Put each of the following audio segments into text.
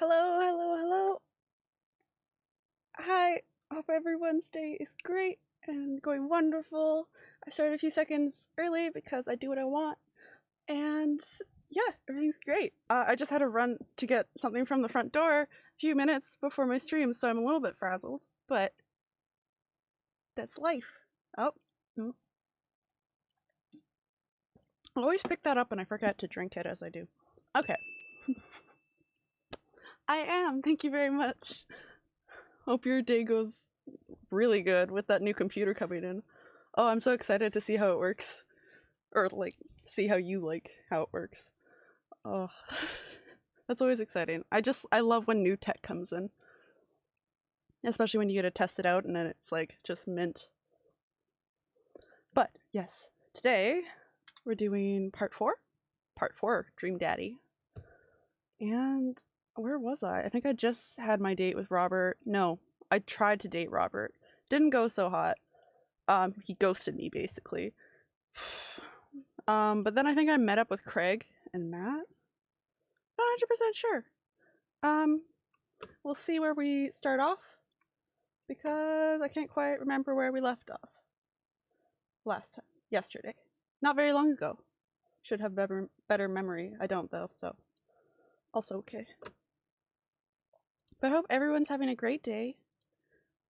Hello, hello, hello. Hi. Hope everyone's day is great and going wonderful. I started a few seconds early because I do what I want. And yeah, everything's great. Uh, I just had to run to get something from the front door a few minutes before my stream, so I'm a little bit frazzled, but that's life. Oh, no. I always pick that up and I forget to drink it as I do. Okay. I am. Thank you very much. Hope your day goes really good with that new computer coming in. Oh, I'm so excited to see how it works. Or, like, see how you like how it works. Oh, that's always exciting. I just, I love when new tech comes in. Especially when you get to test it out and then it's like just mint. But, yes, today we're doing part four. Part four, Dream Daddy. And where was I? I think I just had my date with Robert. No, I tried to date Robert. Didn't go so hot. Um, he ghosted me basically. um, but then I think I met up with Craig and Mat. Not 100% sure. Um, we'll see where we start off because I can't quite remember where we left off last time, yesterday. Not very long ago. Should have better better memory. I don't though, so also okay. But I hope everyone's having a great day.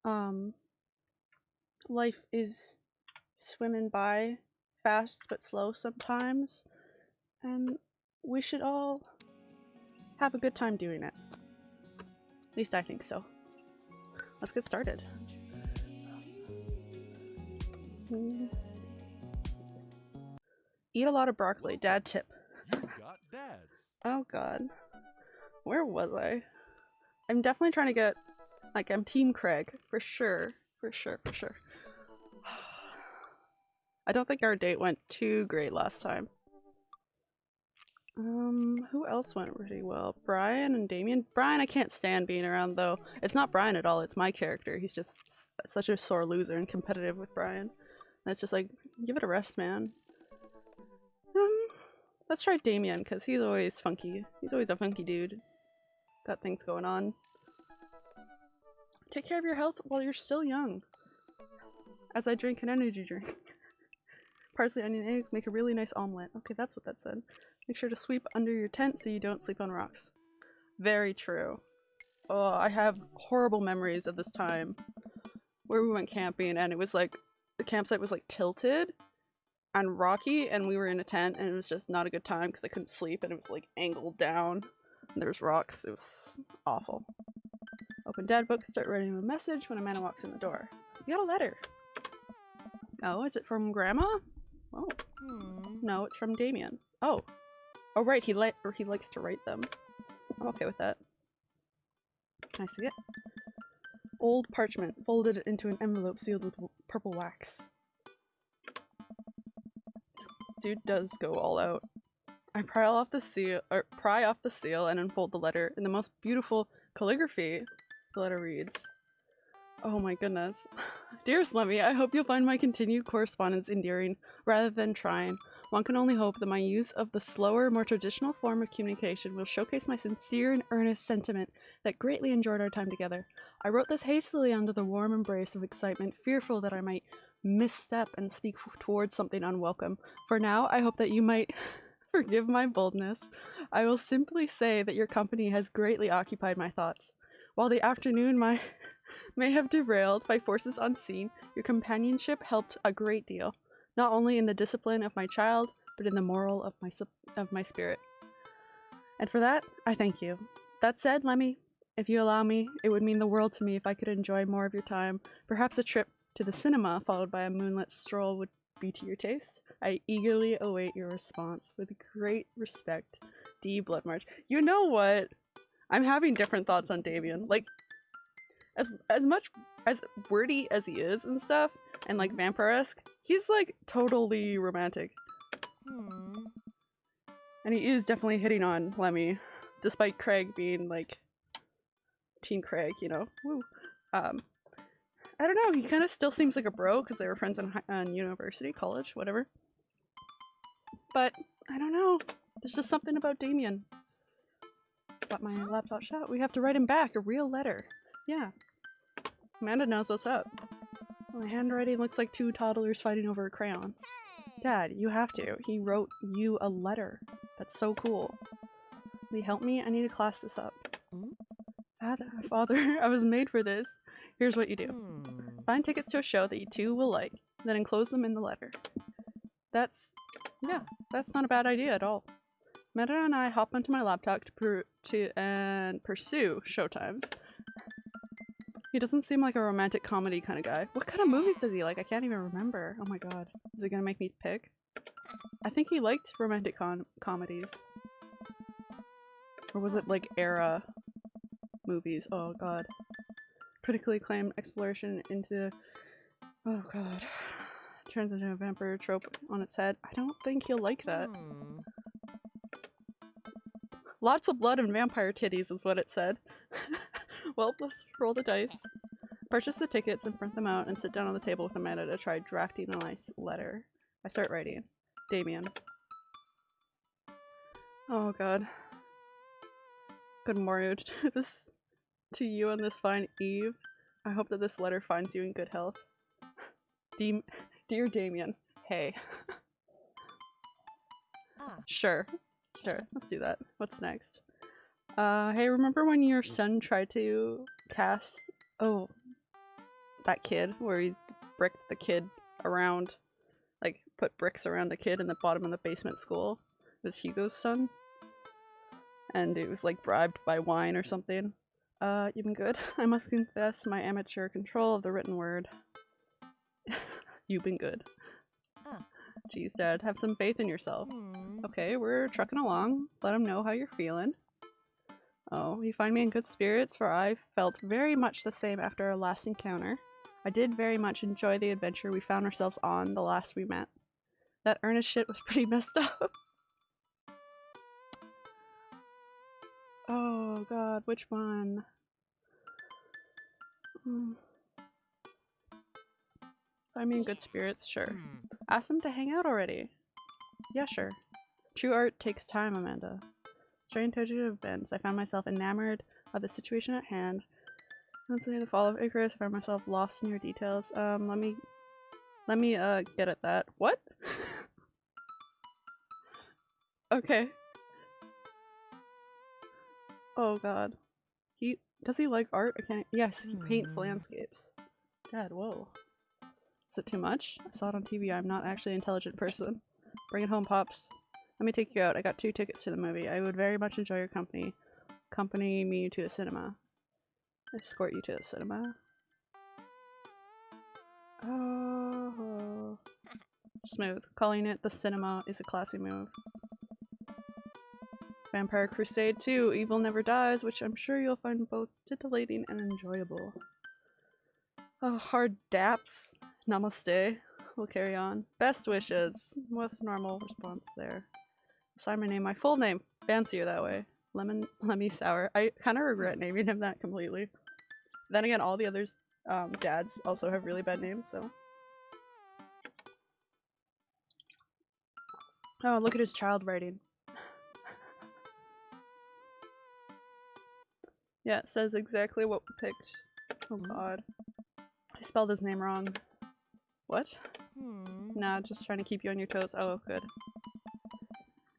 Um, life is swimming by fast but slow sometimes, and we should all have a good time doing it. At least I think so. Let's get started. Eat a lot of broccoli. Dad tip. You got dads. Oh god. Where was I? I'm definitely trying to get like I'm team Craig for sure. For sure, for sure. I don't think our date went too great last time. Um, who else went really well? Brian and Damien? Brian I can't stand being around though. It's not Brian at all, it's my character. He's just such a sore loser and competitive with Brian. It's just like, give it a rest, man. Um, let's try Damien, because he's always funky. He's always a funky dude. Got things going on. Take care of your health while you're still young. As I drink an energy drink. Parsley, onion, eggs make a really nice omelet. Okay, that's what that said. Make sure to sweep under your tent so you don't sleep on rocks. Very true. Oh, I have horrible memories of this time where we went camping and it was like the campsite was like tilted and rocky and we were in a tent and it was just not a good time because I couldn't sleep and it was like angled down there's rocks. It was awful. Open dad book, start writing a message when a man walks in the door. You got a letter. Oh, is it from grandma? Oh. Hmm. No, it's from Damien. Oh. Oh right, he li or he likes to write them. I'm okay with that. Can I see it? Old parchment, folded into an envelope sealed with purple wax. This dude does go all out. I pry off the seal, or pry off the seal and unfold the letter in the most beautiful calligraphy. The letter reads, Oh my goodness. Dearest Lemmy, I hope you'll find my continued correspondence endearing rather than trying. One can only hope that my use of the slower, more traditional form of communication will showcase my sincere and earnest sentiment that greatly enjoyed our time together. I wrote this hastily under the warm embrace of excitement, fearful that I might misstep and speak towards something unwelcome. For now, I hope that you might forgive my boldness. I will simply say that your company has greatly occupied my thoughts. While the afternoon my may have derailed by forces unseen, your companionship helped a great deal, not only in the discipline of my child, but in the moral of my of my spirit. And for that, I thank you. That said, Lemmy, if you allow me, it would mean the world to me if I could enjoy more of your time. Perhaps a trip to the cinema followed by a moonlit stroll would be to your taste. I eagerly await your response. With great respect, D. Bloodmarch. You know what? I'm having different thoughts on Damien. Like, as as much as wordy as he is and stuff, and like vampire-esque, he's like totally romantic. Hmm. And he is definitely hitting on Lemmy, despite Craig being like Team Craig, you know. Woo. Um, I don't know. He kind of still seems like a bro because they were friends in, in university, college, whatever. But I don't know. There's just something about Damien. slap my laptop shut. We have to write him back a real letter. Yeah. Amanda knows what's up. My handwriting looks like two toddlers fighting over a crayon. Dad, you have to. He wrote you a letter. That's so cool. Will you help me? I need to class this up. Hmm? Father, father, I was made for this. Here's what you do. Hmm. Find tickets to a show that you two will like, then enclose them in the letter. That's, yeah, that's not a bad idea at all. Meta and I hop onto my laptop to, per- to and pursue showtimes. He doesn't seem like a romantic comedy kind of guy. What kind of movies does he like? I can't even remember. Oh my god. Is it gonna make me pick? I think he liked romantic con- comedies. Or was it like era movies? Oh god. Critically acclaimed exploration into. Oh god. Turns into a vampire trope on its head. I don't think he'll like that. Hmm. Lots of blood and vampire titties is what it said. well, let's roll the dice. Purchase the tickets and print them out and sit down on the table with Amanda to try drafting a nice letter. I start writing. Damien. Oh god. Good morning to this to you on this fine eve. I hope that this letter finds you in good health. Deem Dear Damien, hey. Ah. Sure. Sure, let's do that. What's next? Uh, hey, remember when your son tried to cast... Oh, that kid, where he bricked the kid around, like, put bricks around the kid in the bottom of the basement school? It was Hugo's son? And it was, like, bribed by wine or something. Uh, you've been good. I must confess my amateur control of the written word. you've been good. Jeez, Dad, have some faith in yourself. Hmm. Okay, we're trucking along. Let him know how you're feeling. Oh, you find me in good spirits, for I felt very much the same after our last encounter. I did very much enjoy the adventure we found ourselves on the last we met. That Ernest shit was pretty messed up. Oh god, which one? Hmm. Find me in good spirits, sure. Hmm. Ask them to hang out already. Yeah, sure. True art takes time, Amanda. Strange turgid events. I found myself enamored of the situation at hand. Say the fall of Icarus. I found myself lost in your details. Um, let me, let me uh get at that. What? okay. Oh God. He does he like art? I can't. Yes, he paints Hmm. landscapes. Dad, whoa. Is it too much? I saw it on TV. I'm not actually an intelligent person. Bring it home, Pops. Let me take you out. I got two tickets to the movie. I would very much enjoy your company. Accompany me to the cinema. Escort you to the cinema. Oh. Smooth. Calling it the cinema is a classy move. Vampire Crusade 2 Evil Never Dies, which I'm sure you'll find both titillating and enjoyable. Oh, hard daps. Namaste. We'll carry on. Best wishes. What's normal response there? Sign my name, my full name. Fancier that way. Lemon Lemmy Sour. I kind of regret naming him that completely. Then again, all the others um, dads also have really bad names, so. Oh, look at his child writing. Yeah, it says exactly what we picked. Oh god. I spelled his name wrong. What? Hmm. Nah, just trying to keep you on your toes. Oh, good.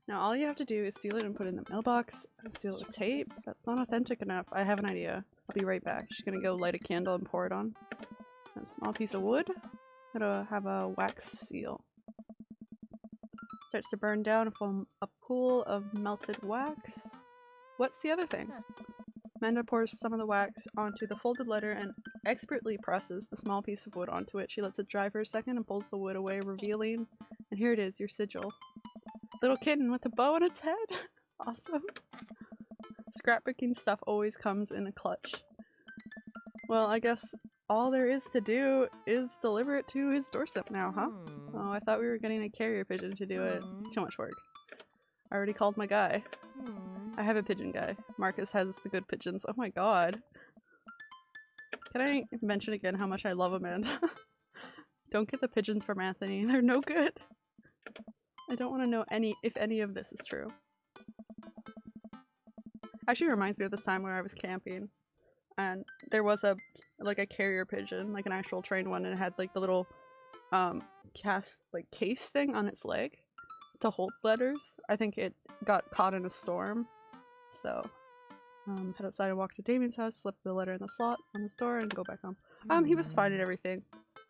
Now all you have to do is seal it and put it in the mailbox. Seal it with tape. That's not authentic enough. I have an idea. I'll be right back. She's gonna go light a candle and pour it on. A small piece of wood. Gotta have a wax seal. Starts to burn down from a pool of melted wax. What's the other thing? Amanda pours some of the wax onto the folded letter and expertly presses the small piece of wood onto it. She lets it dry for a second and pulls the wood away, revealing, and here it is, your sigil. Little kitten with a bow on its head. awesome. Scrapbooking stuff always comes in a clutch. Well, I guess all there is to do is deliver it to his doorstep now, huh? Hmm. Oh, I thought we were getting a carrier pigeon to do it. It's Hmm. too much work. I already called my guy. I have a pigeon guy. Marcus has the good pigeons. Oh my god. Can I mention again how much I love Amanda? don't get the pigeons from Anthony. They're no good. I don't want to know any if any of this is true. Actually reminds me of this time where I was camping and there was a like a carrier pigeon, like an actual trained one, and it had like the little um cast like case thing on its leg to hold letters. I think it got caught in a storm. So um head outside and walk to Damien's house, slip the letter in the slot on his door, and go back home. Um he was fine and everything.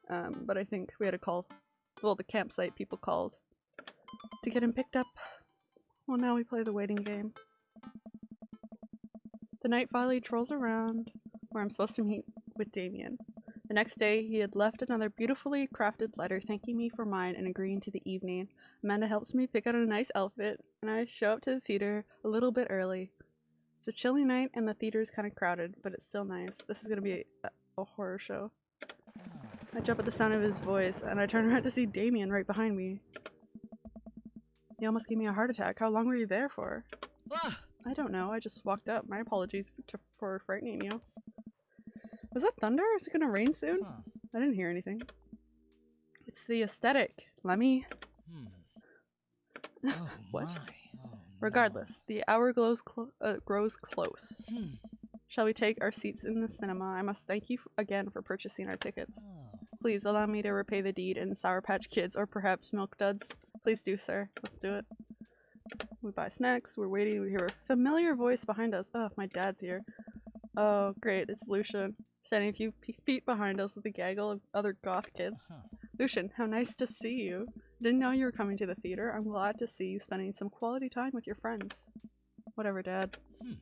Um but I think we had to call well the campsite people called to get him picked up. Well now we play the waiting game. The night finally trolls around where I'm supposed to meet with Damien. The next day, he had left another beautifully crafted letter thanking me for mine and agreeing to the evening. Amanda helps me pick out a nice outfit, and I show up to the theater a little bit early. It's a chilly night, and the theater is kind of crowded, but it's still nice. This is gonna be a, a horror show. I jump at the sound of his voice, and I turn around to see Damien right behind me. He almost gave me a heart attack. How long were you there for? Ah, I don't know. I just walked up. My apologies for, for frightening you. Was that thunder? Is it gonna rain soon? huh. I didn't hear anything. It's the aesthetic. Lemmy. Hmm. Oh What? Oh, no. Regardless, the hour glows clo- uh, grows close. Hmm. Shall we take our seats in the cinema? I must thank you again for purchasing our tickets. Oh. Please allow me to repay the deed in Sour Patch Kids or perhaps Milk Duds. Please do, sir. Let's do it. We buy snacks. We're waiting. We hear a familiar voice behind us. Oh, my dad's here. Oh, great. It's Lucien. Standing a few feet behind us with a gaggle of other goth kids. Huh. Lucien, how nice to see you. Didn't know you were coming to the theater. I'm glad to see you spending some quality time with your friends. Whatever, Dad. Hmm.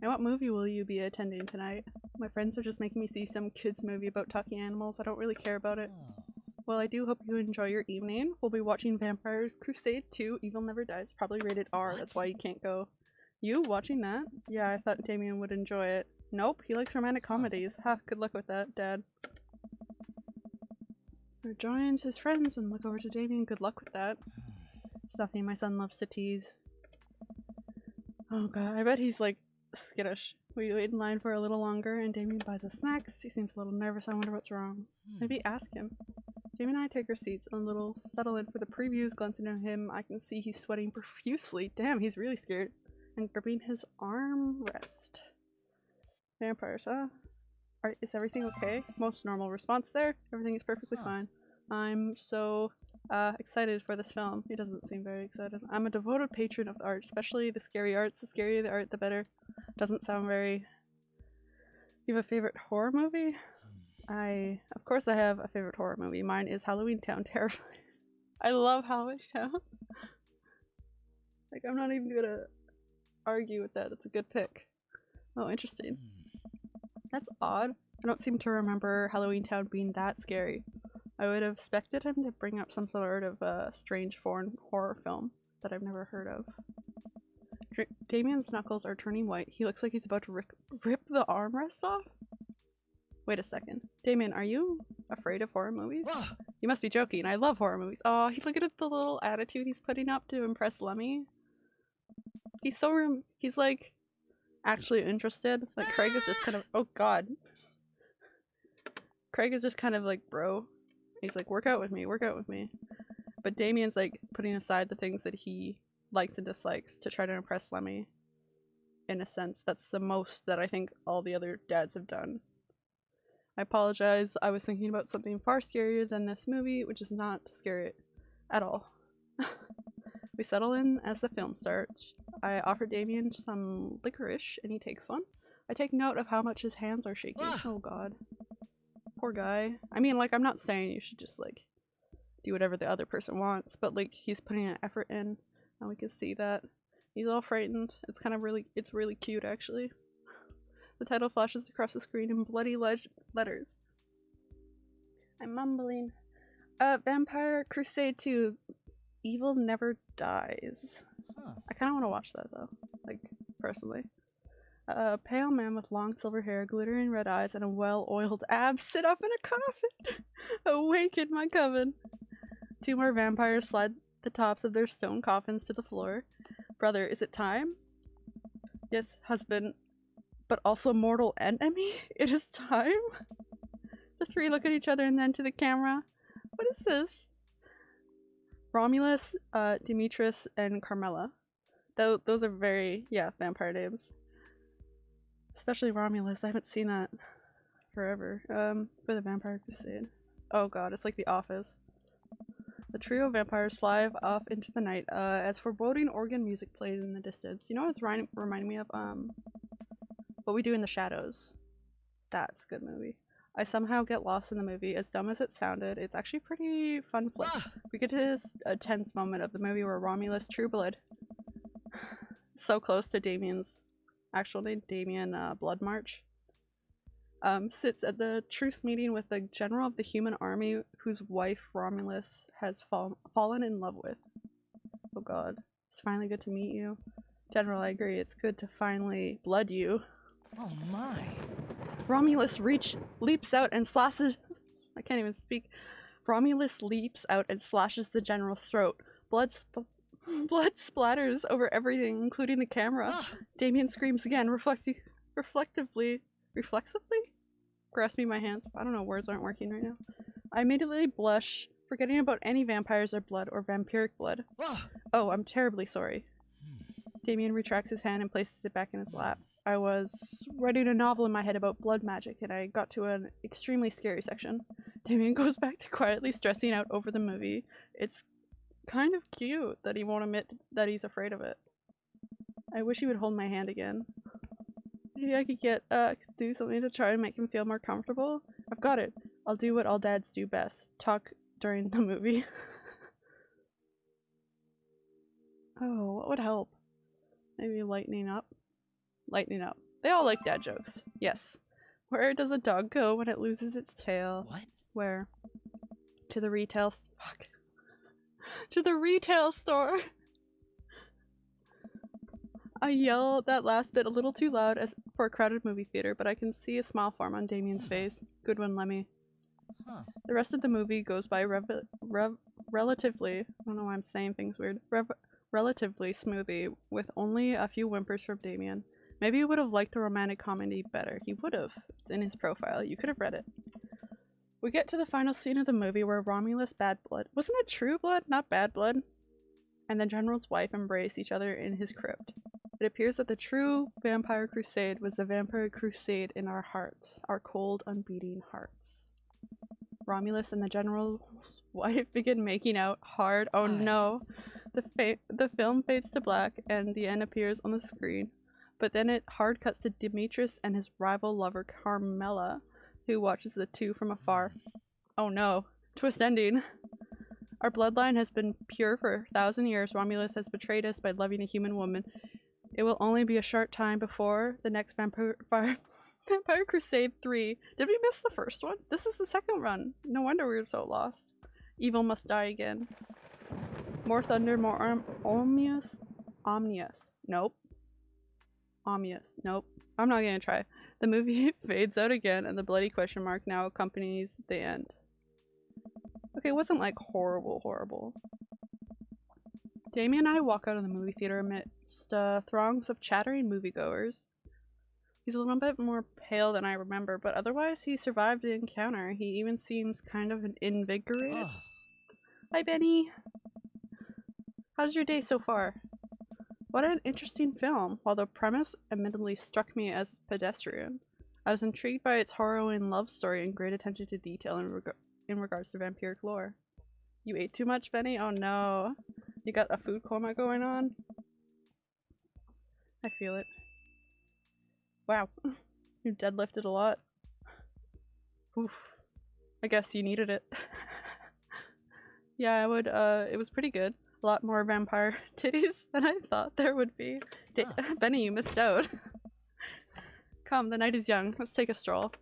And what movie will you be attending tonight? My friends are just making me see some kids movie about talking animals. I don't really care about it. Oh. Well, I do hope you enjoy your evening. We'll be watching Vampires Crusade 2 Evil Never Dies. Probably rated R, that's why you can't go. You watching that? Yeah, I thought Damien would enjoy it. Nope, he likes romantic comedies. Ha, good luck with that, Dad. Or joins his friends and look over to Damien. Good luck with that. Stuffy, my son loves to tease. Oh god, I bet he's like skittish. We wait in line for a little longer and Damien buys us snacks. He seems a little nervous. I wonder what's wrong. Hmm. Maybe ask him. Jamie and I take our seats and a little settle in for the previews. Glancing at him, I can see he's sweating profusely. Damn, he's really scared. And gripping his armrest. Vampires, huh? Are, is everything okay? Most normal response there. Everything is perfectly fine. I'm so uh, excited for this film. He doesn't seem very excited. I'm a devoted patron of the art, especially the scary arts. The scarier the art, the better. Doesn't sound very. You have a favorite horror movie? Hmm. I, of course, I have a favorite horror movie. Mine is Halloween Town. Terrifying. I love Halloween Town. like, I'm not even gonna argue with that. It's a good pick. Oh, interesting. That's odd. I don't seem to remember Halloween Town being that scary. I would have expected him to bring up some sort of uh, strange foreign horror film that I've never heard of. Dra- Damien's knuckles are turning white. He looks like he's about to rip, rip the armrest off. Wait a second. Damien, are you afraid of horror movies? You must be joking. I love horror movies. Oh, he look at the little attitude he's putting up to impress Lemmy. He's so rem- he's like actually interested. Like Craig is just kind of oh god. Craig is just kind of like bro. He's like work out with me, work out with me. But Damien's like putting aside the things that he likes and dislikes to try to impress Lemmy. In a sense, that's the most that I think all the other dads have done. I apologize. I was thinking about something far scarier than this movie, which is not scary at all. we settle in as the film starts. I offer Damien some licorice, and he takes one. I take note of how much his hands are shaking. Ah. Oh god. Poor guy. I mean, like, I'm not saying you should just, like, do whatever the other person wants, but, like, he's putting an effort in, and we can see that. He's all frightened. It's kind of really, it's really cute, actually. The title flashes across the screen in bloody leg- letters. I'm mumbling. Uh, Vampire Crusade 2 Evil Never Dies. huh. I kind of want to watch that though, like, personally. A pale man with long silver hair, glittering red eyes, and a well oiled abs sit up in a coffin. Awake in my coven. Two more vampires slide the tops of their stone coffins to the floor. Brother, is it time? Yes, husband, but also mortal enemy? It is time? The three look at each other and then to the camera. What is this? Romulus, uh, Demetrius, and Carmela. Tho- those are very, yeah, vampire names. Especially Romulus. I haven't seen that forever. Um, for the Vampire Crusade. Oh god, it's like The Office. The trio of vampires fly off into the night uh, as foreboding organ music plays in the distance. You know what it's reminding me of? Um, What We Do in the Shadows. That's a good movie. I somehow get lost in the movie. As dumb as it sounded, it's actually pretty fun flick. Ah! We get to this a tense moment of the movie where Romulus True Blood, so close to Damien's actual name, Damien uh, Bloodmarch, um, sits at the truce meeting with the general of the human army whose wife Romulus has fall- fallen in love with. Oh god, it's finally good to meet you. General, I agree, it's good to finally blood you. Oh my. Romulus reach leaps out and slashes. I can't even speak. Romulus leaps out and slashes the general's throat. Blood, sp- blood splatters over everything, including the camera. Ah! Damien screams again, reflecti- reflectively, reflexively, grasping my hands. I don't know, words aren't working right now. I immediately blush, forgetting about any vampires or blood or vampiric blood. Ah! Oh, I'm terribly sorry. Hmm. Damien retracts his hand and places it back in his lap. I was writing a novel in my head about blood magic and I got to an extremely scary section. Damien goes back to quietly stressing out over the movie. It's kind of cute that he won't admit that he's afraid of it. I wish he would hold my hand again. Maybe I could get uh do something to try and make him feel more comfortable. I've got it. I'll do what all dads do best. Talk during the movie. oh, what would help? Maybe lightening up? Lightening up. They all like dad jokes. Yes. Where does a dog go when it loses its tail? What? Where? To the retail fuck. to the retail store. I yell that last bit a little too loud as for a crowded movie theater, but I can see a smile form on Damien's hmm. face. Good one, Lemmy. Huh. The rest of the movie goes by rev- rev- relatively. I don't know why I'm saying things weird. Rev- relatively smoothly, with only a few whimpers from Damien. Maybe he would have liked the romantic comedy better. He would have. It's in his profile. You could have read it. We get to the final scene of the movie where Romulus Bad Blood wasn't it True Blood, not Bad Blood? And the General's wife embrace each other in his crypt. It appears that the true Vampire Crusade was the Vampire Crusade in our hearts, our cold, unbeating hearts. Romulus and the General's wife begin making out hard. Oh no! The the film fades to black and the end appears on the screen. But then it hard cuts to Demetrius and his rival lover Carmela, who watches the two from afar. Oh no. Twist ending. Our bloodline has been pure for a thousand years. Romulus has betrayed us by loving a human woman. It will only be a short time before the next Vampire, Vampire, Crusade 3. Did we miss the first one? This is the second run. No wonder we were so lost. Evil must die again. More thunder, more Omnius? Omnious. Nope. Omnious. Nope. I'm not gonna try. The movie fades out again and the bloody question mark now accompanies the end. Okay, it wasn't like horrible, horrible. Damien and I walk out of the movie theater amidst uh, throngs of chattering moviegoers. He's a little bit more pale than I remember, but otherwise he survived the encounter. He even seems kind of invigorated. Hi, Benny. How's your day so far? What an interesting film. While the premise admittedly struck me as pedestrian, I was intrigued by its harrowing love story and great attention to detail in, reg- in regards to vampiric lore. You ate too much, Benny? Oh no. You got a food coma going on? I feel it. Wow. you deadlifted a lot. Oof. I guess you needed it. yeah, I would, uh, it was pretty good. A lot more vampire titties than I thought there would be. Da- Huh. Benny, you missed out. Come, the night is young. Let's take a stroll.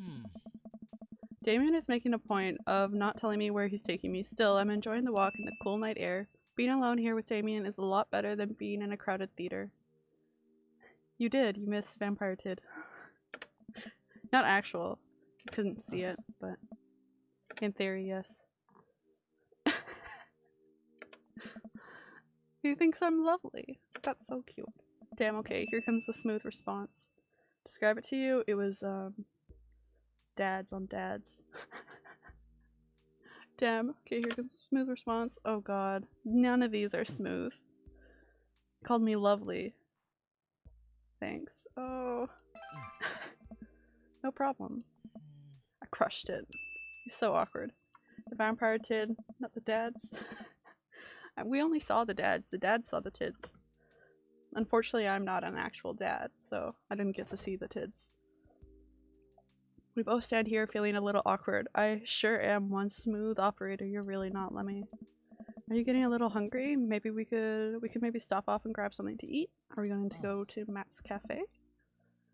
Hmm. Damien is making a point of not telling me where he's taking me. Still, I'm enjoying the walk in the cool night air. Being alone here with Damien is a lot better than being in a crowded theater. You did. You missed Vampire Tid. Not actual. Couldn't see it, but in theory, yes. He thinks I'm lovely. That's so cute. Damn, okay, here comes the smooth response. Describe it to you, it was, um, dads on dads. Damn. Okay, here comes smooth response. Oh god. None of these are smooth. Called me lovely. Thanks. Oh. no problem. I crushed it. He's so awkward. The vampire tid, not the dads. We only saw the dads. The dads saw the tids. Unfortunately, I'm not an actual dad, so I didn't get to see the tids. We both stand here feeling a little awkward. I sure am one smooth operator. You're really not, Lemmy. Are you getting a little hungry? Maybe we could we could maybe stop off and grab something to eat. Are we going to go to Mat's cafe?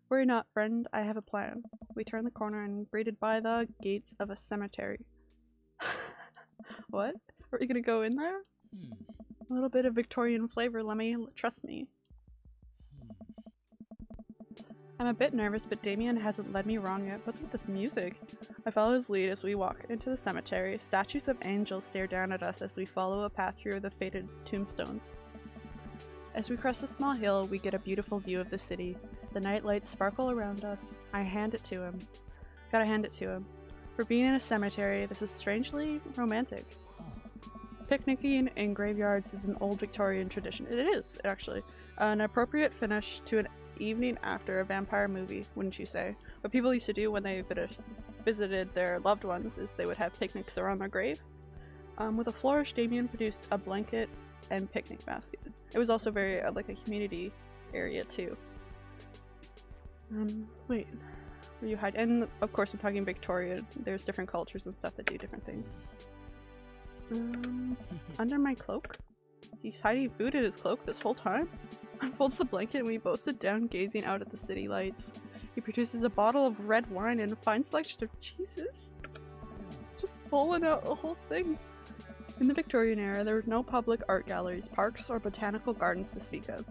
Worry not, friend. I have a plan. We turn the corner and greeted by the gates of a cemetery. what? Are we gonna go in there? Hmm. A little bit of Victorian flavor, Lemmy. Trust me. Hmm. I'm a bit nervous, but Damien hasn't led me wrong yet. What's with this music? I follow his lead as we walk into the cemetery. Statues of angels stare down at us as we follow a path through the faded tombstones. As we crest a small hill, we get a beautiful view of the city. The night lights sparkle around us. I hand it to him. Gotta hand it to him. For being in a cemetery, this is strangely romantic. Picnicking in graveyards is an old Victorian tradition. It is, actually. An appropriate finish to an evening after a vampire movie, wouldn't you say? What people used to do when they visited their loved ones is they would have picnics around their grave. Um, with a flourish, Damien produced a blanket and picnic basket. It was also very uh, like a community area too. Um, wait, were you hide? And of course, I'm talking Victorian. There's different cultures and stuff that do different things. Um, under my cloak? He's hiding food in his cloak this whole time? Unfolds the blanket and we both sit down gazing out at the city lights. He produces a bottle of red wine and a fine selection of cheeses. Just pulling out the whole thing. In the Victorian era, there were no public art galleries, parks, or botanical gardens to speak of.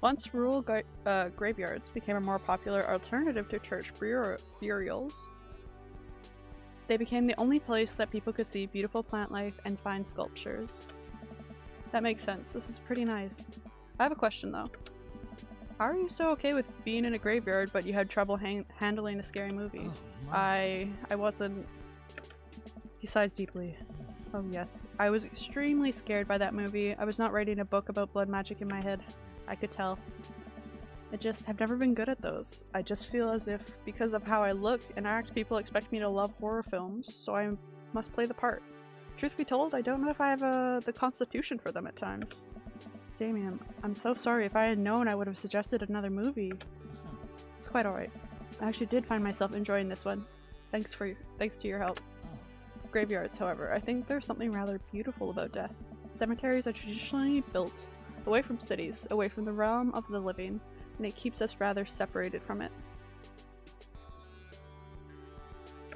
Once rural uh, graveyards became a more popular alternative to church bur- burials, they became the only place that people could see beautiful plant life and fine sculptures. That makes sense. This is pretty nice. I have a question though. How are you so okay with being in a graveyard but you had trouble hang- handling a scary movie? Oh. I I wasn't. He sighs deeply. Mm. Oh yes, I was extremely scared by that movie. I was not writing a book about blood magic in my head. I could tell. I just have never been good at those. I just feel as if because of how I look and act, people expect me to love horror films, so I must play the part. Truth be told, I don't know if I have uh, the constitution for them at times. Damien, I'm so sorry. If I had known, I would have suggested another movie. It's quite alright. I actually did find myself enjoying this one. Thanks for thanks to your help. Graveyards, however, I think there's something rather beautiful about death. Cemeteries are traditionally built away from cities, away from the realm of the living, and it keeps us rather separated from it.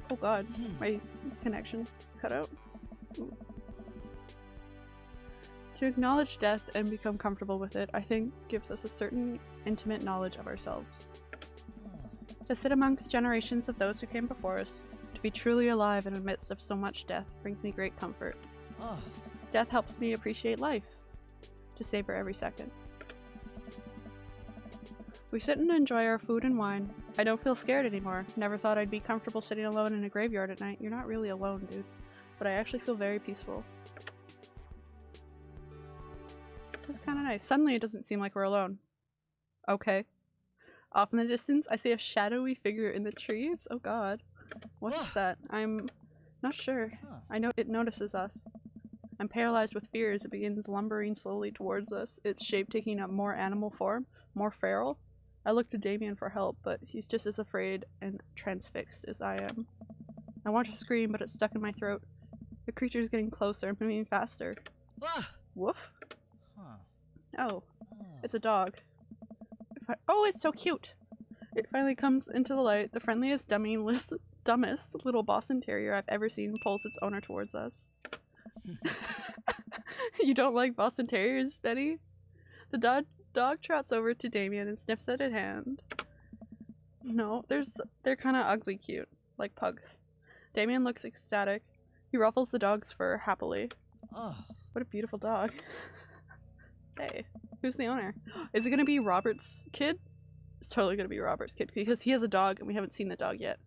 Oh god, Hmm. my connection cut out. Ooh. To acknowledge death and become comfortable with it, I think gives us a certain intimate knowledge of ourselves. To sit amongst generations of those who came before us, to be truly alive in the midst of so much death, brings me great comfort. Oh. Death helps me appreciate life, to savor every second. We sit and enjoy our food and wine. I don't feel scared anymore. Never thought I'd be comfortable sitting alone in a graveyard at night. You're not really alone, dude. But I actually feel very peaceful. That's kind of nice. Suddenly it doesn't seem like we're alone. Okay. Off in the distance, I see a shadowy figure in the trees. Oh god. What is Ah. that? I'm not sure. I know it notices us. I'm paralyzed with fear as it begins lumbering slowly towards us, its shape taking a more animal form, more feral. I look to Damien for help, but he's just as afraid and transfixed as I am. I want to scream, but it's stuck in my throat. The creature is getting closer and moving faster. Ah. Woof. Huh. Oh, it's a dog. I- oh, it's so cute! It finally comes into the light. The friendliest, dummyest, dumbest little Boston Terrier I've ever seen pulls its owner towards us. you don't like Boston Terriers, Betty? The dog dog trots over to Damien and sniffs at his hand. No, there's they're kind of ugly cute, like pugs. Damien looks ecstatic. He ruffles the dog's fur happily. Oh. What a beautiful dog. hey, who's the owner? Is it gonna be Robert's kid? It's totally gonna be Robert's kid because he has a dog and we haven't seen the dog yet.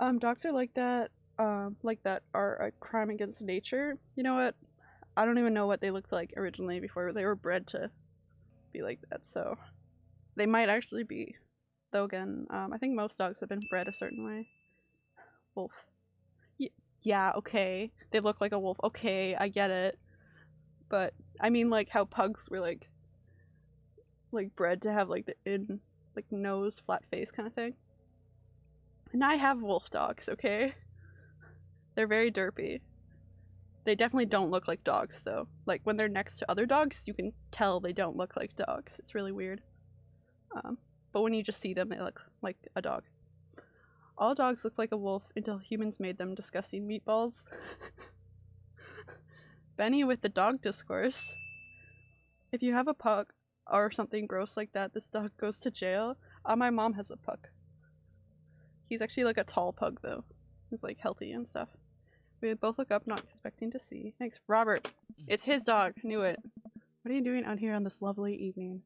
Um, dogs are like that. Um, like that are a crime against nature. You know what? I don't even know what they looked like originally before they were bred to be like that. So they might actually be. Though again, um, I think most dogs have been bred a certain way. Wolf. Y- yeah, okay. They look like a wolf. Okay, I get it. But I mean, like how pugs were like, like bred to have like the in, like nose, flat face kind of thing. And I have wolf dogs. Okay. They're very derpy. They definitely don't look like dogs though. Like when they're next to other dogs, you can tell they don't look like dogs. It's really weird. Um, but when you just see them, they look like a dog. All dogs look like a wolf until humans made them disgusting meatballs. Benny with the dog discourse. If you have a pug or something gross like that, this dog goes to jail. Uh, my mom has a pug. He's actually like a tall pug though. He's like healthy and stuff. We both look up, not expecting to see. Thanks, Robert. It's his dog. Knew it. What are you doing out here on this lovely evening?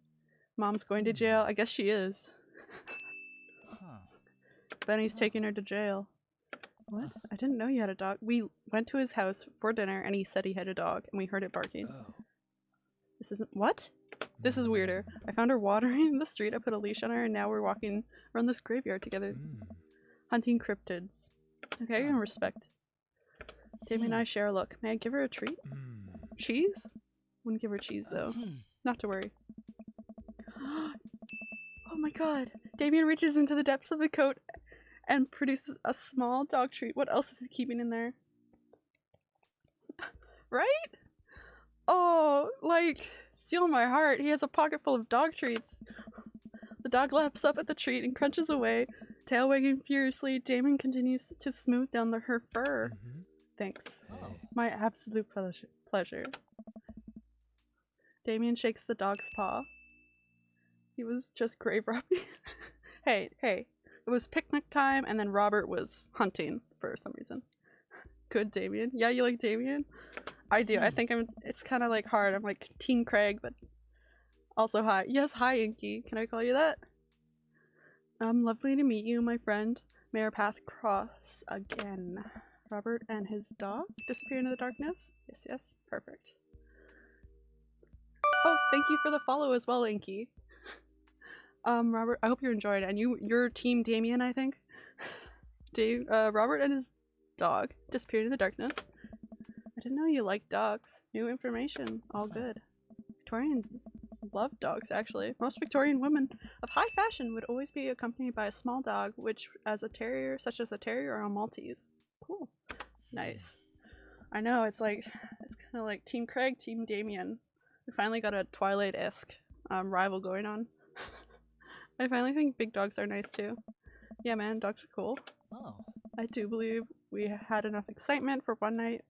Mom's going to jail. I guess she is. Huh. Benny's taking her to jail. What? I didn't know you had a dog. We went to his house for dinner and he said he had a dog and we heard it barking. Oh. This isn't- what? This is weirder. I found her watering in the street, I put a leash on her, and now we're walking around this graveyard together, Mm. hunting cryptids. Okay, I can respect. Damien and I share a look. May I give her a treat? Mm. Cheese? Wouldn't give her cheese though. Hmm. Not to worry. oh my god. Damien reaches into the depths of the coat and produces a small dog treat. What else is he keeping in there? Right? Oh, like, steal my heart. He has a pocket full of dog treats. The dog laps up at the treat and crunches away. Tail wagging furiously, Damon continues to smooth down the, her fur. Mhm. Thanks. Oh. My absolute pleasure. pleasure. Damien shakes the dog's paw. He was just grave robbing. hey, hey. It was picnic time and then Robert was hunting for some reason. Good Damien. Yeah, you like Damien? I do. I Hmm. think I'm it's kinda like hard. I'm like Teen Craig, but also hi. Yes, hi Inky. Can I call you that? Um, lovely to meet you, my friend. May our path cross again. Robert and his dog disappear into the darkness? Yes, yes. Perfect. Oh, thank you for the follow as well, Inky. Um, Robert, I hope you enjoyed and you your team Damien, I think. Dave uh Robert and his dog disappeared in the darkness. I didn't know you liked dogs. New information. All good. Victorians love dogs actually. Most Victorian women of high fashion would always be accompanied by a small dog, which as a terrier such as a terrier or a Maltese. Cool. Nice. I know, it's like it's kinda like Team Craig, Team Damien. We finally got a Twilight-esque um, rival going on. I finally think big dogs are nice too. Yeah man, dogs are cool. Oh. I do believe we had enough excitement for one night.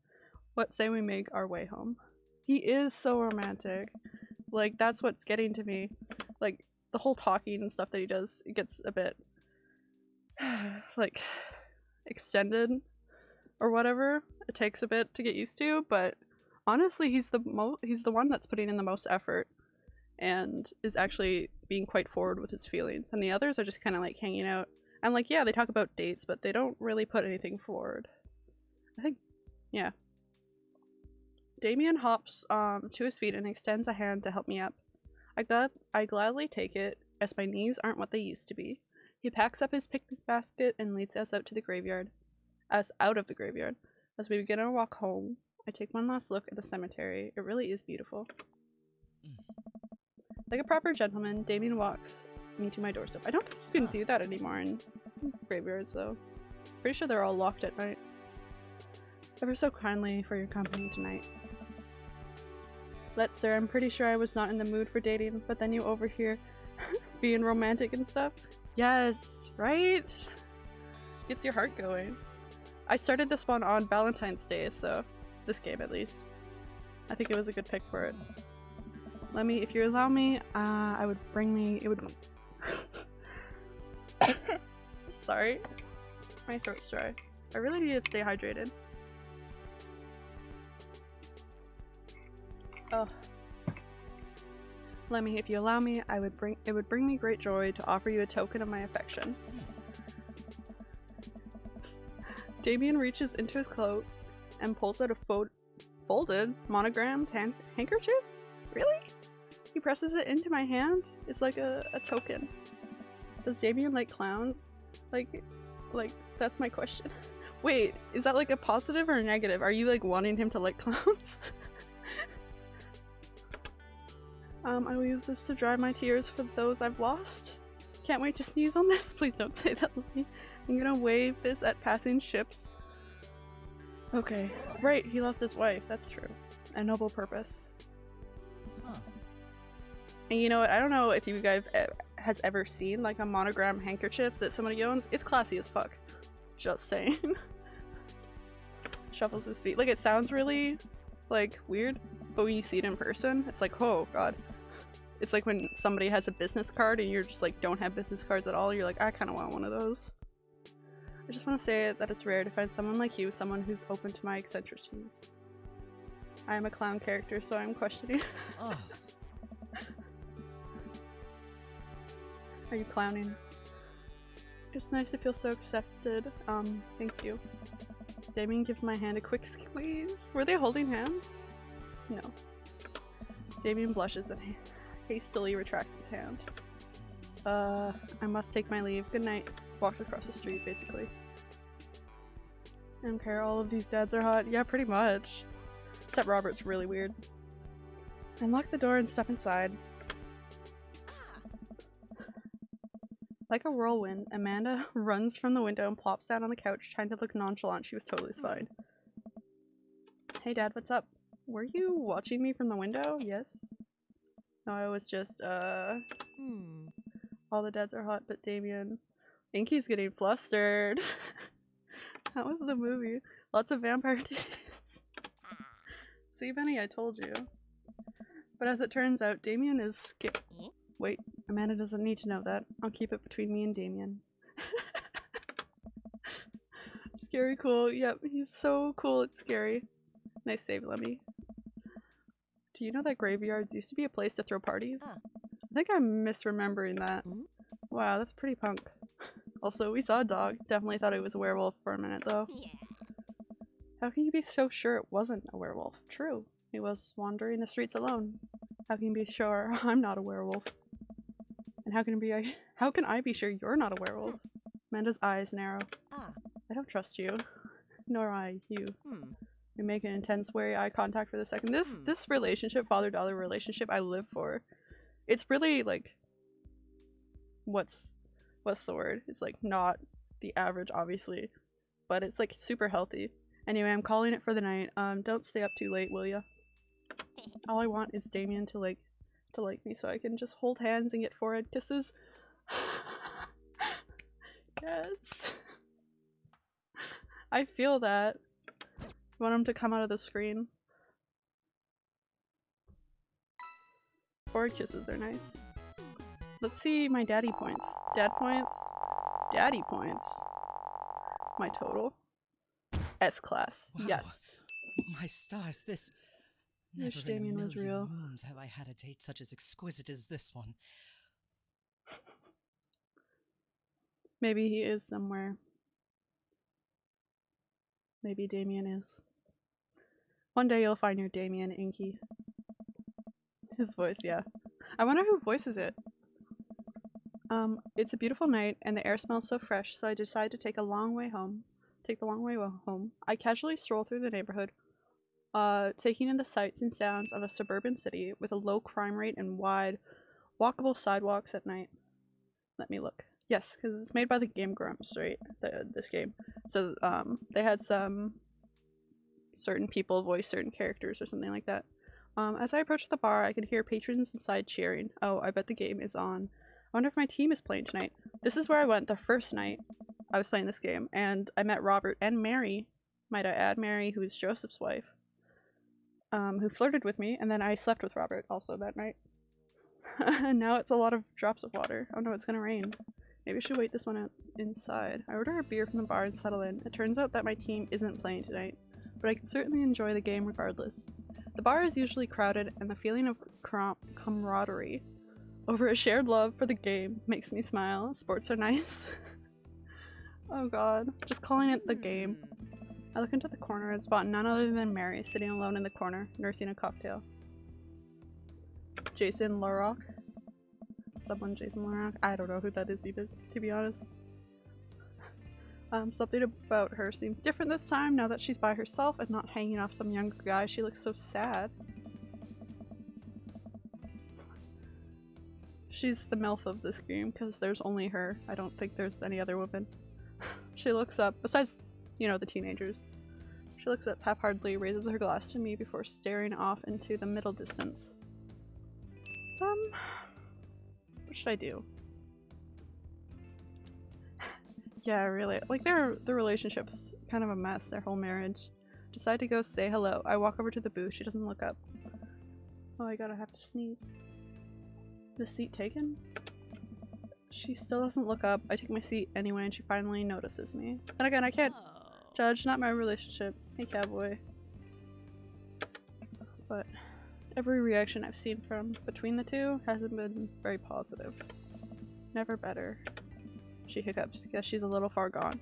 What say we make our way home? He is so romantic. Like that's what's getting to me. Like the whole talking and stuff that he does, it gets a bit like extended or whatever. It takes a bit to get used to, but honestly, he's the mo he's the one that's putting in the most effort and is actually being quite forward with his feelings. And the others are just kind of like hanging out and like, yeah, they talk about dates, but they don't really put anything forward. I think, yeah. Damien hops um to his feet and extends a hand to help me up. I glad I gladly take it, as my knees aren't what they used to be. He packs up his picnic basket and leads us out to the graveyard. Us out of the graveyard. As we begin our walk home, I take one last look at the cemetery. It really is beautiful. Mm. Like a proper gentleman, Damien walks me to my doorstep. I don't think you can do that anymore in graveyards, though. Pretty sure they're all locked at night. Ever so kindly for your company tonight. Let's, sir. I'm pretty sure I was not in the mood for dating, but then you over here being romantic and stuff. Yes, right? Gets your heart going. I started this one on Valentine's Day, so this game at least. I think it was a good pick for it. Let me, if you allow me, uh, I would bring me, it would. Sorry. My throat's dry. I really need to stay hydrated. Oh. Let me, if you allow me, I would bring, it would bring me great joy to offer you a token of my affection. Damien reaches into his coat and pulls out a fo- folded, monogrammed hand- handkerchief? Really? He presses it into my hand. It's like a, a token. Does Damien like clowns? Like, like, that's my question. Wait, is that like a positive or a negative? Are you like wanting him to like clowns? um, I will use this to dry my tears for those I've lost. Can't wait to sneeze on this. Please don't say that, Lily. I'm gonna wave this at passing ships. Okay, right, he lost his wife. That's true. A noble purpose. Huh. And you know what? I don't know if you guys has ever seen like a monogram handkerchief that somebody owns. It's classy as fuck. Just saying. Shuffles his feet. Like it sounds really like weird, but when you see it in person, it's like, oh god. It's like when somebody has a business card and you're just like don't have business cards at all. You're like, I kind of want one of those. I just want to say that it's rare to find someone like you, someone who's open to my eccentricities. I am a clown character, so I'm questioning. Oh, Are you clowning? It's nice to feel so accepted. Um, thank you. Damien gives my hand a quick squeeze. Were they holding hands? No. Damien blushes and hastily retracts his hand. Uh, I must take my leave. Good night. Walks across the street, basically. I don't care, all of these dads are hot. Yeah, pretty much. Except Robert's really weird. Unlock the door and step inside. Like a whirlwind, Amanda runs from the window and plops down on the couch, trying to look nonchalant. She was totally fine. Hey dad, what's up? Were you watching me from the window? Yes. No, I was just, uh, Hmm. all the dads are hot, but Damien. Inky's getting flustered. that was the movie. Lots of vampire titties. See, Benny, I told you. But as it turns out, Damien is Eh? Wait, Amanda doesn't need to know that. I'll keep it between me and Damien. scary cool. Yep, he's so cool. It's scary. Nice save, Lemmy. Do you know that graveyards used to be a place to throw parties? I think I'm misremembering that. Wow, that's pretty punk. Also, we saw a dog. Definitely thought it was a werewolf for a minute, though. Yeah. How can you be so sure it wasn't a werewolf? True. He was wandering the streets alone. How can you be sure I'm not a werewolf? And how can be I how can I be sure you're not a werewolf? Amanda's eyes narrow. Ah. I don't trust you. Nor I you. Hmm. We make an intense, wary eye contact for the second. This Hmm. this relationship, father daughter relationship, I live for. It's really like, what's what's the word? It's like not the average, obviously, but it's like super healthy. Anyway, I'm calling it for the night. Um, don't stay up too late, will ya? All I want is Damien to like to like me, so I can just hold hands and get forehead kisses. yes. I feel that. You want him to come out of the screen? Forehead kisses are nice. Let's see my daddy points. Dad points. Daddy points. My total. S class. Wow. Yes. my stars, this. Wish Never in a Damien was real. moons have I had a date such as exquisite as this one. Maybe he is somewhere. Maybe Damien is. One day you'll find your Damien Inky. His voice, yeah. I wonder who voices it. Um, it's a beautiful night and the air smells so fresh, so I decide to take a long way home. Take the long way home. I casually stroll through the neighborhood, uh, taking in the sights and sounds of a suburban city with a low crime rate and wide, walkable sidewalks at night. Let me look. Yes, because it's made by the Game Grumps, right? The, this game. So um, they had some certain people voice certain characters or something like that. Um, as I approach the bar, I can hear patrons inside cheering. Oh, I bet the game is on. I wonder if my team is playing tonight. This is where I went the first night I was playing this game, and I met Robert and Mary. Might I add, Mary, who is Joseph's wife, um, who flirted with me, and then I slept with Robert also that night. and now it's a lot of drops of water. Oh no, it's gonna rain. Maybe I should wait this one out inside. I order a beer from the bar and settle in. It turns out that my team isn't playing tonight, but I can certainly enjoy the game regardless. The bar is usually crowded, and the feeling of camaraderie over a shared love for the game makes me smile. Sports are nice. oh god, just calling it the game. I look into the corner and spot none other than Mary sitting alone in the corner, nursing a cocktail. Jason Larocque. Someone Jason Larocque. I don't know who that is either, to be honest. Um, something about her seems different this time now that she's by herself and not hanging off some younger guy. She looks so sad. She's the MILF of this game because there's only her. I don't think there's any other woman. she looks up, besides, you know, the teenagers. She looks up half-heartedly, raises her glass to me before staring off into the middle distance. Um, what should I do? yeah, really. Like their their relationship's kind of a mess. Their whole marriage. Decide to go say hello. I walk over to the booth. She doesn't look up. Oh, I gotta have to sneeze. The seat taken? She still doesn't look up. I take my seat anyway, and she finally notices me. And again, I can't Oh. judge, not my relationship. Hey, cowboy. But every reaction I've seen from between the two hasn't been very positive. Never better. She hiccups because she's a little far gone.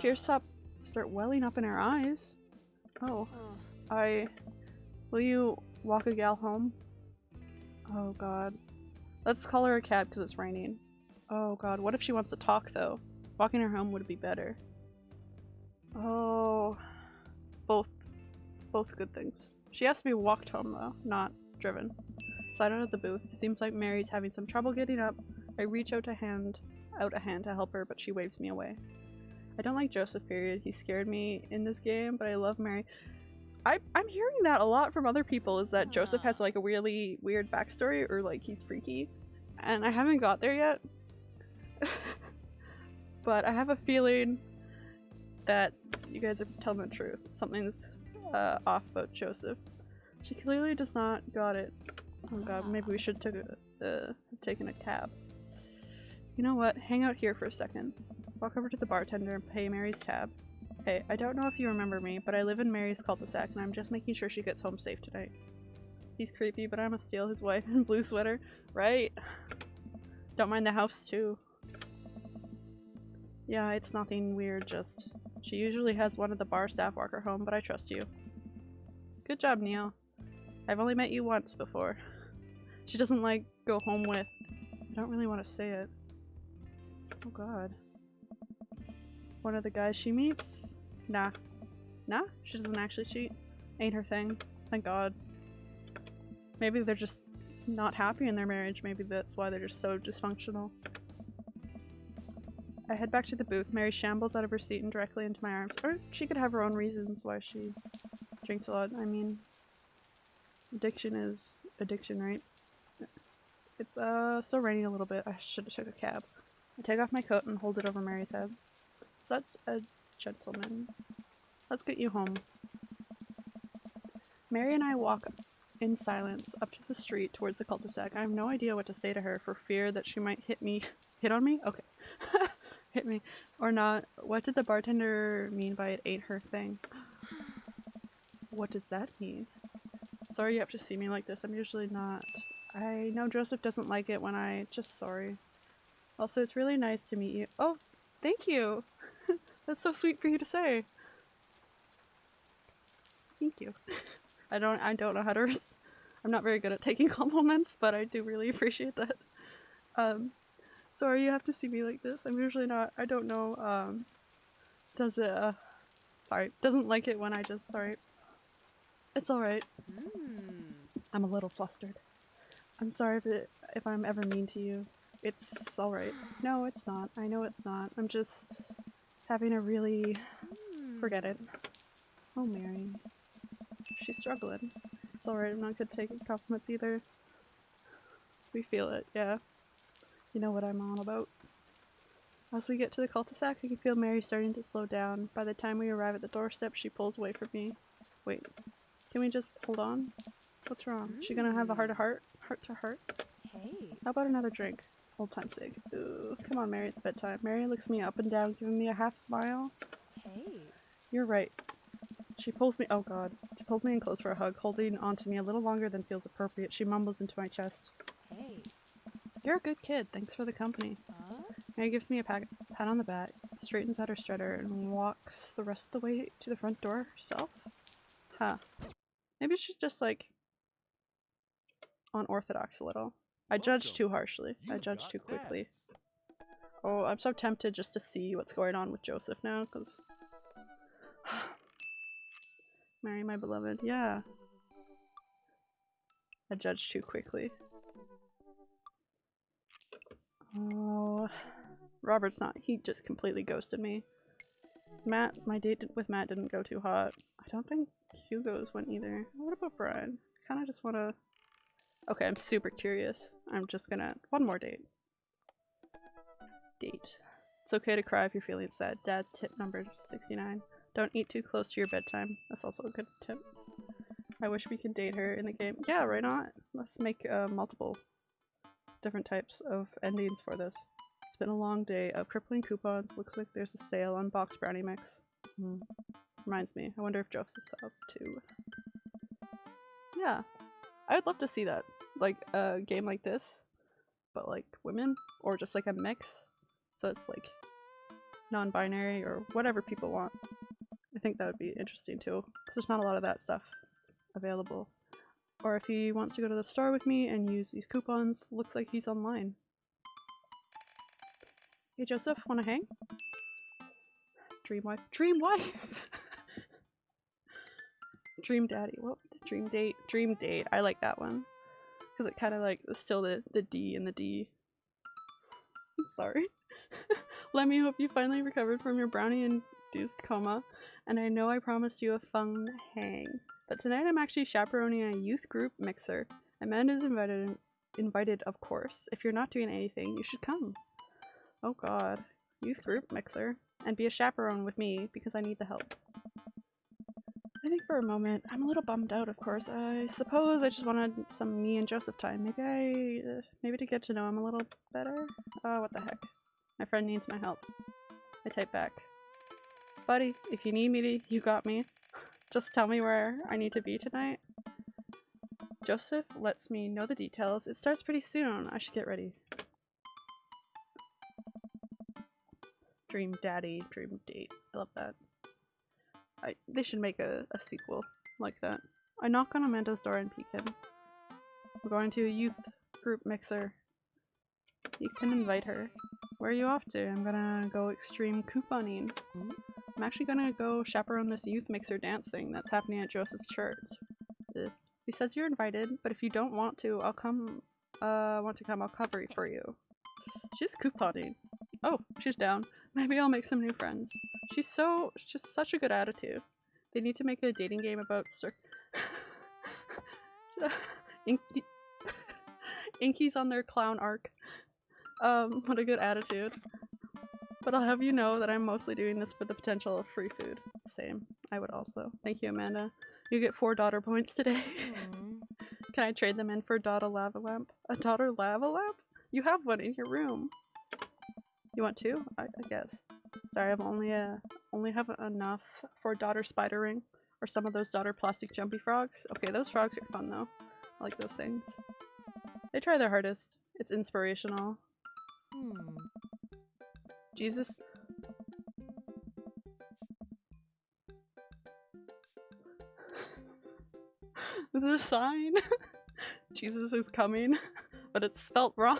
Tears Ah. stop start welling up in her eyes. Oh, Oh. I. Will you walk a gal home? Oh god. Let's call her a cab because it's raining. Oh god, what if she wants to talk though? Walking her home would be better. Oh. Both. Both good things. She has to be walked home though, not driven. Slide out of the booth. Seems like Mary's having some trouble getting up. I reach out a hand out a hand to help her, but she waves me away. I don't like Joseph, period. He scared me in this game, but I love Mary. I, I'm hearing that a lot from other people is that Joseph has Ah. like a really weird backstory or like he's freaky. And I haven't got there yet. but I have a feeling that you guys are telling the truth. Something's uh, off about Joseph. She clearly does not got it. Oh god, maybe we should took a, uh, taken a cab. You know what? Hang out here for a second. Walk over to the bartender and pay Mary's tab. Hey, I don't know if you remember me, but I live in Mary's cul-de-sac and I'm just making sure she gets home safe tonight. He's creepy, but I'm gonna steal his wife in blue sweater. Right? Don't mind the house too. Yeah, it's nothing weird, just... She usually has one of the bar staff walk her home, but I trust you. Good job, Neil. I've only met you once before. She doesn't like go home with... I don't really want to say it. Oh god. One of the guys she meets? Nah. Nah? She doesn't actually cheat. Ain't her thing. Thank god. Maybe they're just not happy in their marriage. Maybe that's why they're just so dysfunctional. I head back to the booth. Mary shambles out of her seat and directly into my arms. Or she could have her own reasons why she drinks a lot. I mean, addiction is addiction, right? It's uh still raining a little bit. I should have took a cab. I take off my coat and hold it over Mary's head. Such a gentleman. Let's get you home. Mary and I walk in silence up to the street towards the cul-de-sac. I have no idea what to say to her for fear that she might hit me. Hit on me? Okay. hit me. Or not. What did the bartender mean by it ain't her thing? what does that mean? Sorry you have to see me like this. I'm usually not. I know Joseph doesn't like it when I just sorry. Also, it's really nice to meet you. Oh, thank you. That's so sweet for you to say. Thank you. I don't I don't know how to I'm not very good at taking compliments, but I do really appreciate that. Um sorry you have to see me like this. I'm usually not I don't know um does it uh sorry, doesn't like it when I just sorry. It's alright. Hmm. I'm a little flustered. I'm sorry if it, if I'm ever mean to you. It's alright. No, it's not. I know it's not. I'm just having a really hmm. forget it. Oh, Mary. She's struggling. It's alright. I'm not good at taking compliments either. We feel it, yeah. You know what I'm on about. As we get to the cul-de-sac, I can feel Mary starting to slow down. By the time we arrive at the doorstep, she pulls away from me. Wait, can we just hold on? What's wrong? She gonna have a hmm. heart to heart? Heart to heart? Hey. How about another drink? Old time's sake. Ooh, come on, Mary, it's bedtime. Mary looks me up and down, giving me a half smile. Hey. You're right. She pulls me- oh god. She pulls me in close for a hug, holding onto me a little longer than feels appropriate. She mumbles into my chest. Hey. You're a good kid, thanks for the company. Huh? Mary gives me a pat, pat on the back, straightens out her strutter, and walks the rest of the way to the front door herself. Huh. Maybe she's just like unorthodox a little. I judge too harshly. I judge too quickly. Oh, I'm so tempted just to see what's going on with Joseph now, because... Marry my beloved, yeah. I judge too quickly. Oh, Robert's not- he just completely ghosted me. Mat, my date with Mat didn't go too hot. I don't think Hugo's went either. What about Brian? Kinda just wanna- Okay, I'm super curious. I'm just gonna- one more date. Date. It's okay to cry if you're feeling sad. Dad tip number 69. Don't eat too close to your bedtime. That's also a good tip. I wish we could date her in the game. Yeah, why not? Let's make uh, multiple different types of endings for this. It's been a long day of crippling coupons. Looks like there's a sale on box brownie mix. Hmm. Reminds me, I wonder if Joseph's up too. Yeah, I would love to see that. Like a game like this, but like women, or just like a mix. So it's like non-binary or whatever people want. I think that would be interesting too, because there's not a lot of that stuff available. Or if he wants to go to the store with me and use these coupons, looks like he's online. Hey Joseph, wanna hang? Dream wife. Dream wife! Dream daddy. What? Dream date. Dream date. I like that one. Because it kind of like still the, the D and the D. I'm sorry. Let me hope you finally recovered from your brownie induced coma. And I know I promised you a fun hang. But tonight I'm actually chaperoning a youth group mixer. Amanda's invited invited of course. If you're not doing anything, you should come. Oh god. Youth group mixer. And be a chaperone with me because I need the help. I think for a moment, I'm a little bummed out, of course. I suppose I just wanted some me and Joseph time. Maybe I... Uh, maybe to get to know him a little better? Oh, what the heck. My friend needs my help. I type back. Buddy, if you need me to, you got me. Just tell me where I need to be tonight. Joseph lets me know the details. It starts pretty soon. I should get ready. Dream daddy, dream date. I love that. I, they should make a, a sequel like that. I knock on Amanda's door and peek in. We're going to a youth group mixer. You can invite her. Where are you off to? I'm gonna go extreme couponing. I'm actually gonna go chaperone this youth mixer dancing that's happening at Joseph's church. Ugh. He says you're invited, but if you don't want to, I'll come. Uh, want to come? I'll cover it for you. She's couponing. Oh, she's down. Maybe I'll make some new friends. She's so, she's such a good attitude. They need to make a dating game about cir- Inky Inky's on their clown arc. Um, what a good attitude. But I'll have you know that I'm mostly doing this for the potential of free food. Same. I would also. Thank you, Amanda. You get four daughter points today. Can I trade them in for a daughter lava lamp? A daughter lava lamp? You have one in your room. You want two? I, I guess. Sorry, I'm only uh only have enough for daughter spider ring or some of those daughter plastic jumpy frogs. Okay, those frogs are fun though. I like those things. They try their hardest. It's inspirational. Hmm. Jesus. the sign. Jesus is coming, but it's spelt wrong.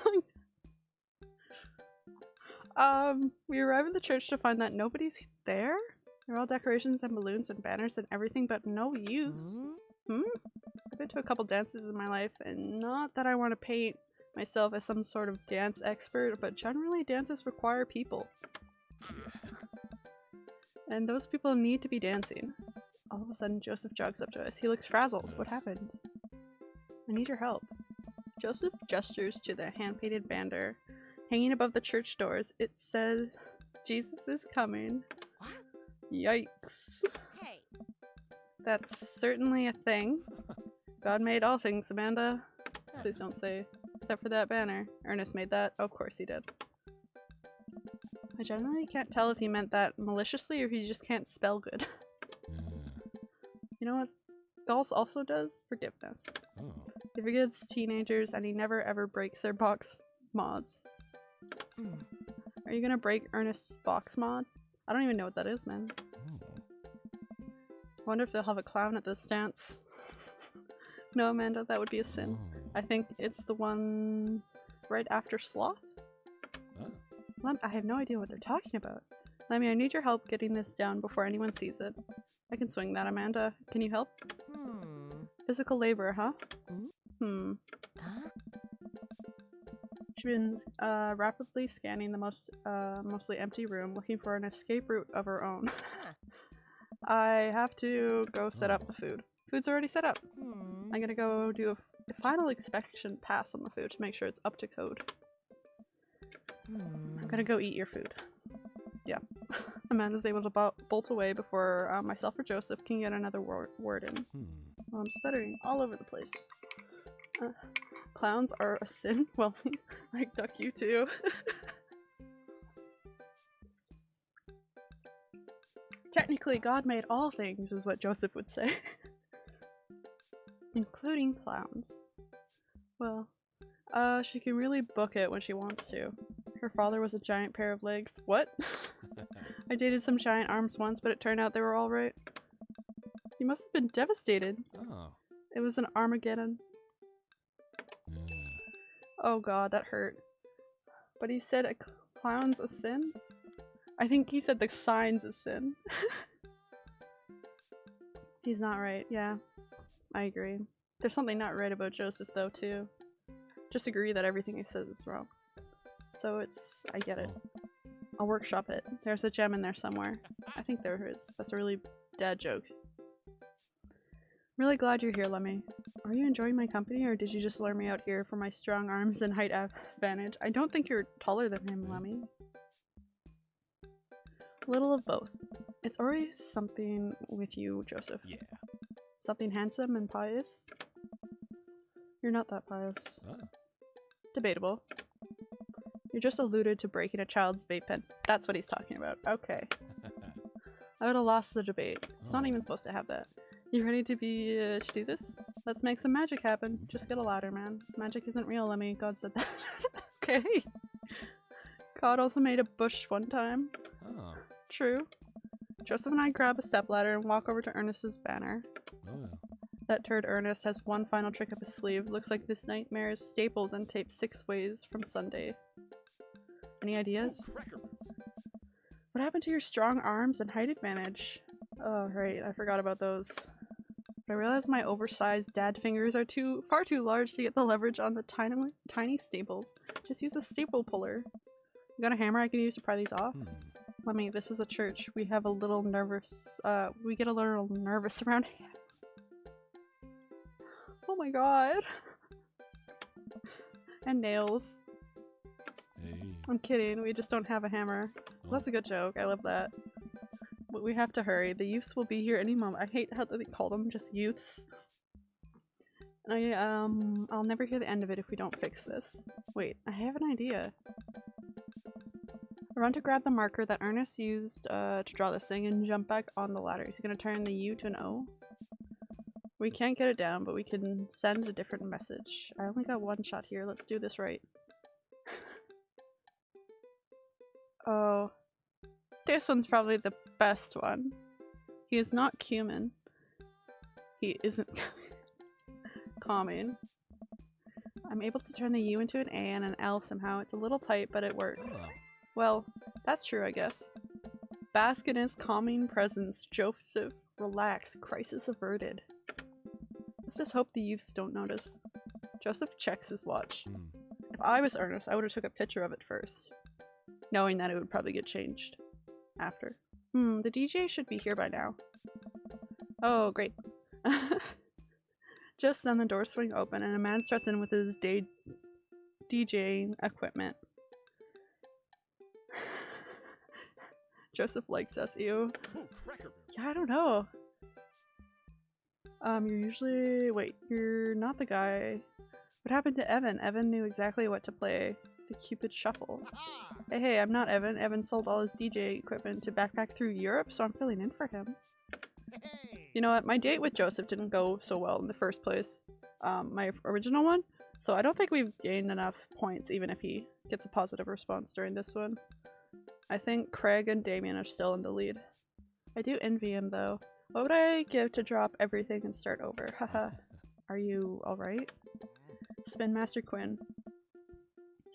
Um, we arrive at the church to find that nobody's there. There are all decorations and balloons and banners and everything, but no use. Hmm? I've been to a couple dances in my life, and not that I want to paint myself as some sort of dance expert, but generally dances require people. And those people need to be dancing. All of a sudden, Joseph jogs up to us. He looks frazzled. What happened? I need your help. Joseph gestures to the hand-painted banner hanging above the church doors. It says, Jesus is coming. What? Yikes. Hey. That's certainly a thing. God made all things, Amanda. Please don't say, except for that banner. Ernest made that? of course he did. I generally can't tell if he meant that maliciously or if he just can't spell good. Hmm. you know what Skulls also does? Forgiveness. Oh. He forgives teenagers and he never ever breaks their box mods. Hmm. Are you gonna break Ernest's box mod? I don't even know what that is, man. I wonder if they'll have a clown at this dance. no, Amanda, that would be a sin. I think it's the one right after Sloth. I have no idea what they're talking about. Lemmy, I need your help getting this down before anyone sees it. I can swing that, Amanda. Can you help? Hmm. Physical labor, huh? Hmm? Hmm. Uh, rapidly scanning the most uh, mostly empty room, looking for an escape route of her own. I have to go set up the food. Food's already set up. Hmm. I'm gonna go do a final inspection pass on the food to make sure it's up to code. Hmm. I'm gonna go eat your food. Yeah. Amanda's able to bo- bolt away before uh, myself or Joseph can get another wor- word in. Hmm. Well, I'm stuttering all over the place. Uh, clowns are a sin? Well, like duck you too. Technically, God made all things, is what Joseph would say. Including clowns. Well, uh, she can really book it when she wants to. Her father was a giant pair of legs. What? I dated some giant arms once, but it turned out they were alright. You must have been devastated. oh. It was an Armageddon. Oh god, that hurt. But he said a clown's a sin? I think he said the sign's a sin. He's not right, yeah. I agree. There's something not right about Joseph though, too. Just agree that everything he says is wrong. So it's- I get it. I'll workshop it. There's a gem in there somewhere. I think there is. That's a really dad joke. Really glad you're here, Lemmy. Are you enjoying my company, or did you just lure me out here for my strong arms and height advantage? I don't think you're taller than him, Lemmy. A little of both. It's always something with you, Joseph. Yeah. Something handsome and pious. You're not that pious. Ah. Debatable. You just alluded to breaking a child's vape pen. That's what he's talking about. Okay. I would have lost the debate. It's not Oh. even supposed to have that. You ready to be uh, to do this? Let's make some magic happen. Just get a ladder, man. Magic isn't real, Lemmy. God said that. okay. God also made a bush one time. oh. True. Joseph and I grab a stepladder and walk over to Ernest's banner. Oh. That turd Ernest has one final trick up his sleeve. Looks like this nightmare is stapled and taped six ways from Sunday. Any ideas? What happened to your strong arms and height advantage? Oh, right, I forgot about those. But I realize my oversized dad fingers are too far too large to get the leverage on the tiny tiny staples. Just use a staple puller. You got a hammer I can use to pry these off? Hmm. Let me, this is a church. We have a little nervous, uh, we get a little nervous around here. Oh my god. and nails. Hey. I'm kidding, we just don't have a hammer. That's a good joke, I love that. But we have to hurry. The youths will be here any moment. I hate how they call them just youths. I, um, I'll never hear the end of it if we don't fix this. Wait, I have an idea. Run to grab the marker that Ernest used uh, to draw this thing and jump back on the ladder. He's gonna turn the U to an O. We can't get it down, but we can send a different message. I only got one shot here. Let's do this right. oh. This one's probably the best one. He is not cumin. He isn't calming. I'm able to turn the U into an A and an L somehow. It's a little tight, but it works. Well, that's true, I guess. Bask in his calming presence, Joseph. Relax. Crisis averted. Let's just hope the youths don't notice. Joseph checks his watch. Hmm. If I was Ernest, I would have took a picture of it first. Knowing that it would probably get changed. After. Hmm, the DJ should be here by now. Oh, great. Just then the doors swing open and a man struts in with his day DJing equipment. Joseph likes us, ew. Yeah, I don't know. Um, you're usually- wait, you're not the guy. What happened to Evan? Evan knew exactly what to play. The Cupid Shuffle. Hey, hey, I'm not Evan. Evan sold all his DJ equipment to backpack through Europe, so I'm filling in for him. You know what? My date with Joseph didn't go so well in the first place. Um, my original one. So I don't think we've gained enough points, even if he gets a positive response during this one. I think Craig and Damien are still in the lead. I do envy him, though. What would I give to drop everything and start over? Haha. Are you alright? Spin Master Quinn.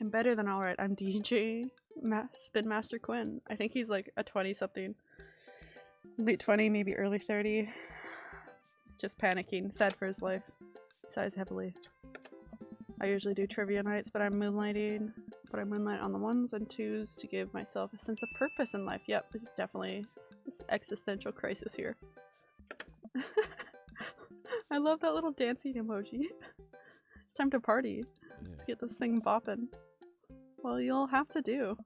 I'm better than alright. I'm DJ Ma- Spin Master Quinn. I think he's like a 20 something. Late 20, maybe early 30. He's just panicking. Sad for his life. Sighs heavily. I usually do trivia nights, but I'm moonlighting. But I moonlight on the ones and twos to give myself a sense of purpose in life. Yep, this is definitely this existential crisis here. I love that little dancing emoji. It's time to party. Let's get this thing bopping. Well, you'll have to do.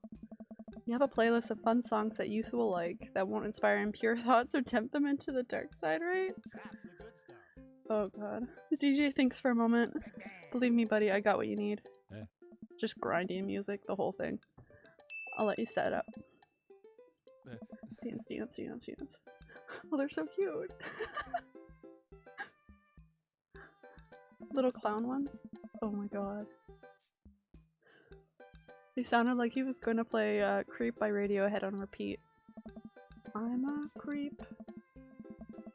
You have a playlist of fun songs that youth will like that won't inspire impure thoughts or tempt them into the dark side, right? Oh god. The DJ thinks for a moment. Believe me, buddy, I got what you need. Eh. Just grinding music, the whole thing. I'll let you set it up. Dance, dance, dance, dance. Oh, they're so cute. Little clown ones. Oh my god. He sounded like he was going to play uh, Creep by Radiohead on repeat. I'm a creep.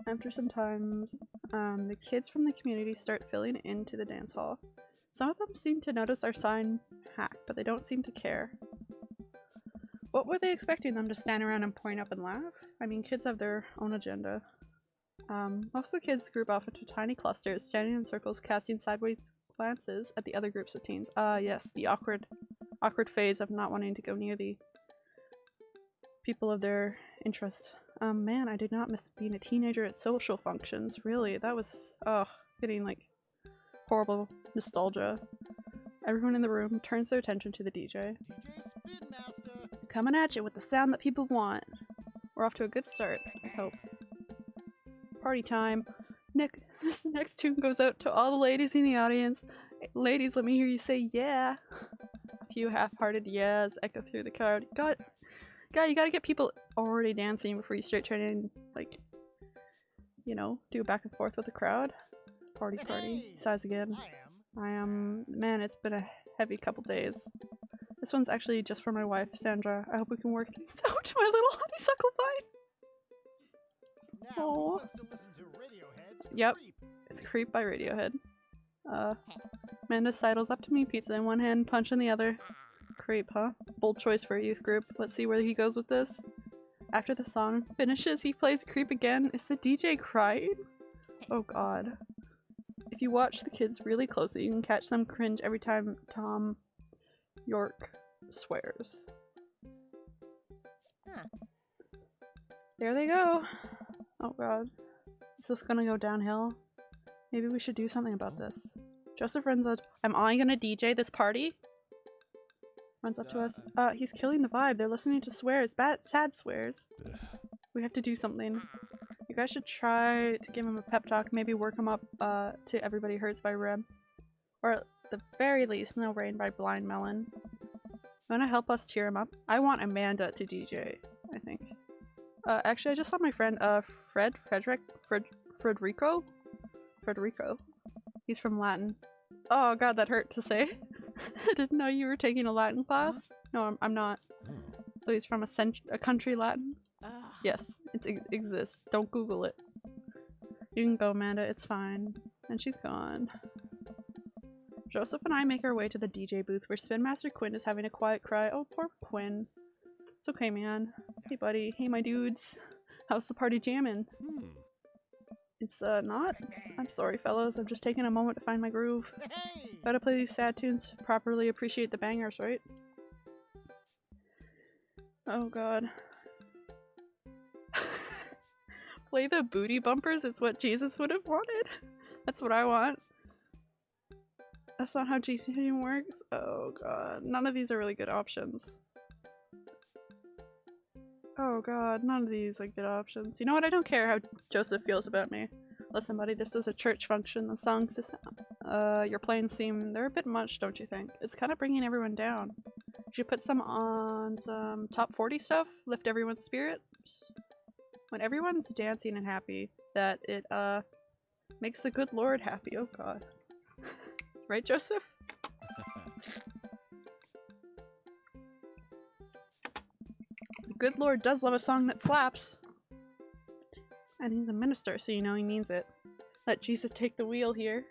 After some time, um, the kids from the community start filling into the dance hall. Some of them seem to notice our sign hack, but they don't seem to care. What were they expecting them to stand around and point up and laugh? I mean, kids have their own agenda. Um, most of the kids group off into tiny clusters, standing in circles, casting sideways glances at the other groups of teens. Ah, yes, the awkward, awkward phase of not wanting to go near the people of their interest. Um, man, I did not miss being a teenager at social functions. Really, that was, oh, getting like horrible nostalgia. Everyone in the room turns their attention to the DJ. Coming at you with the sound that people want. We're off to a good start, I hope. Party time. Nick, this next tune goes out to all the ladies in the audience. Ladies, let me hear you say yeah. Few half-hearted yes echo through the crowd. God, God, you gotta get people already dancing before you start trying to, like, you know, do back and forth with the crowd. Party, party. Size again. I am. Man, it's been a heavy couple days. This one's actually just for my wife, Sandra. I hope we can work things out. My little honeysuckle vine. Aw. Yep. It's Creep by Radiohead. Uh, Amanda sidles up to me, pizza in one hand, punch in the other. Creep, huh? Bold choice for a youth group. Let's see where he goes with this. After the song finishes, he plays Creep again. Is the DJ crying? Oh god. If you watch the kids really closely, you can catch them cringe every time Thom Yorke swears. Huh. There they go. Oh god. Is this gonna go downhill? Maybe we should do something about this. Joseph runs up. Am I gonna DJ this party? Runs up to us. Uh, he's killing the vibe. They're listening to swears. Bad, sad swears. We have to do something. You guys should try to give him a pep talk. Maybe work him up uh, to Everybody Hurts by Rem. Or at the very least, No Rain by Blind Melon. Wanna help us cheer him up? I want Amanda to DJ, I think. Uh, actually, I just saw my friend, uh, Fred, Frederick, Fred, Frederico? Frederico. He's from Latin. Oh god, that hurt to say. I didn't know you were taking a Latin class. No, I'm, I'm not. So he's from a, cent- a country Latin? Yes, it ex- exists. Don't Google it. You can go, Amanda. It's fine. And she's gone. Joseph and I make our way to the DJ booth where Spin Master Quinn is having a quiet cry. Oh, poor Quinn. It's okay, man. Hey, buddy. Hey, my dudes. How's the party jamming? Hmm. It's, uh, not? I'm sorry, fellas. I'm just taking a moment to find my groove. Gotta play these sad tunes to properly appreciate the bangers, right? Oh god. play the booty bumpers, it's what Jesus would have wanted. That's what I want. That's not how GCN works. Oh god. None of these are really good options. Oh god, none of these are good options. You know what? I don't care how Joseph feels about me. Listen, buddy, this is a church function. The songs this, uh, you're playing seem they're a bit much, don't you think? It's kind of bringing everyone down. Should you put some on some top 40 stuff, lift everyone's spirits. When everyone's dancing and happy, that it uh makes the good Lord happy. Oh God, right, Joseph? good Lord does love a song that slaps. And he's a minister, so you know he means it. Let Jesus take the wheel here.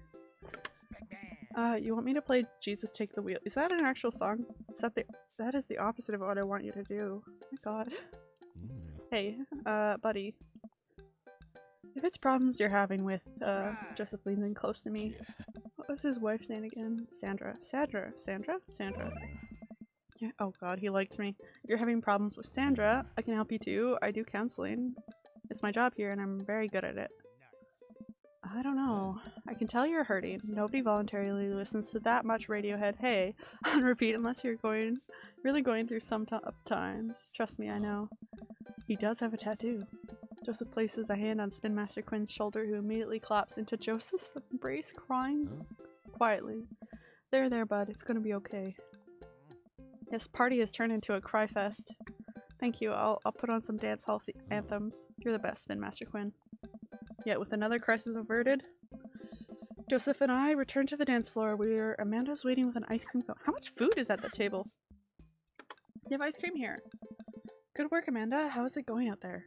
Uh, you want me to play Jesus Take the Wheel? Is that an actual song? Is that the- that is the opposite of what I want you to do. Oh my god. Mm. Hey, uh, buddy. If it's problems you're having with, uh, Joseph leaning close to me, Yeah. what was his wife's name again? Sandra. Sandra? Sandra? Sandra. Yeah. Oh god, he likes me. If you're having problems with Sandra, I can help you too. I do counseling. It's my job here and I'm very good at it. I don't know. I can tell you're hurting. Nobody voluntarily listens to that much Radiohead hey on repeat unless you're going really going through some tough times. Trust me, I know. He does have a tattoo. Joseph places a hand on Spin Master Quinn's shoulder, who immediately claps into Joseph's embrace, crying Huh? quietly. There, there, bud. It's gonna be okay. This party has turned into a cry fest. Thank you. I'll, I'll put on some dance hall anthems. You're the best, Spin Master Quinn. Yet, with another crisis averted, Joseph and I return to the dance floor where Amanda's waiting with an ice cream cone. How much food is at the table? You have ice cream here. Good work, Amanda. How is it going out there?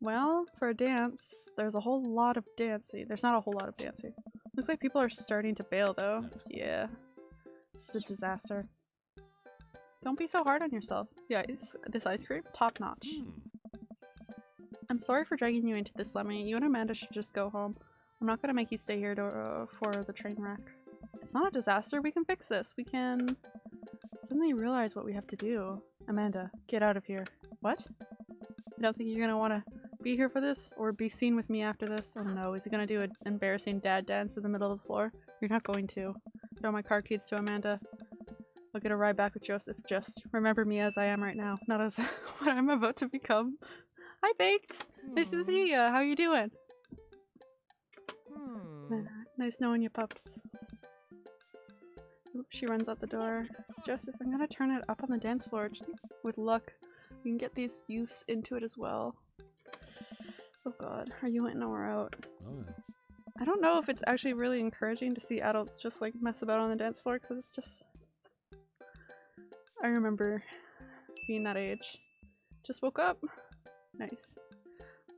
Well, for a dance, there's a whole lot of dancing. There's not a whole lot of dancing. Looks like people are starting to bail, though. Yeah. This is a disaster. Don't be so hard on yourself. Yeah, it's, this ice cream, top notch. Mm. I'm sorry for dragging you into this, Lemmy. You and Amanda should just go home. I'm not gonna make you stay here to, uh, for the train wreck. It's not a disaster. We can fix this. We can suddenly realize what we have to do. Amanda, get out of here. What? I don't think you're gonna want to be here for this or be seen with me after this. Oh no, is he gonna do an embarrassing dad dance in the middle of the floor? You're not going to. Throw my car keys to Amanda. I'll get a ride back with Joseph. Just remember me as I am right now, not as what I'm about to become. Hi, Baked! Nice to see ya. How you doing? Hmm. Nice knowing you, pups. She runs out the door. Joseph, I'm gonna turn it up on the dance floor. With luck, we can get these youths into it as well. Oh god, are you in or out? Oh. I don't know if it's actually really encouraging to see adults just like mess about on the dance floor because it's just. I remember being that age. Just woke up. Nice.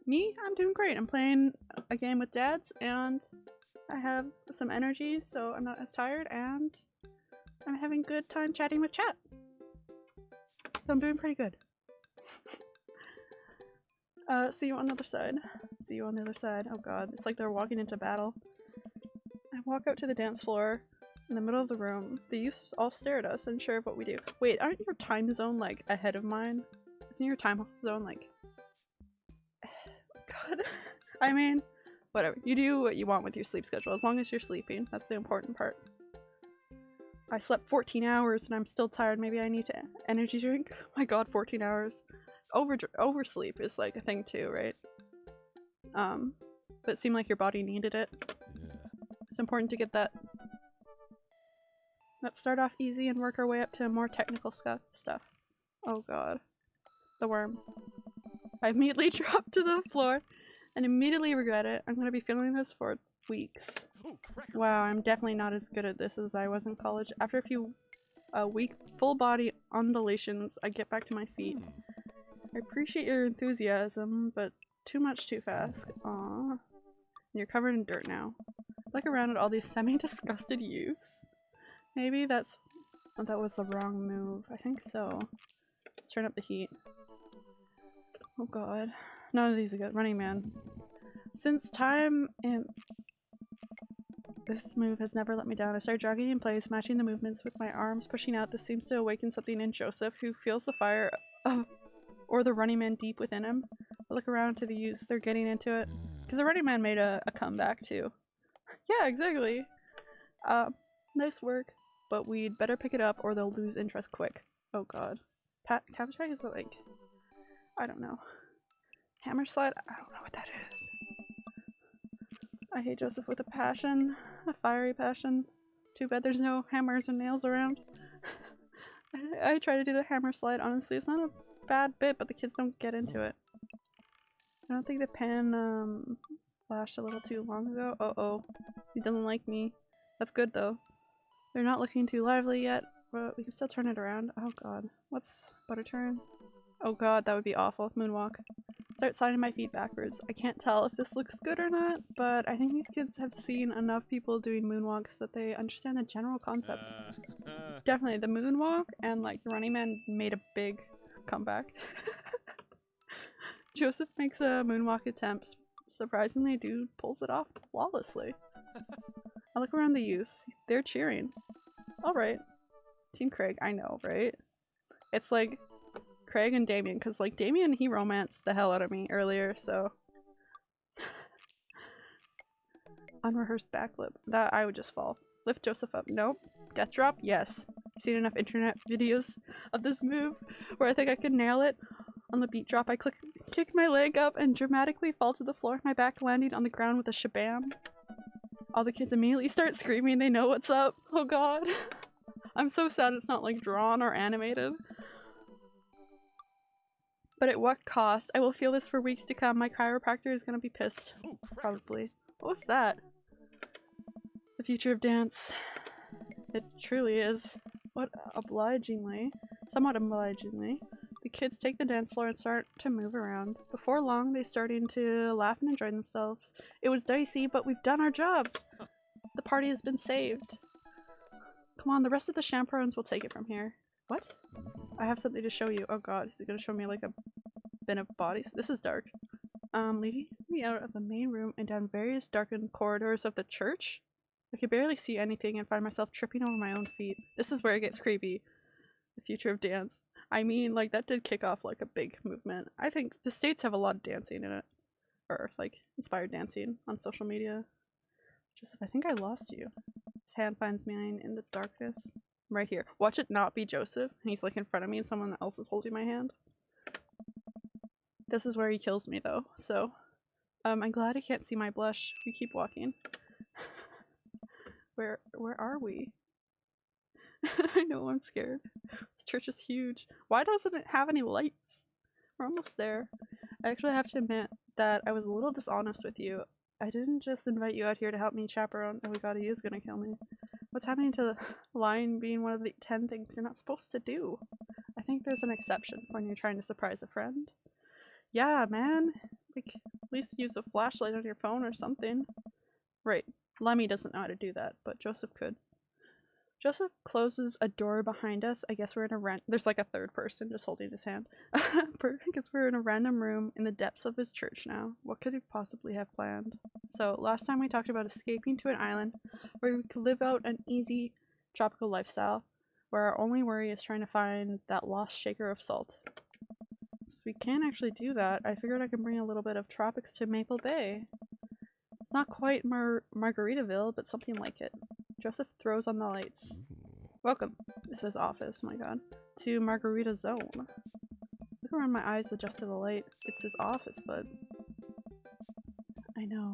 Me, I'm doing great. I'm playing a game with dads and I have some energy so I'm not as tired and I'm having good time chatting with chat. So I'm doing pretty good. Uh, see you on the other side. See you on the other side. Oh god, it's like they're walking into battle. I walk out to the dance floor in the middle of the room. The youths all stare at us, unsure of what we do. Wait, aren't your time zone like ahead of mine? Isn't your time zone like. God. I mean, whatever. You do what you want with your sleep schedule as long as you're sleeping. That's the important part. I slept 14 hours and I'm still tired. Maybe I need to energy drink. my god, 14 hours over oversleep is like a thing too, right? Um, but it seemed like your body needed it. Yeah. It's important to get that. Let's start off easy and work our way up to more technical stuff. Stuff. Oh god, the worm. I immediately dropped to the floor and immediately regret it. I'm gonna be feeling this for weeks. Wow, I'm definitely not as good at this as I was in college. After a few uh, weak full body undulations, I get back to my feet. Hmm. I appreciate your enthusiasm, but too much too fast. Aww. You're covered in dirt now. Look around at all these semi-disgusted youths. Maybe that's that was the wrong move. I think so. Let's turn up the heat. Oh god. None of these are good. Running Man. Since time and this move has never let me down. I start jogging in place, matching the movements with my arms pushing out. This seems to awaken something in Joseph, who feels the fire of or the running man deep within him. I look around to the youths, they're getting into it. Because the running man made a, a comeback too. yeah, exactly. Uh, nice work, but we'd better pick it up or they'll lose interest quick. Oh god. Pat Cavatag is like I don't know. Hammer slide? I don't know what that is. I hate Joseph with a passion. A fiery passion. Too bad there's no hammers and nails around. I, I try to do the hammer slide, honestly. It's not a bad bit, but the kids don't get into it. I don't think the pen um, flashed a little too long ago. Uh oh. He doesn't like me. That's good though. They're not looking too lively yet, but we can still turn it around. Oh god. What's butter turn? Oh god, that would be awful. Moonwalk. start sliding my feet backwards. I can't tell if this looks good or not, but I think these kids have seen enough people doing moonwalks that they understand the general concept. Uh, uh, Definitely the moonwalk and like the Running Man made a big comeback. Joseph makes a moonwalk attempt. Surprisingly, dude pulls it off flawlessly. I look around the youths. They're cheering. Alright. Team Craig, I know, right? It's like Craig and Damien, because like Damien, he romanced the hell out of me earlier, so. Unrehearsed backflip. That I would just fall. Lift Joseph up. Nope. Death drop? Yes. Seen enough internet videos of this move where I think I could nail it. On the beat drop, I click, kick my leg up and dramatically fall to the floor, my back landing on the ground with a shabam. All the kids immediately start screaming, they know what's up. Oh god. I'm so sad it's not like drawn or animated. But at what cost? I will feel this for weeks to come. My chiropractor is gonna be pissed. Probably. What was that? The future of dance. It truly is. What obligingly, somewhat obligingly, kids take the dance floor and start to move around. Before long, they starting to laugh and enjoy themselves. It was dicey, but we've done our jobs. The party has been saved. Come on, the rest of the chaperones will take it from here. What? I have something to show you. Oh god, is he gonna show me like a bin of bodies? This is dark. Um, leading me out of the main room and down various darkened corridors of the church? I could barely see anything and find myself tripping over my own feet. This is where it gets creepy. The future of dance. I mean, like, that did kick off, like, a big movement. I think the States have a lot of dancing in it. Or, like, inspired dancing on social media. Joseph, I think I lost you. His hand finds mine in the darkness. I'm right here. Watch it not be Joseph. And he's, like, in front of me and someone else is holding my hand. This is where he kills me, though, so... Um, I'm glad he can't see my blush. We keep walking. Where where are we? I know I'm scared. This church is huge. Why doesn't it have any lights? We're almost there. I actually have to admit that I was a little dishonest with you. I didn't just invite you out here to help me chaperone. Oh my god, he is gonna kill me. What's happening to the lying being one of the ten things you're not supposed to do? I think there's an exception when you're trying to surprise a friend. Yeah, man. Like, at least use a flashlight on your phone or something. Right. Lemmy doesn't know how to do that, but Joseph could. Joseph closes a door behind us. I guess we're in a rent. There's like a third person just holding his hand. Guess we're in a random room in the depths of his church now. What could he possibly have planned? So last time we talked about escaping to an island where we could live out an easy tropical lifestyle, where our only worry is trying to find that lost shaker of salt. Since we can't actually do that, I figured I could bring a little bit of tropics to Maple Bay. It's not quite Mar Margaritaville, but something like it. Joseph throws on the lights. Welcome. This is office, my god. To Margarita Zone. Look around my eyes adjust to the light. It's his office, but... I know.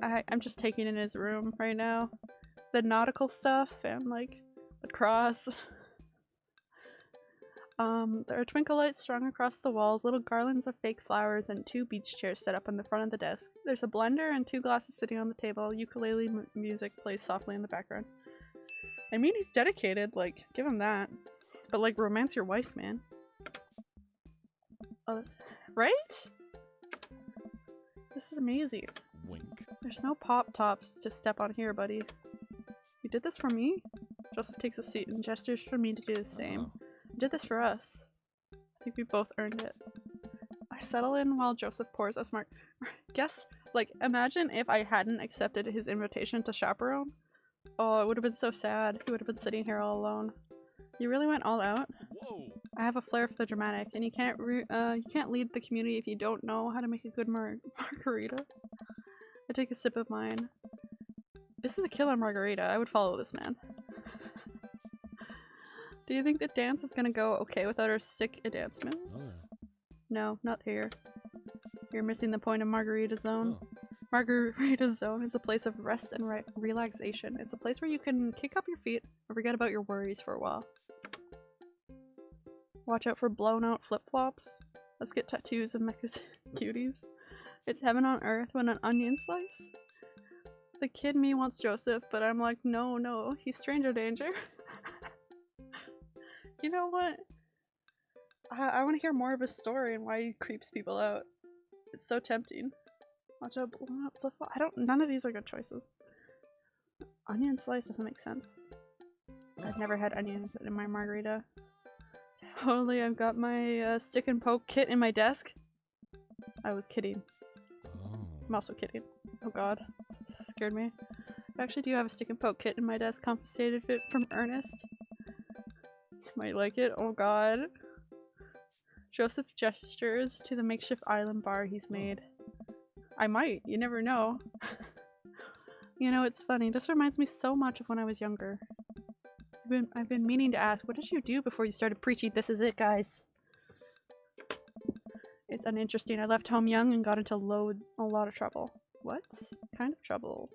I, I'm just taking in his room right now. The nautical stuff and like the cross. Um, there are twinkle lights strung across the walls, little garlands of fake flowers, and two beach chairs set up in the front of the desk. There's a blender and two glasses sitting on the table. Ukulele m music plays softly in the background. I mean, he's dedicated, like, give him that. But, like, romance your wife, man. Oh, that's- right? This is amazing. Wink. There's no pop tops to step on here, buddy. You did this for me? Joseph takes a seat and gestures for me to do the same. Oh. You did this for us. I think we both earned it. I settle in while Joseph pours a smart. Guess, like, imagine if I hadn't accepted his invitation to chaperone. Oh, it would have been so sad. He would have been sitting here all alone. You really went all out. Whoa. I have a flair for the dramatic, and you can't re- uh, you can't lead the community if you don't know how to make a good mar margarita. I take a sip of mine. This is a killer margarita. I would follow this man. Do you think the dance is gonna go okay without our sick dance Oh. No, not here. You're missing the point of Margarita Zone. oh. Margarita Zone is a place of rest and re relaxation. It's a place where you can kick up your feet and forget about your worries for a while. Watch out for blown out flip flops. Let's get tattoos of Mecha's cuties. It's heaven on earth when an onion slice. The kid me wants Joseph, but I'm like, no, no, he's stranger danger. you know what? I, I want to hear more of his story and why he creeps people out. It's so tempting. Watch out, blow up, flip. I don't. None of these are good choices. Onion slice doesn't make sense. I've never had onions in my margarita. Totally, I've got my uh, stick and poke kit in my desk. I was kidding. Oh. I'm also kidding. Oh god. Scared me. I actually do have a stick and poke kit in my desk confiscated from Ernest. Might like it. Oh god. Joseph gestures to the makeshift island bar he's hmm. made. I might. You never know. you know, it's funny. This reminds me so much of when I was younger. I've been, I've been meaning to ask, what did you do before you started preaching this is it, guys? It's uninteresting. I left home young and got into load a lot of trouble. What kind of trouble?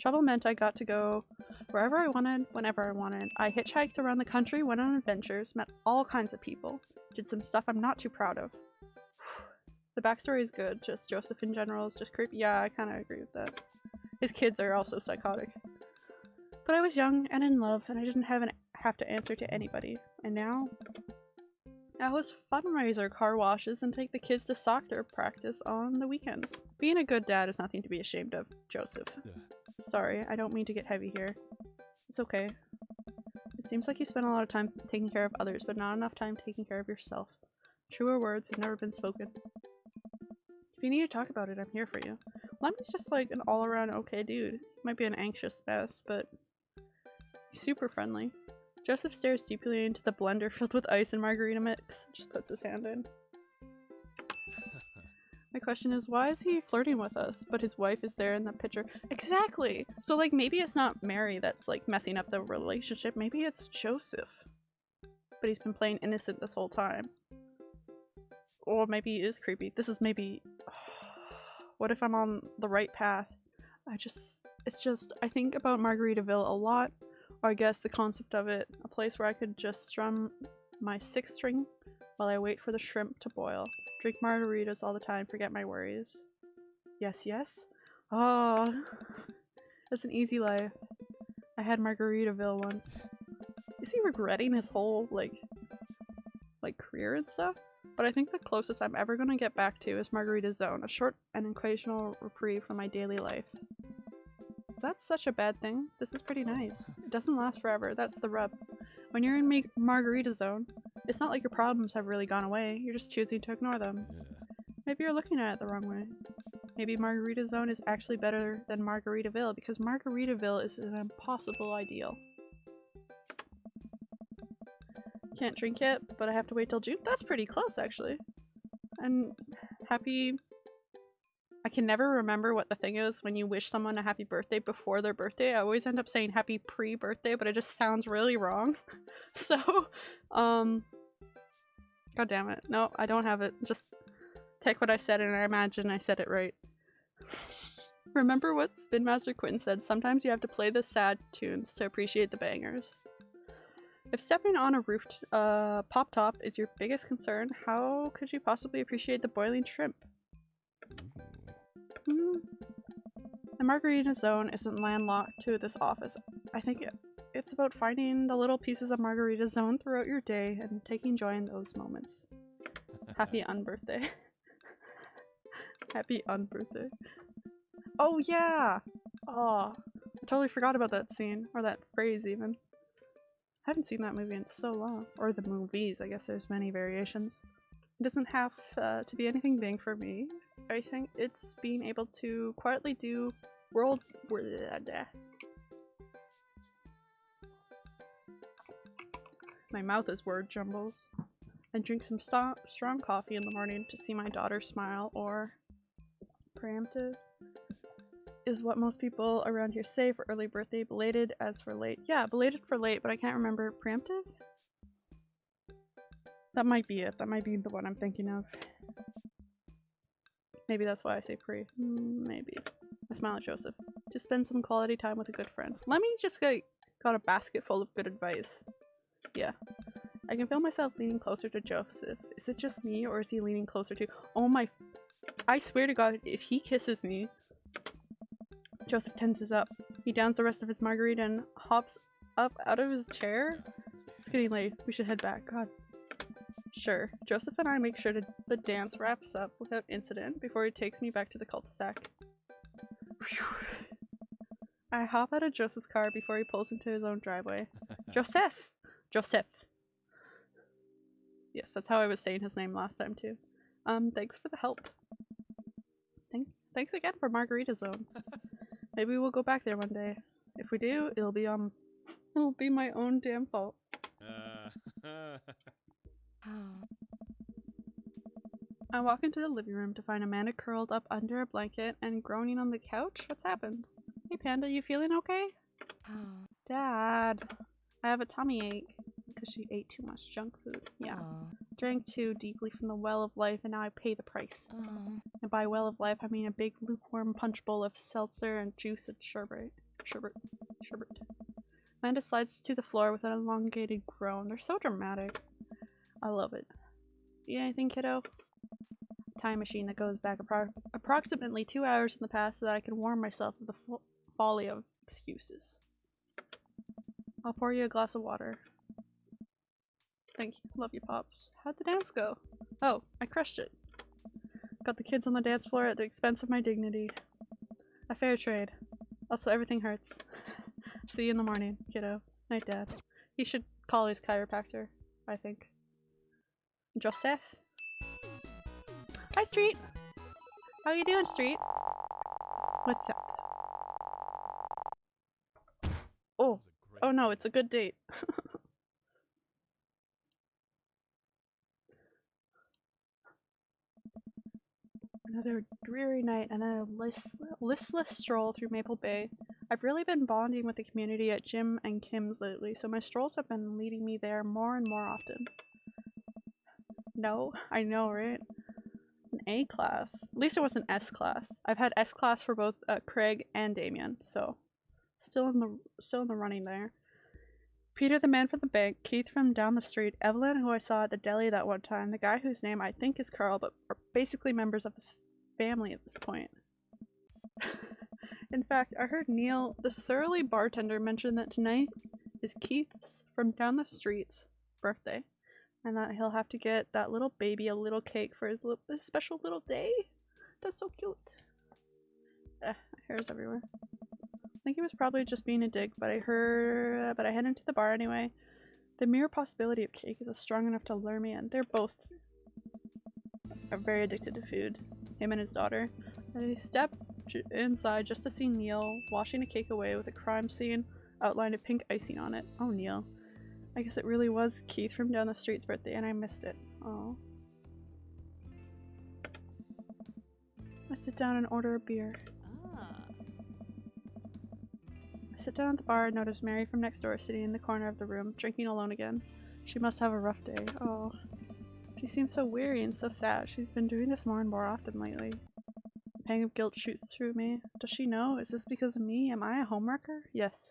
Trouble meant I got to go wherever I wanted, whenever I wanted. I hitchhiked around the country, went on adventures, met all kinds of people, did some stuff I'm not too proud of. The backstory is good, just Joseph in general is just creepy. Yeah, I kind of agree with that. His kids are also psychotic. But I was young and in love, and I didn't have, an, have to answer to anybody. And now? I host fundraiser car washes and take the kids to soccer practice on the weekends. Being a good dad is nothing to be ashamed of, Joseph. Yeah. Sorry, I don't mean to get heavy here. It's okay. It seems like you spend a lot of time taking care of others, but not enough time taking care of yourself. Truer words have never been spoken. If you need to talk about it, I'm here for you. Lemmy's just like an all-around okay dude. He might be an anxious mess, but he's super friendly. Joseph stares deeply into the blender filled with ice and margarita mix. Just puts his hand in. My question is, why is he flirting with us, but his wife is there in the picture? Exactly! So, like, maybe it's not Mary that's, like, messing up the relationship. Maybe it's Joseph. But he's been playing innocent this whole time. Or maybe he is creepy. This is maybe... what if I'm on the right path? I just... It's just... I think about Margaritaville a lot. Or I guess the concept of it. A place where I could just strum my six string while I wait for the shrimp to boil. Drink margaritas all the time, forget my worries. Yes, yes? Oh, that's an easy life. I had Margaritaville once. Is he regretting his whole, like, like career and stuff? But I think the closest I'm ever gonna get back to is Margarita Zone, a short and occasional reprieve from my daily life. Is that such a bad thing? This is pretty nice. It doesn't last forever, that's the rub. When you're in Margarita Zone, it's not like your problems have really gone away, you're just choosing to ignore them. Maybe you're looking at it the wrong way. Maybe Margarita Zone is actually better than Margaritaville because Margaritaville is an impossible ideal. Can't drink yet, but I have to wait till June. That's pretty close, actually. And happy... I can never remember what the thing is when you wish someone a happy birthday before their birthday. I always end up saying happy pre-birthday, but it just sounds really wrong. so, um... God damn it. No, I don't have it. Just take what I said and I imagine I said it right. Remember what Spin Master Quinn said, sometimes you have to play the sad tunes to appreciate the bangers. If stepping on a roof uh, pop top is your biggest concern, how could you possibly appreciate the boiling shrimp? Hmm. The Margarita Zone isn't landlocked to this office. I think it, it's about finding the little pieces of Margarita Zone throughout your day and taking joy in those moments. Happy unbirthday. Happy unbirthday. Oh yeah! Oh, I totally forgot about that scene. Or that phrase even. I haven't seen that movie in so long. Or the movies, I guess there's many variations. It doesn't have uh, to be anything big for me. I think it's being able to quietly do world... My mouth is word jumbles. I drink some st strong coffee in the morning to see my daughter smile or preemptive is what most people around here say for early birthday. Belated as for late. Yeah, belated for late, but I can't remember. Preemptive? That might be it. That might be the one I'm thinking of. Maybe that's why I say pre. Mm, Maybe. I smile at Joseph. To spend some quality time with a good friend. Let me just get, got a basket full of good advice. Yeah. I can feel myself leaning closer to Joseph. Is it just me or is he leaning closer to- Oh my- I swear to god, if he kisses me, Joseph tenses up. He downs the rest of his margarita and hops up out of his chair. It's getting late. We should head back. God. Sure. Joseph and I make sure to, the dance wraps up without incident before he takes me back to the cul-de-sac. I hop out of Joseph's car before he pulls into his own driveway. Joseph! Joseph! Yes, that's how I was saying his name last time too. Um, thanks for the help. Thank thanks again for Margarita Zone. Maybe we'll go back there one day. If we do, it'll be um it'll be my own damn fault. Uh. I walk into the living room to find Amanda curled up under a blanket and groaning on the couch. What's happened? Hey Panda, you feeling okay? Oh. Dad, I have a tummy ache because she ate too much junk food. Yeah, Oh. drank too deeply from the well of life and now I pay the price. Oh. And by well of life, I mean a big lukewarm punch bowl of seltzer and juice and sherbet. Sherbet. Sherbet. Amanda slides to the floor with an elongated groan. They're so dramatic. I love it. Eat anything, kiddo? Time machine that goes back appro- approximately two hours in the past so that I can warn myself of the fo- folly of excuses. I'll pour you a glass of water. Thank you. Love you, Pops. How'd the dance go? Oh, I crushed it. Got the kids on the dance floor at the expense of my dignity. A fair trade. Also, everything hurts. See you in the morning, kiddo. Night, Dad. He should call his chiropractor, I think. Joseph? Hi, Street! How you doing, Street? What's up? Oh, was a great oh no, it's a good date. Another dreary night and a list- listless stroll through Maple Bay. I've really been bonding with the community at Jim and Kim's lately, so my strolls have been leading me there more and more often. No, I know, right? An A class. At least it was an S class. I've had S class for both uh, Craig and Damien, so still in the still in the running there. Peter, the man from the bank, Keith from down the street, Evelyn, who I saw at the deli that one time, the guy whose name I think is Carl, but are basically members of the family at this point. In fact, I heard Neil, the surly bartender, mention that tonight is Keith's from down the street's birthday, and that he'll have to get that little baby a little cake for his, little, his special little day. That's so cute. Hairs everywhere. Think he was probably just being a dick, but I heard, but I head into the bar anyway. The mere possibility of cake is strong enough to lure me in. They're both are very addicted to food. Him and his daughter. I step inside just to see Neil washing a cake away with a crime scene outlined in pink icing on it. Oh, Neil. I guess it really was Keith from down the street's birthday, and I missed it. Oh. I sit down and order a beer. Sit down at the bar and notice Mary from next door sitting in the corner of the room, drinking alone again. She must have a rough day. Oh. She seems so weary and so sad. She's been doing this more and more often lately. A pang of guilt shoots through me. Does she know? Is this because of me? Am I a homewrecker? Yes.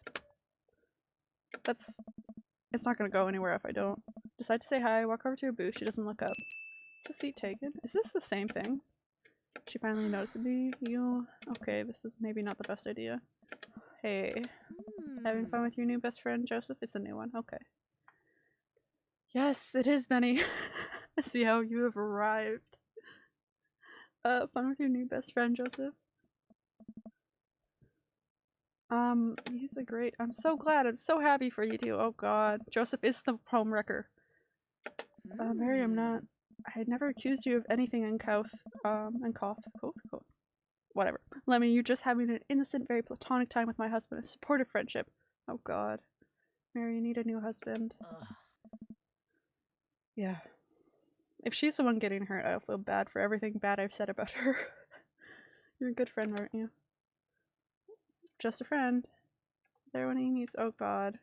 That's... It's not gonna go anywhere if I don't. Decide to say hi, walk over to her booth. She doesn't look up. Is the seat taken? Is this the same thing? She finally notices me. You... Okay, this is maybe not the best idea. Hey. Having Hmm. fun with your new best friend, Joseph? It's a new one. Okay. Yes, it is, Benny. See how you have arrived. Uh, fun with your new best friend, Joseph. Um, he's a great. I'm so glad. I'm so happy for you two. Oh God, Joseph is the home wrecker. Uh, Mary, I'm not. I had never accused you of anything uncouth. Um, uncouth, couth, couth. Whatever. Lemmy, you're just having an innocent, very platonic time with my husband, a supportive friendship. Oh God, Mary, you need a new husband. Ugh. Yeah. If she's the one getting hurt, I'll feel bad for everything bad I've said about her. You're a good friend, aren't you? Just a friend. There when he needs. Oh God.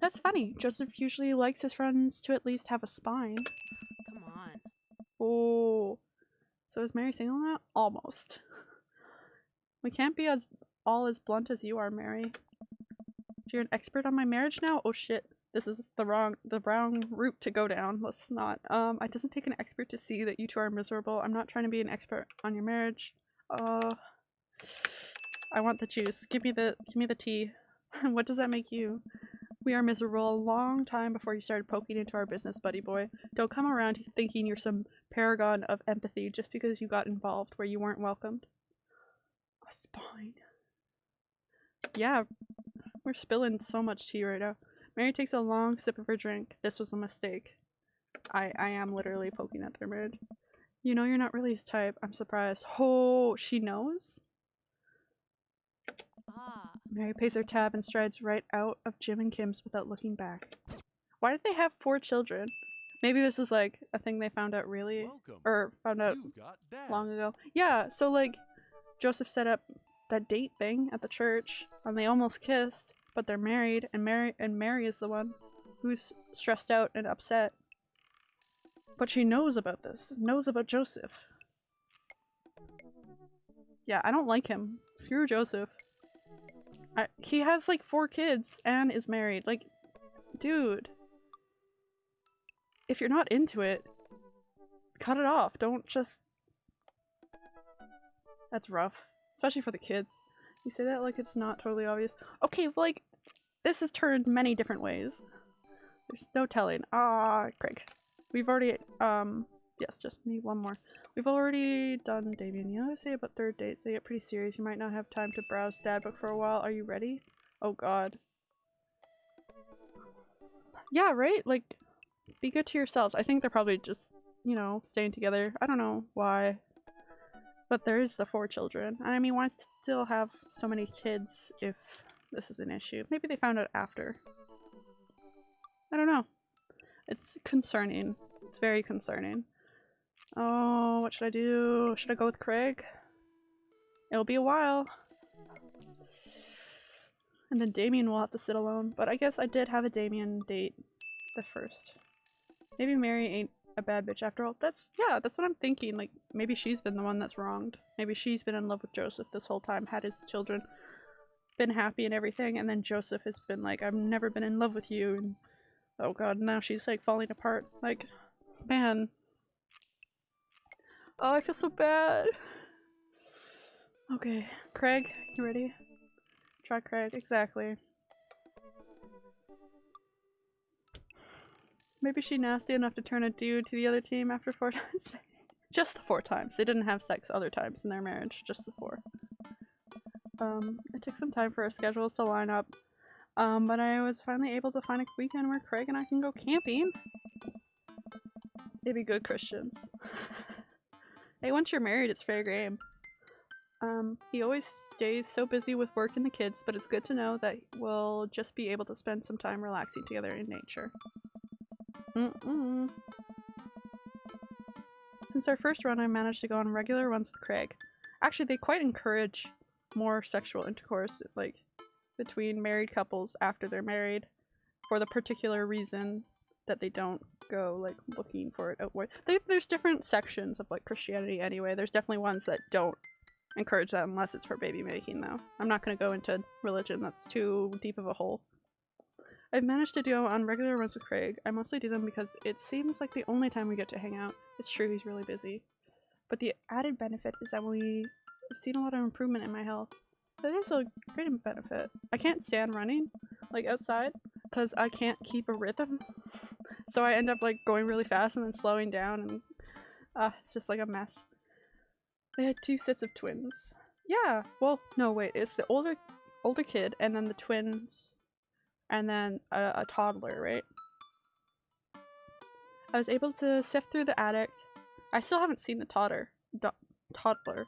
That's funny. Joseph usually likes his friends to at least have a spine. Come on. Oh. So is Mary single now? Almost. We can't be as all as blunt as you are, Mary. So you're an expert on my marriage now? Oh shit. This is the wrong the wrong route to go down. Let's not. Um it doesn't take an expert to see that you two are miserable. I'm not trying to be an expert on your marriage. Uh I want the juice. Give me the give me the tea. what does that make you? We are miserable a long time before you started poking into our business, buddy boy. Don't come around thinking you're some paragon of empathy just because you got involved where you weren't welcomed. A spine. Yeah, we're spilling so much tea right now. Mary takes a long sip of her drink. This was a mistake. I I am literally poking at their marriage. You know you're not really his type. I'm surprised. Oh, she knows? Ah. Mary pays her tab and strides right out of Jim and Kim's without looking back. Why did they have four children? Maybe this is like a thing they found out really Welcome. or found out long ago. Yeah, so like Joseph set up that date thing at the church and they almost kissed, but they're married and Mary and Mary is the one who's stressed out and upset. But she knows about this, knows about Joseph. Yeah, I don't like him. Screw Joseph. I, he has like four kids and is married. Like, dude. If you're not into it, cut it off. Don't just. That's rough. Especially for the kids. You say that like it's not totally obvious. Okay, well, like, this has turned many different ways. There's no telling. Ah, Craig. We've already, um, yes, just me. one more. We've already done Damien. You know I say about third dates? They get pretty serious. You might not have time to browse dad book for a while. Are you ready? Oh god. Yeah, right? Like, be good to yourselves. I think they're probably just, you know, staying together. I don't know why. But there is the four children. I mean, why still have so many kids if this is an issue? Maybe they found out after. I don't know. It's concerning. It's very concerning. Oh, what should I do? Should I go with Craig? It'll be a while. And then Damien will have to sit alone. But I guess I did have a Damien date the first. Maybe Mary ain't a bad bitch after all. That's, yeah, that's what I'm thinking. Like, maybe she's been the one that's wronged. Maybe she's been in love with Joseph this whole time, had his children, been happy and everything, and then Joseph has been like, I've never been in love with you, and oh god, now she's like falling apart. Like, man. Oh, I feel so bad. Okay, Craig, you ready? Try Craig, exactly. Maybe she nasty enough to turn a dude to the other team after four times. just the four times. They didn't have sex other times in their marriage, just the four. Um, it took some time for our schedules to line up. Um, but I was finally able to find a weekend where Craig and I can go camping. They be good Christians. hey, once you're married, it's fair game. Um, he always stays so busy with work and the kids, but it's good to know that we'll just be able to spend some time relaxing together in nature. Mm-mm. Since our first run, I managed to go on regular runs with Craig. Actually, they quite encourage more sexual intercourse, like, between married couples after they're married, for the particular reason that they don't go, like, looking for it outward. They, there's different sections of, like, Christianity anyway. There's definitely ones that don't encourage that unless it's for baby making, though. I'm not going to go into religion, that's too deep of a hole. I've managed to do on regular runs with Craig. I mostly do them because it seems like the only time we get to hang out. It's true he's really busy. But the added benefit is that we have seen a lot of improvement in my health. That is a great benefit. I can't stand running, like outside, because I can't keep a rhythm. So I end up like going really fast and then slowing down and uh, it's just like a mess. They had two sets of twins. Yeah, well, no, wait, it's the older older kid and then the twins and then a, a toddler, right? I was able to sift through the attic. I still haven't seen the toddler. Do toddler.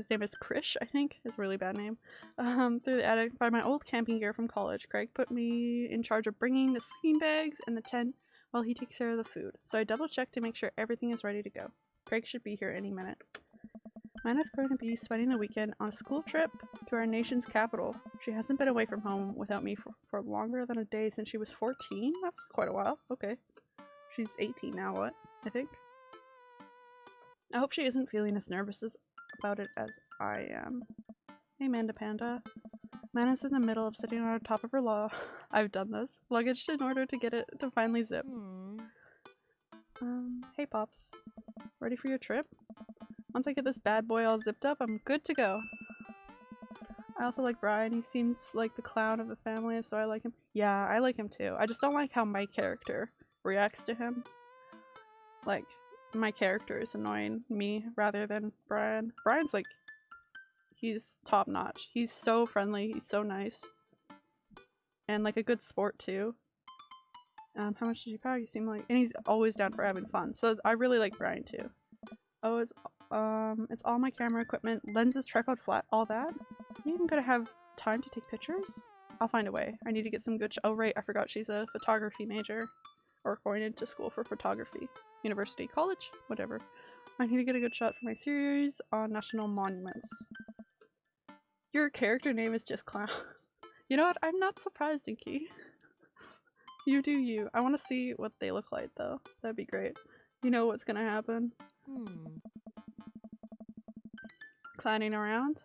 His name is Krish, I think. His really bad name. Um, through the attic, find my old camping gear from college. Craig put me in charge of bringing the sleeping bags and the tent while he takes care of the food. So I double check to make sure everything is ready to go. Craig should be here any minute. Mana's going to be spending the weekend on a school trip to our nation's capital. She hasn't been away from home without me for, for longer than a day since she was 14? That's quite a while. Okay. She's 18 now, what? I think. I hope she isn't feeling as nervous as, about it as I am. Hey, Manda Panda. Mana's in the middle of sitting on top of her law. I've done this. Luggage in order to get it to finally zip. Hmm. Um, hey Pops. Ready for your trip? Once I get this bad boy all zipped up, I'm good to go. I also like Brian. He seems like the clown of the family, so I like him. Yeah, I like him too. I just don't like how my character reacts to him. Like, my character is annoying me rather than Brian. Brian's like, he's top notch. He's so friendly. He's so nice. And like a good sport too. Um, how much did you pack? You seem like, and he's always down for having fun. So I really like Brian too. Oh, it's um, it's all my camera equipment, lenses, tripod, flat, all that. You even gonna have time to take pictures? I'll find a way. I need to get some good. oh right, I forgot she's a photography major, or going into school for photography, university, college, whatever. I need to get a good shot for my series on national monuments. Your character name is just clown. you know what? I'm not surprised, Inky. You do you. I want to see what they look like though. That'd be great. You know what's gonna happen. Hmm. Clowning around.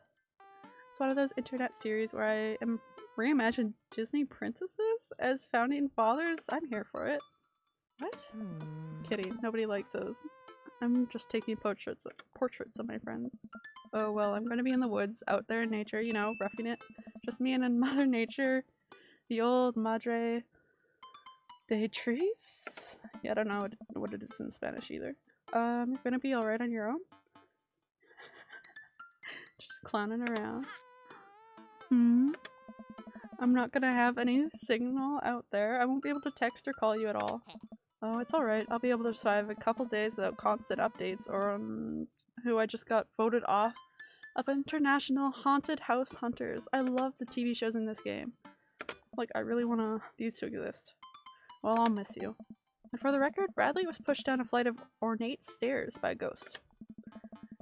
It's one of those internet series where I am reimagine Disney princesses as founding fathers. I'm here for it. What? Hmm. Kidding. Nobody likes those. I'm just taking portraits portraits of my friends. Oh well, I'm gonna be in the woods, out there in nature, you know, roughing it. Just me and Mother Nature. The old Madre de trees? Yeah, I don't know what, what it is in Spanish either. Um, you're gonna be alright on your own? Just clowning around. Hmm? I'm not gonna have any signal out there. I won't be able to text or call you at all. Oh, it's alright. I'll be able to survive a couple days without constant updates or um, who I just got voted off of International Haunted House Hunters. I love the TV shows in this game. Like, I really want to these to exist. Well, I'll miss you. And for the record, Bradley was pushed down a flight of ornate stairs by a ghost.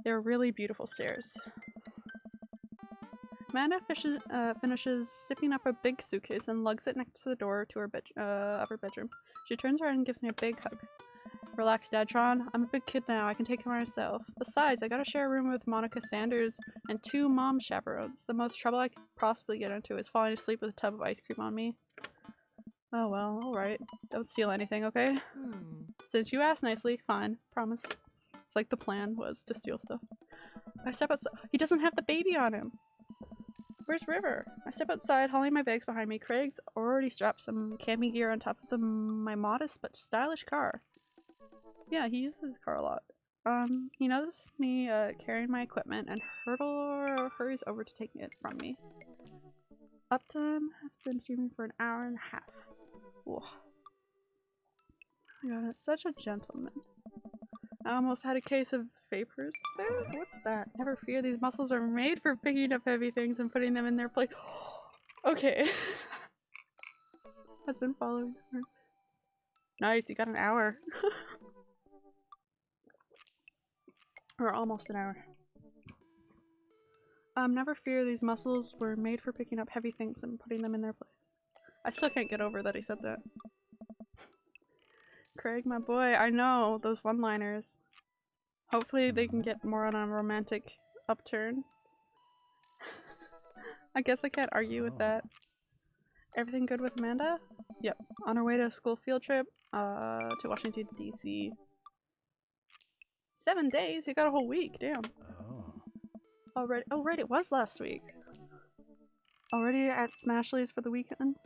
They were really beautiful stairs. Fish uh, finishes sipping up a big suitcase and lugs it next to the door to her uh, her bedroom. She turns around and gives me a big hug. Relax, Dadtron. I'm a big kid now. I can take care of myself. Besides, I gotta share a room with Monica Sanders and two mom chaperones. The most trouble I could possibly get into is falling asleep with a tub of ice cream on me. Oh well, alright. Don't steal anything, okay? Hmm. Since you asked nicely, fine. Promise. It's like the plan was to steal stuff. I step outside. He doesn't have the baby on him. Where's River? I step outside, hauling my bags behind me. Craig's already strapped some camping gear on top of the, my modest but stylish car. Yeah, he uses his car a lot. Um, he notices me uh, carrying my equipment and hurdle hurries over to take it from me. Uptime has been streaming for an hour and a half. Whoa. My god, it's such a gentleman. I almost had a case of vapors there. What's that? Never fear, these muscles are made for picking up heavy things and putting them in their place. okay. Has been following her. Nice, you got an hour. or almost an hour. Um, never fear, these muscles were made for picking up heavy things and putting them in their place. I still can't get over that he said that. Craig, my boy, I know those one-liners. Hopefully they can get more on a romantic upturn. I guess I can't argue with that. Everything good with Amanda? Yep. On her way to a school field trip, uh, to Washington, D.C. Seven days? You got a whole week, damn. Oh. Already- oh right, it was last week. Already at Smashley's for the weekend?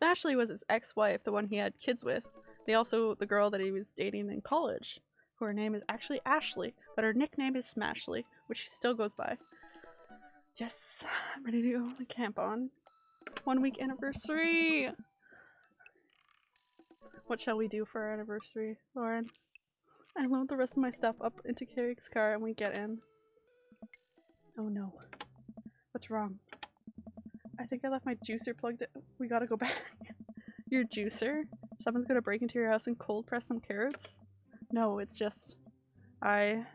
Smashley was his ex-wife, the one he had kids with. They also the girl that he was dating in college, who her name is actually Ashley, but her nickname is Smashley, which she still goes by. Yes, I'm ready to go to camp on. One week anniversary! What shall we do for our anniversary, Lauren? I load the rest of my stuff up into Craig's car and we get in. Oh no. What's wrong? I think I left my juicer plugged in. We gotta go back. your juicer? Someone's gonna break into your house and cold press some carrots? No, it's just... I...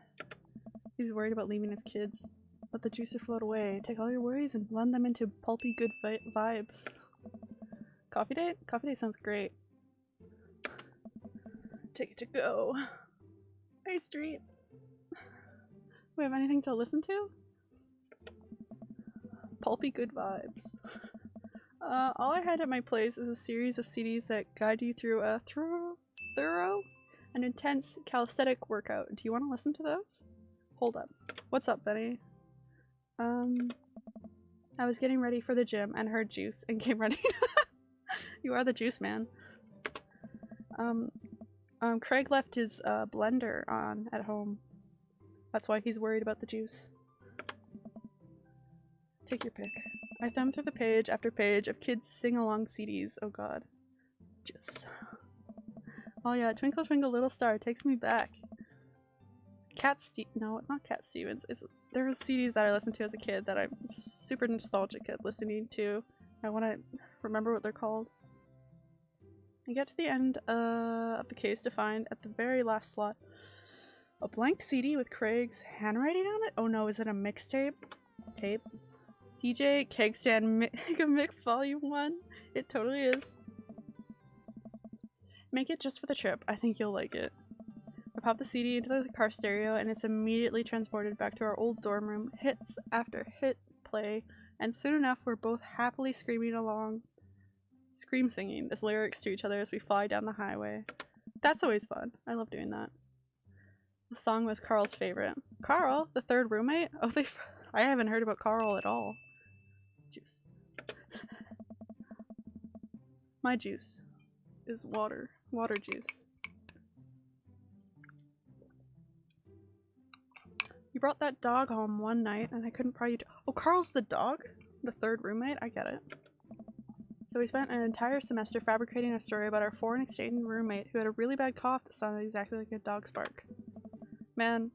He's worried about leaving his kids. Let the juicer float away. Take all your worries and blend them into pulpy good vi vibes. Coffee date? Coffee date sounds great. Take it to go. Hey, Street. We have anything to listen to? Pulpy good vibes. Uh, all I had at my place is a series of CDs that guide you through a thorough, thorough and intense calisthenic workout. Do you want to listen to those? Hold up. What's up, Benny? Um, I was getting ready for the gym and heard juice and came running. you are the juice man. Um, um, Craig left his uh, blender on at home. That's why he's worried about the juice. Take your pick. I thumb through the page after page of kids sing along CDs. Oh god. Juice. Oh yeah, Twinkle Twinkle Little Star takes me back. Cat Ste- no, it's not Cat Stevens. It's there CDs that I listened to as a kid that I'm super nostalgic at listening to. I want to remember what they're called. I get to the end uh, of the case to find at the very last slot a blank CD with Craig's handwriting on it. Oh no, is it a mixtape? Tape. DJ Kegstand Mega Mix Volume 1. It totally is. Make it just for the trip. I think you'll like it. I pop the CD into the car stereo and it's immediately transported back to our old dorm room. Hits after hit play, and soon enough we're both happily screaming along. Scream singing as lyrics to each other as we fly down the highway. That's always fun. I love doing that. The song was Carl's favorite. Carl, the third roommate? Oh, they. I haven't heard about Carl at all. Juice. My juice is water. Water juice. You brought that dog home one night and I couldn't pry you to- Oh, Carl's the dog? The third roommate? I get it. So we spent an entire semester fabricating a story about our foreign exchange roommate who had a really bad cough that sounded exactly like a dog's bark. Man,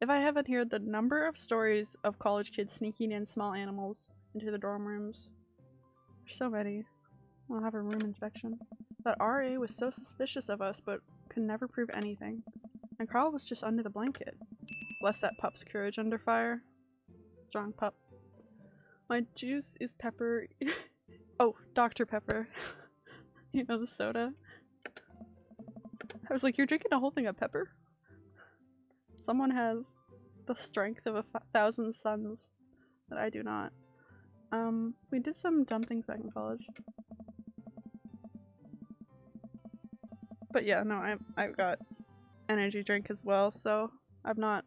if I haven't heard the number of stories of college kids sneaking in small animals into the dorm rooms. There's so many. I'll have a room inspection. That RA was so suspicious of us but could never prove anything. And Carl was just under the blanket. Bless that pup's courage under fire. Strong pup. My juice is pepper. oh, Dr. Pepper. you know, the soda. I was like, you're drinking a whole thing of pepper? Someone has the strength of a thousand suns that I do not. Um, we did some dumb things back in college. But yeah, no, I I've got energy drink as well, so I'm not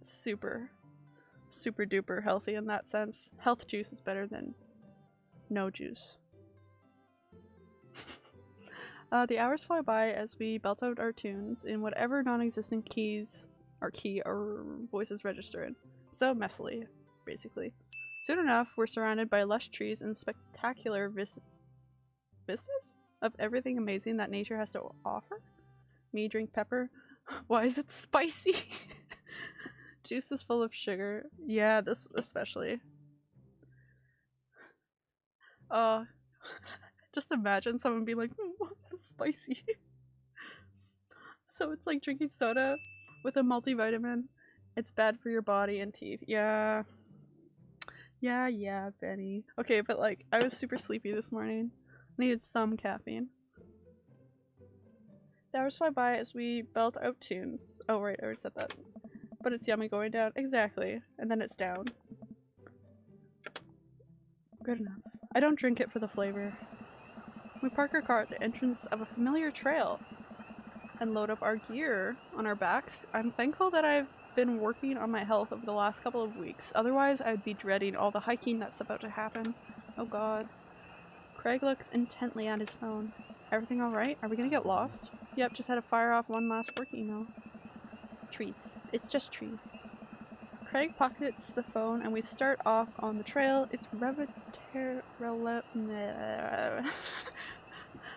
super super duper healthy in that sense. Health juice is better than no juice. uh, the hours fly by as we belt out our tunes in whatever non-existent keys or key our voices register in. So messily, basically. Soon enough, we're surrounded by lush trees and spectacular vis vistas of everything amazing that nature has to offer. Me drink pepper. Why is it spicy? Juice is full of sugar. Yeah, this especially. Uh, just imagine someone being like, "Hmm, why is this spicy? so it's like drinking soda with a multivitamin. It's bad for your body and teeth. Yeah. Yeah, yeah, Benny. Okay, but like, I was super sleepy this morning. Needed some caffeine. The hours fly by as we belt out tunes. Oh, right, I already said that. But it's yummy going down. Exactly. And then it's down. Good enough. I don't drink it for the flavor. We park our car at the entrance of a familiar trail and load up our gear on our backs. I'm thankful that I've been working on my health over the last couple of weeks. Otherwise, I'd be dreading all the hiking that's about to happen. Oh god. Craig looks intently at his phone. Everything alright? Are we gonna get lost? Yep, just had to fire off one last work email. Trees. It's just trees. Craig pockets the phone and we start off on the trail. It's reveter- rele- nah.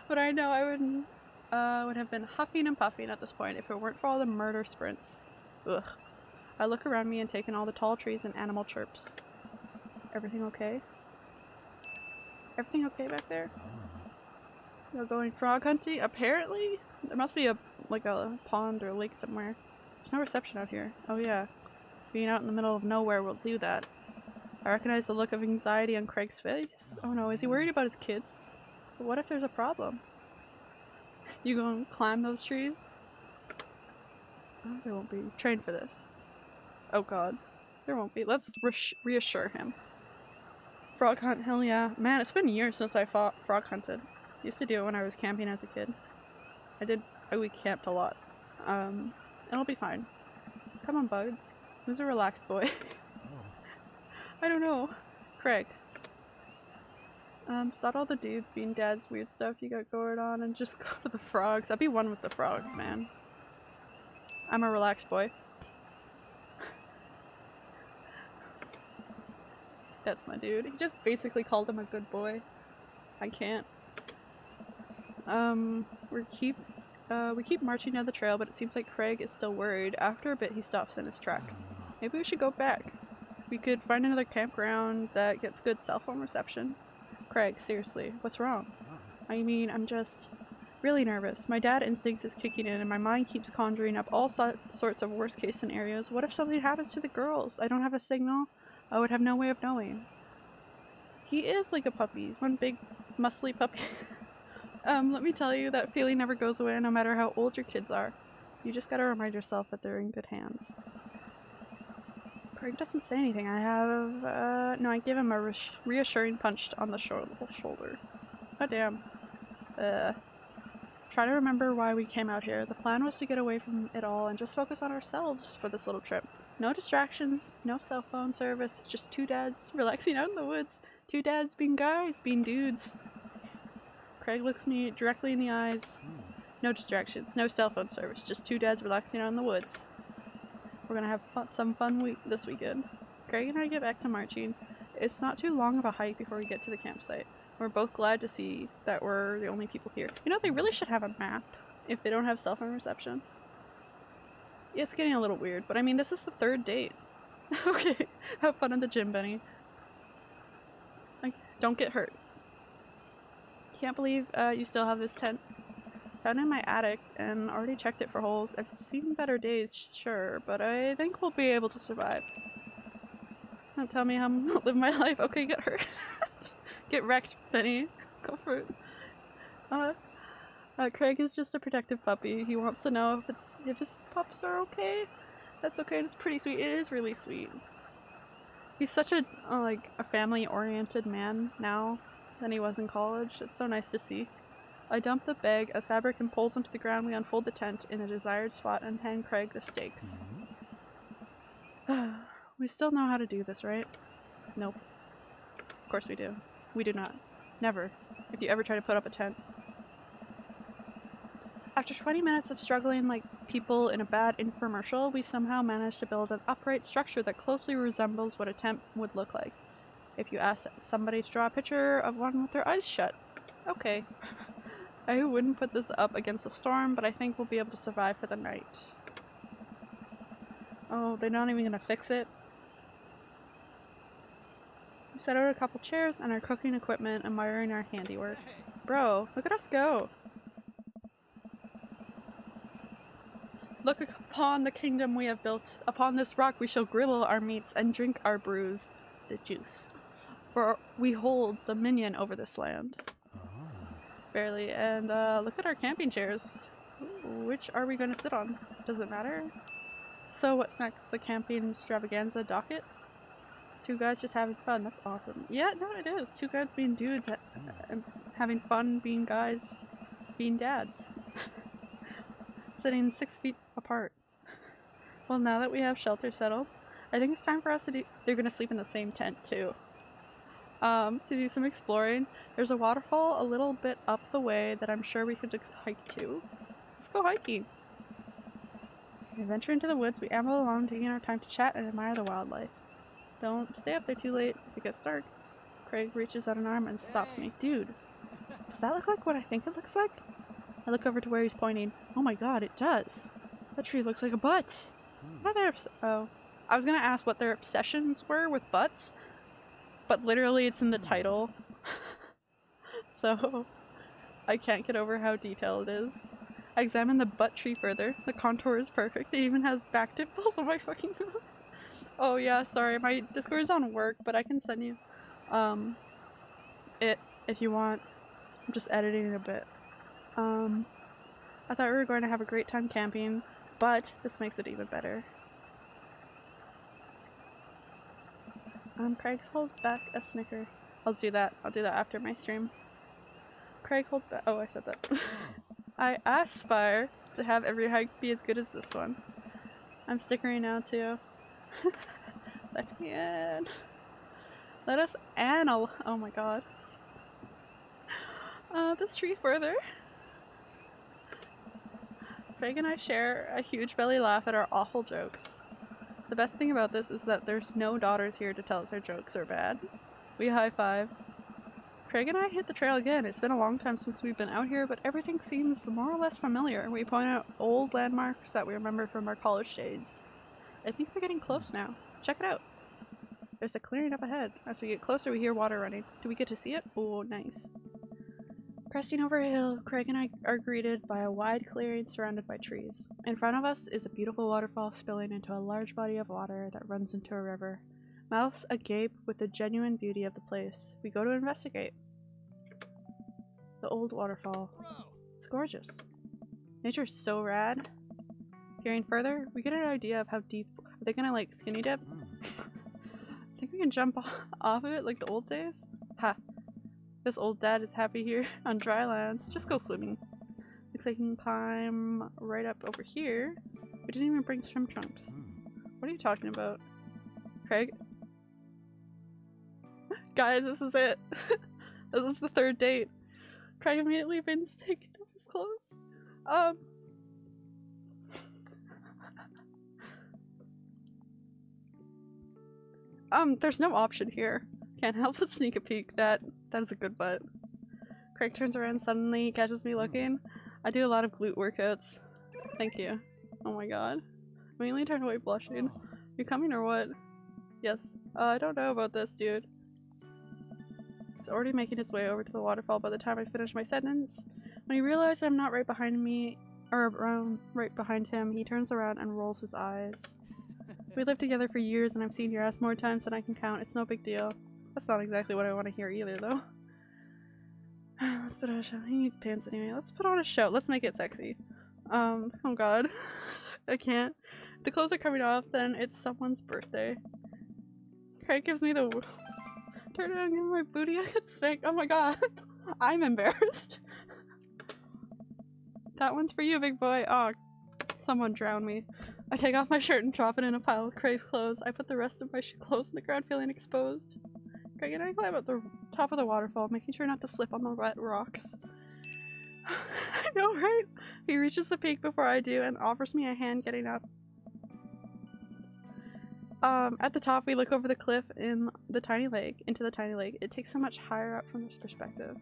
But I know I would, uh, would have been huffing and puffing at this point if it weren't for all the murder sprints. Ugh. I look around me and take in all the tall trees and animal chirps. Everything okay? Everything okay back there? You're going frog hunting? Apparently? There must be a like a pond or lake somewhere. There's no reception out here. Oh yeah. Being out in the middle of nowhere will do that. I recognize the look of anxiety on Craig's face. Oh no, is he worried about his kids? But what if there's a problem? You gonna climb those trees? Oh, won't be. Train for this. Oh god. There won't be. Let's reassure him. Frog hunt, hell yeah. Man, it's been years since I fought frog hunted. Used to do it when I was camping as a kid. I did. We camped a lot. Um, it'll be fine. Come on, bud. Who's a relaxed boy? I don't know. Craig. Um, stop all the dudes being dads weird stuff you got going on and just go to the frogs. I'd be one with the frogs, man. I'm a relaxed boy. That's my dude. He just basically called him a good boy. I can't. Um, we keep, uh, we keep marching down the trail, but it seems like Craig is still worried. After a bit, he stops in his tracks. Maybe we should go back. We could find another campground that gets good cell phone reception. Craig, seriously, what's wrong? I mean, I'm just really nervous. My dad instincts is kicking in and my mind keeps conjuring up all so sorts of worst case scenarios. What if something happens to the girls? I don't have a signal. I would have no way of knowing. He is like a puppy. He's one big muscly puppy. um, let me tell you, that feeling never goes away no matter how old your kids are. You just gotta remind yourself that they're in good hands. Craig doesn't say anything. I have, uh, no, I give him a reass- reassuring punch on the shou- shoulder. Oh damn. Uh, try to remember why we came out here. The plan was to get away from it all and just focus on ourselves for this little trip. No distractions, no cell phone service, just two dads relaxing out in the woods. Two dads being guys, being dudes. Craig looks me directly in the eyes. No distractions, no cell phone service, just two dads relaxing out in the woods. We're gonna have fun, some fun week this weekend. Craig and I get back to marching. It's not too long of a hike before we get to the campsite. We're both glad to see that we're the only people here. You know, they really should have a map if they don't have cell phone reception. It's getting a little weird, but I mean, this is the third date. okay, have fun in the gym, Benny. Like, don't get hurt. Can't believe uh, you still have this tent. Found in my attic and already checked it for holes. I've seen better days, sure, but I think we'll be able to survive. Don't tell me how I'm gonna live my life. Okay, get hurt. get wrecked, Benny. Go for it. Uh, uh, Craig is just a protective puppy. He wants to know if it's if his pups are okay. That's okay. and It's pretty sweet. It is really sweet. He's such a uh, like a family-oriented man now than he was in college. It's so nice to see. I dump the bag of fabric and poles into the ground. We unfold the tent in a desired spot and hand Craig the stakes. we still know how to do this, right? Nope. Of course we do. We do not. Never. If you ever try to put up a tent. After 20 minutes of struggling like people in a bad infomercial, we somehow managed to build an upright structure that closely resembles what a tent would look like. If you ask somebody to draw a picture of one with their eyes shut. Okay. I wouldn't put this up against a storm, but I think we'll be able to survive for the night. Oh, they're not even gonna fix it? We set out a couple chairs and our cooking equipment, admiring our handiwork. Bro, look at us go! Look upon the kingdom we have built. Upon this rock we shall griddle our meats and drink our brews, the juice. For we hold dominion over this land. Barely. And uh, look at our camping chairs. Which are we going to sit on? Does it matter? So what's next? The camping extravaganza docket? Two guys just having fun. That's awesome. Yeah, no, it is. Two guys being dudes, and having fun, being guys, being dads. Sitting six feet apart. Well, now that we have shelter settled, I think it's time for us to do. They're gonna sleep in the same tent too. Um, to do some exploring. There's a waterfall a little bit up the way that I'm sure we could hike to. Let's go hiking. We venture into the woods. We amble along, taking our time to chat and admire the wildlife. Don't stay up there too late if it gets dark. Craig reaches out an arm and stops me. Dude, does that look like what I think it looks like? I look over to where he's pointing. Oh my god, it does. That tree looks like a butt. What are their oh. I was gonna ask what their obsessions were with butts, but literally it's in the title. so I can't get over how detailed it is. I examine the butt tree further. The contour is perfect. It even has back dimples on my fucking Oh yeah, sorry. My Discord is on work, but I can send you um it if you want. I'm just editing it a bit. Um I thought we were going to have a great time camping, but this makes it even better. Um, Craig holds back a snicker. I'll do that. I'll do that after my stream. Craig holds back. Oh, I said that. I aspire to have every hike be as good as this one. I'm stickering now too. Let me in. Let us anal- oh my god. Uh, this tree further. Craig and I share a huge belly laugh at our awful jokes. The best thing about this is that there's no daughters here to tell us our jokes are bad. We high five. Craig and I hit the trail again. It's been a long time since we've been out here, but everything seems more or less familiar. We point out old landmarks that we remember from our college days. I think we're getting close now. Check it out. There's a clearing up ahead. As we get closer, we hear water running. Do we get to see it? Oh, nice. Pressing over a hill, Craig and I are greeted by a wide clearing surrounded by trees. In front of us is a beautiful waterfall spilling into a large body of water that runs into a river. Mouths agape with the genuine beauty of the place. We go to investigate. The old waterfall. It's gorgeous. Nature's so rad. Peering further, we get an idea of how deep. Are they gonna like skinny dip? I mm. think we can jump off of it like the old days? Ha. This old dad is happy here on dry land. Just go swimming. Looks like you can climb right up over here. We didn't even bring swim trunks. What are you talking about? Craig? Guys, this is it. this is the third date. Craig immediately begins taking off his clothes. Um. Um, there's no option here. Can't help but sneak a peek. That that is a good butt. Craig turns around suddenly, catches me looking. I do a lot of glute workouts. Thank you. Oh my god. I mainly turn away blushing. You coming or what? Yes. Uh, I don't know about this, dude. It's already making its way over to the waterfall by the time I finish my sentence. When he realizes I'm not right behind me, or around right behind him, he turns around and rolls his eyes. We lived together for years and I've seen your ass more times than I can count. It's no big deal. That's not exactly what I want to hear either, though. Let's put on a show. He needs pants anyway. Let's put on a show. Let's make it sexy. Um, oh god. I can't. The clothes are coming off, then it's someone's birthday. Craig gives me the turn around me my booty. I get spanked. Oh my god. I'm embarrassed. that one's for you, big boy. Oh, someone drown me. I take off my shirt and drop it in a pile of Craig's clothes. I put the rest of my clothes on the ground, feeling exposed. Craig and I climb up the top of the waterfall, making sure not to slip on the wet rocks. I know, right? He reaches the peak before I do and offers me a hand getting up. Um, at the top, we look over the cliff in the tiny lake, into the tiny lake. It takes so much higher up from this perspective.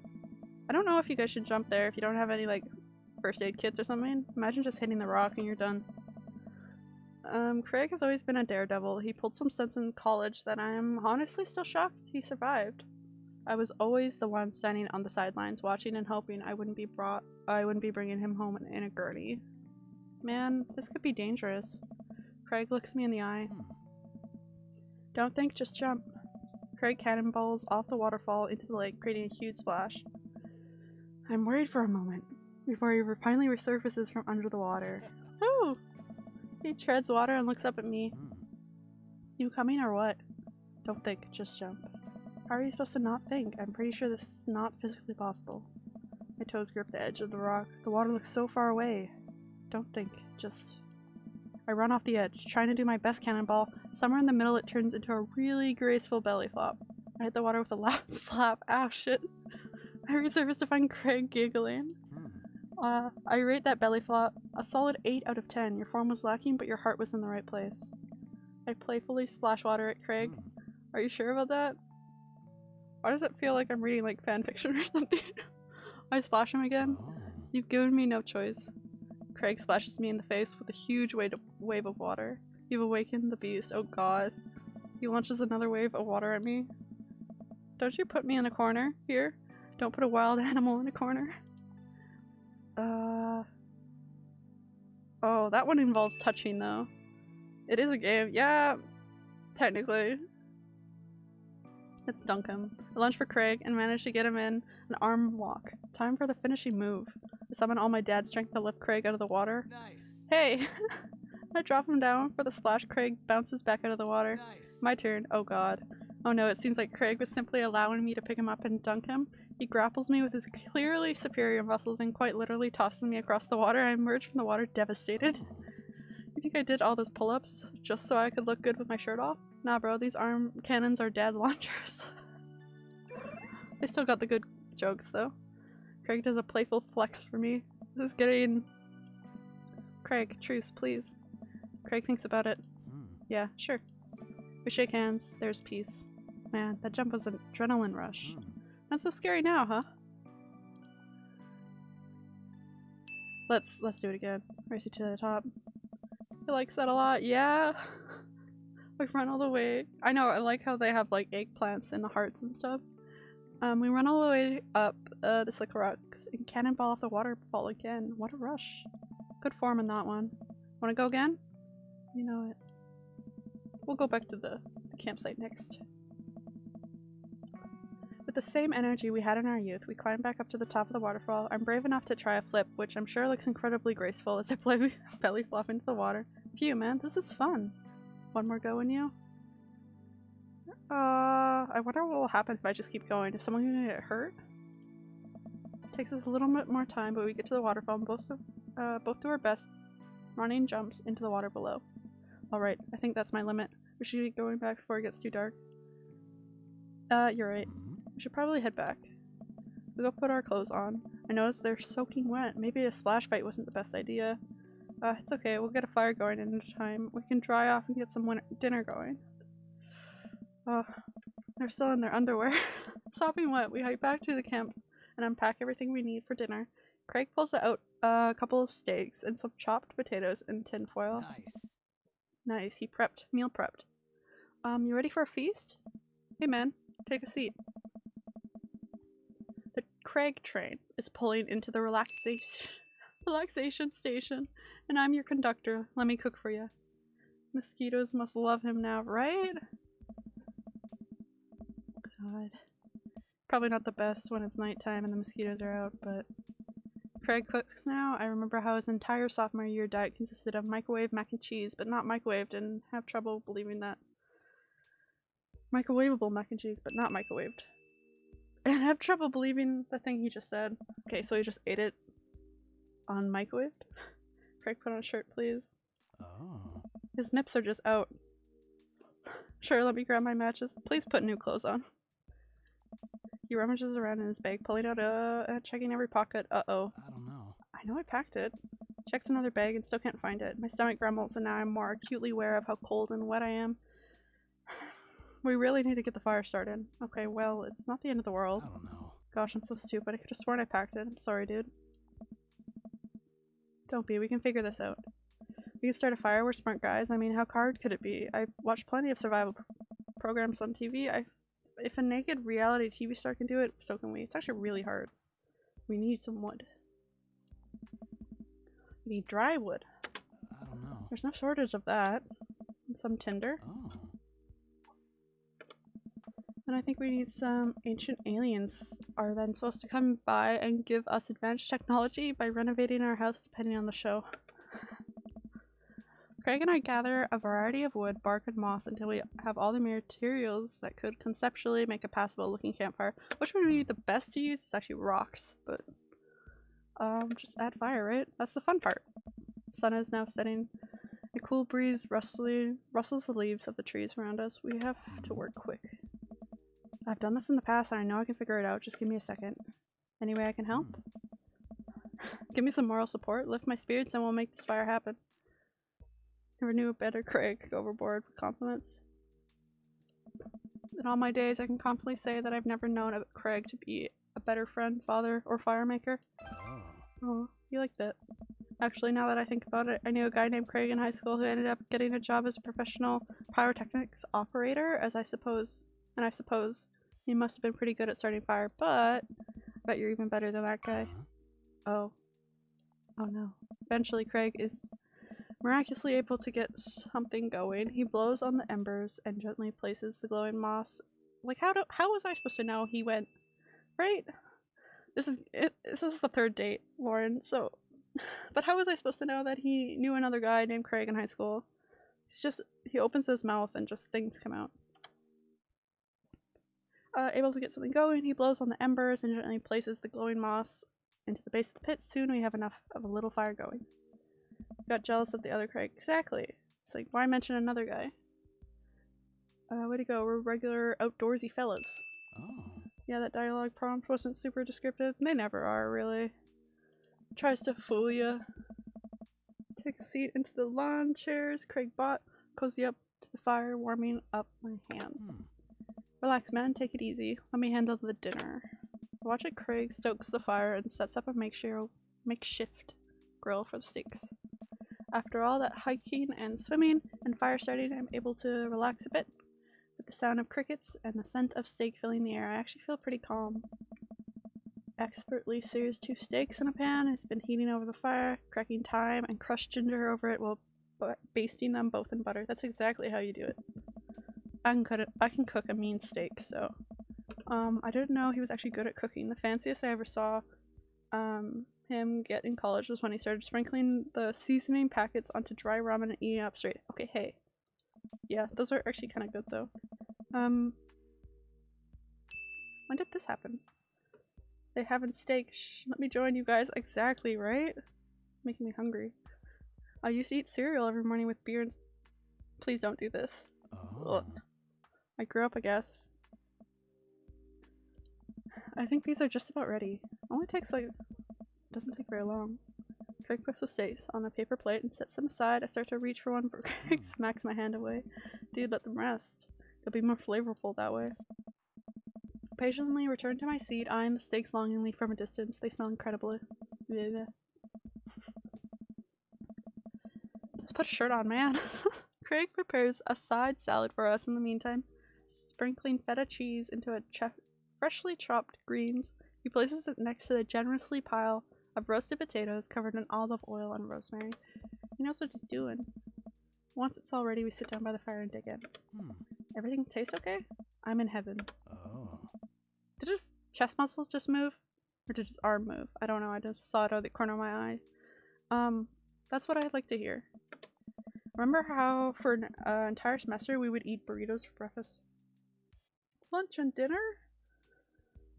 I don't know if you guys should jump there if you don't have any, like, first aid kits or something. Imagine just hitting the rock and you're done. Um, Craig has always been a daredevil. He pulled some stunts in college that I'm honestly still shocked he survived. I was always the one standing on the sidelines, watching and hoping I wouldn't be brought. I wouldn't be bringing him home in a gurney. Man, this could be dangerous. Craig looks me in the eye. Don't think, just jump. Craig cannonballs off the waterfall into the lake, creating a huge splash. I'm worried for a moment before he finally resurfaces from under the water. Woo! He treads water and looks up at me. Hmm. You coming or what? Don't think, just jump. How are you supposed to not think? I'm pretty sure this is not physically possible. My toes grip the edge of the rock. The water looks so far away. Don't think, just. I run off the edge, trying to do my best cannonball. Somewhere in the middle, it turns into a really graceful belly flop. I hit the water with a loud slap. Ow, shit. I resurface to find Craig giggling. Uh, I rate that belly flop a solid 8 out of 10. Your form was lacking, but your heart was in the right place. I playfully splash water at Craig. Are you sure about that? Why does it feel like I'm reading like fanfiction or something? I splash him again. You've given me no choice. Craig splashes me in the face with a huge wave of, wave of water. You've awakened the beast. Oh god. He launches another wave of water at me. Don't you put me in a corner here? Don't put a wild animal in a corner. Uh. Oh, that one involves touching though. It is a game. Yeah, technically. Let's dunk him. I lunge for Craig and manage to get him in an arm walk. Time for the finishing move. I summon all my dad's strength to lift Craig out of the water. Nice. Hey! I drop him down for the splash. Craig bounces back out of the water. Nice. My turn. Oh god. Oh no, it seems like Craig was simply allowing me to pick him up and dunk him. He grapples me with his clearly superior muscles and quite literally tosses me across the water. I emerge from the water devastated. You think I did all those pull-ups just so I could look good with my shirt off? Nah bro, these arm cannons are dead launchers. They still got the good jokes though. Craig does a playful flex for me. This is getting. Craig, truce, please. Craig thinks about it. Hmm. Yeah, sure. We shake hands. There's peace. Man, that jump was an adrenaline rush. Hmm. Not so scary now, huh? Let's let's do it again. Race it to the top. He likes that a lot. Yeah. we run all the way. I know. I like how they have like eggplants in the hearts and stuff. Um, we run all the way up uh, the slick rocks and cannonball off the waterfall again. What a rush! Good form in that one. Want to go again? You know it. We'll go back to the, the campsite next. The same energy we had in our youth, we climb back up to the top of the waterfall. I'm brave enough to try a flip, which I'm sure looks incredibly graceful as I play belly flop into the water. Phew, man, this is fun. One more go in you? Uh, I wonder what will happen if I just keep going. Is someone gonna get hurt? It takes us a little bit more time, but we get to the waterfall and both, uh, both do our best running jumps into the water below. Alright, I think that's my limit. We should be going back before it gets too dark. Uh, you're right. We should probably head back. We go put our clothes on. I noticed they're soaking wet. Maybe a splash fight wasn't the best idea. Uh, it's okay. We'll get a fire going in time. We can dry off and get some dinner going. Oh, they're still in their underwear. Sopping wet, we hike back to the camp and unpack everything we need for dinner. Craig pulls out a couple of steaks and some chopped potatoes in tinfoil. Nice. Nice. He prepped. Meal prepped. Um, you ready for a feast? Hey man, take a seat. Craig train is pulling into the relaxation relaxation station, and I'm your conductor. Let me cook for you. Mosquitoes must love him now, right? God. Probably not the best when it's nighttime and the mosquitoes are out, but Craig cooks now. I remember how his entire sophomore year diet consisted of microwave mac and cheese, but not microwaved, and have trouble believing that. Microwavable mac and cheese, but not microwaved. And have trouble believing the thing he just said. Okay, so he just ate it on microwaved? Craig, put on a shirt, please. Oh. His nips are just out. Sure, let me grab my matches. Please put new clothes on. He rummages around in his bag, pulling out a, uh, checking every pocket. Uh-oh. I don't know. I know I packed it. Checks another bag and still can't find it. My stomach grumbles and now I'm more acutely aware of how cold and wet I am. We really need to get the fire started. Okay, well, it's not the end of the world. I don't know. Gosh, I'm so stupid. I could have sworn I packed it. I'm sorry, dude. Don't be. We can figure this out. We can start a fire. We're smart guys. I mean, how hard could it be? I've watched plenty of survival pr- programs on TV. I, if a naked reality TV star can do it, so can we. It's actually really hard. We need some wood. We need dry wood. I don't know. There's no shortage of that. And some tinder. Oh. And I think we need some ancient aliens are then supposed to come by and give us advanced technology by renovating our house depending on the show. Craig and I gather a variety of wood, bark, and moss until we have all the materials that could conceptually make a passable looking campfire. Which one would be the best to use? It's actually rocks, but um, just add fire, right? That's the fun part. Sun is now setting. A cool breeze rustling, rustles the leaves of the trees around us. We have to work quick. I've done this in the past and I know I can figure it out. Just give me a second. Any way I can help? give me some moral support, lift my spirits, and we'll make this fire happen. Never knew a better Craig overboard with compliments. In all my days, I can confidently say that I've never known a Craig to be a better friend, father, or firemaker. Oh. Oh, you like that. Actually, now that I think about it, I knew a guy named Craig in high school who ended up getting a job as a professional pyrotechnics operator, as I suppose, and I suppose he must have been pretty good at starting fire, but I bet you're even better than that guy. Uh-huh. Oh. Oh no. Eventually, Craig is miraculously able to get something going. He blows on the embers and gently places the glowing moss. Like, how do how was I supposed to know he went? Right? This is it, this is the third date, Lauren. So, but how was I supposed to know that he knew another guy named Craig in high school? He's just he opens his mouth and just things come out. Uh, able to get something going, he blows on the embers and gently places the glowing moss into the base of the pit. Soon we have enough of a little fire going. Got jealous of the other Craig. Exactly. It's like, why mention another guy? Uh, way to go. We're regular outdoorsy fellas. Oh. Yeah, that dialogue prompt wasn't super descriptive. They never are, really. Tries to fool you. Take a seat into the lawn chairs. Craig bought. Cozy up to the fire, warming up my hands. Hmm. Relax, man. Take it easy. Let me handle the dinner. Watch it. Craig stokes the fire and sets up a makeshift grill for the steaks. After all that hiking and swimming and fire starting, I'm able to relax a bit. With the sound of crickets and the scent of steak filling the air, I actually feel pretty calm. Expertly sears two steaks in a pan, It's been heating over the fire, cracking thyme and crushed ginger over it while basting them both in butter. That's exactly how you do it. I can cut it. I can cook a mean steak, so um, I didn't know he was actually good at cooking. The fanciest I ever saw um, him get in college was when he started sprinkling the seasoning packets onto dry ramen and eating it up straight. Okay, hey. Yeah, those are actually kind of good though. Um, when did this happen? They having steak. Shh, let me join you guys. Exactly, right? Making me hungry. I used to eat cereal every morning with beer and. Please don't do this. Oh. I grew up, I guess. I think these are just about ready. Only takes like doesn't take very long. Craig puts the steaks on a paper plate and sets them aside. I start to reach for one, but Craig smacks my hand away. Dude, let them rest. They'll be more flavorful that way. Patiently return to my seat, eyeing the steaks longingly from a distance. They smell incredibly. Bleh. Just put a shirt on, man. Craig prepares a side salad for us in the meantime, sprinkling feta cheese into a chef freshly chopped greens. He places it next to the generously pile of roasted potatoes covered in olive oil and rosemary. He knows what he's doing. Once it's all ready, we sit down by the fire and dig in. Hmm. Everything tastes okay? I'm in heaven. Oh. Did his chest muscles just move? Or did his arm move? I don't know, I just saw it out of the corner of my eye. Um, that's what I'd like to hear. Remember how for an uh, entire semester we would eat burritos for breakfast? Lunch and dinner?